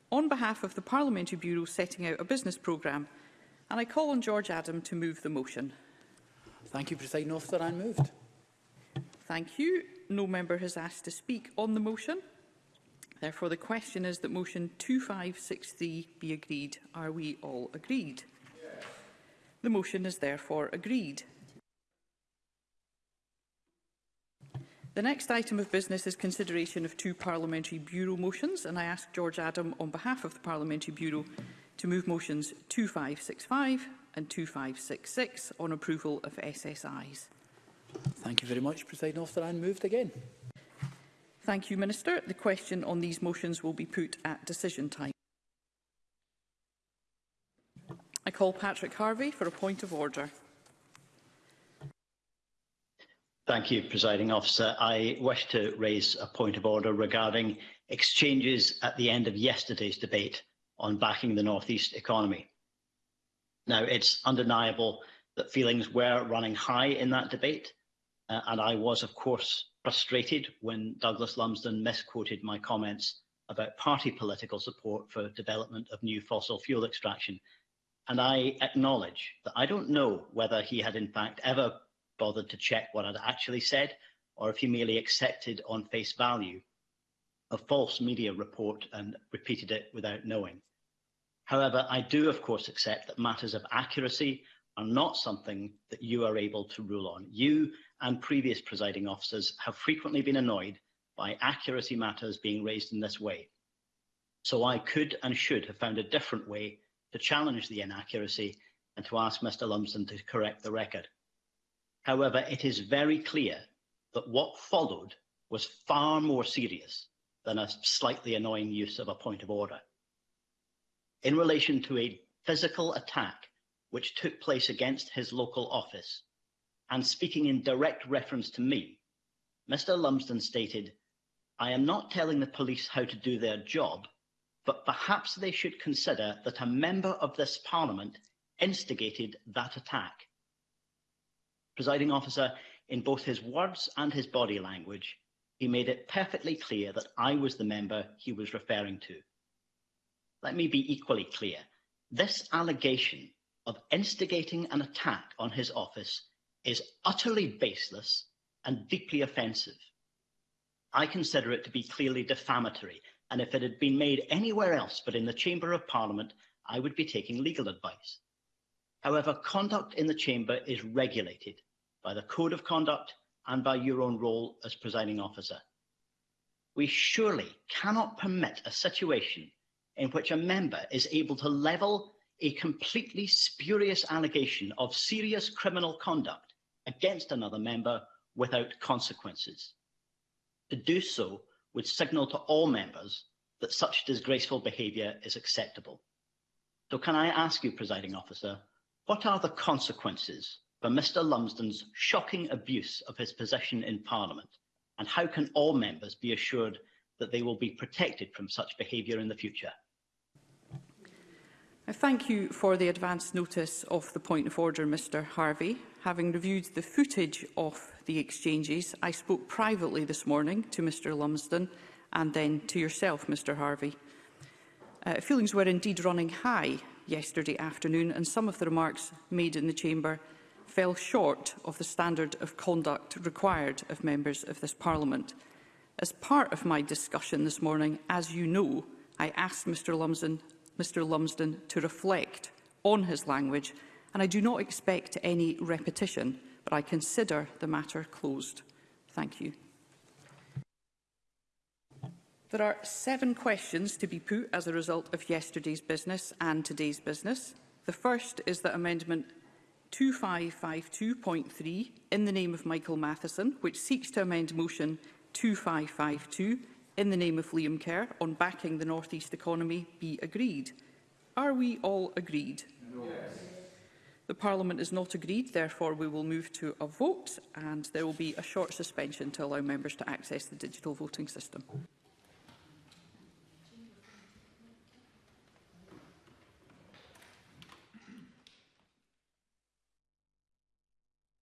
on behalf of the Parliamentary Bureau setting out a business programme. And I call on George Adam to move the motion. Thank you, President Officer. I'm moved. Thank you. No member has asked to speak on the motion. Therefore, the question is that motion 2563 be agreed. Are we all agreed? Yes. The motion is therefore agreed. The next item of business is consideration of two Parliamentary Bureau motions, and I ask George Adam on behalf of the Parliamentary Bureau to move motions 2565 and 2566 on approval of SSIs. Thank you very much, President Officer, and moved again. Thank you, Minister. The question on these motions will be put at decision time. I call Patrick Harvey for a point of order. Thank you, Presiding Officer. I wish to raise a point of order regarding exchanges at the end of yesterday's debate on backing the North East economy. Now, it's undeniable that feelings were running high in that debate, uh, and I was, of course, frustrated when Douglas Lumsden misquoted my comments about party political support for development of new fossil fuel extraction. And I acknowledge that I don't know whether he had in fact ever bothered to check what I'd actually said or if he merely accepted on face value a false media report and repeated it without knowing. However, I do, of course, accept that matters of accuracy are not something that you are able to rule on. You and previous presiding officers have frequently been annoyed by accuracy matters being raised in this way. So I could and should have found a different way to challenge the inaccuracy and to ask Mr Lumsden to correct the record. However, it is very clear that what followed was far more serious than a slightly annoying use of a point of order. In relation to a physical attack which took place against his local office, and speaking in direct reference to me, Mr. Lumsden stated, I am not telling the police how to do their job, but perhaps they should consider that a member of this parliament instigated that attack Presiding Officer, in both his words and his body language, he made it perfectly clear that I was the member he was referring to. Let me be equally clear. This allegation of instigating an attack on his office is utterly baseless and deeply offensive. I consider it to be clearly defamatory, and if it had been made anywhere else but in the Chamber of Parliament, I would be taking legal advice. However, conduct in the chamber is regulated by the code of conduct and by your own role as presiding officer. We surely cannot permit a situation in which a member is able to level a completely spurious allegation of serious criminal conduct against another member without consequences. To do so would signal to all members that such disgraceful behaviour is acceptable. So can I ask you, presiding officer, What are the consequences for Mr Lumsden's shocking abuse of his position in Parliament, and how can all members be assured that they will be protected from such behaviour in the future? I thank you for the advance notice of the point of order, Mr Harvey. Having reviewed the footage of the exchanges, I spoke privately this morning to Mr Lumsden and then to yourself, Mr Harvey. Uh, feelings were indeed running high yesterday afternoon, and some of the remarks made in the Chamber fell short of the standard of conduct required of members of this Parliament. As part of my discussion this morning, as you know, I asked Mr Lumsden, Mr Lumsden to reflect on his language, and I do not expect any repetition, but I consider the matter closed. Thank you. There are seven questions to be put as a result of yesterday's business and today's business. The first is that Amendment 2552.3 in the name of Michael Matheson, which seeks to amend Motion 2552 in the name of Liam Kerr on backing the North East economy, be agreed. Are we all agreed? Yes. The Parliament is not agreed, therefore we will move to a vote and there will be a short suspension to allow members to access the digital voting system.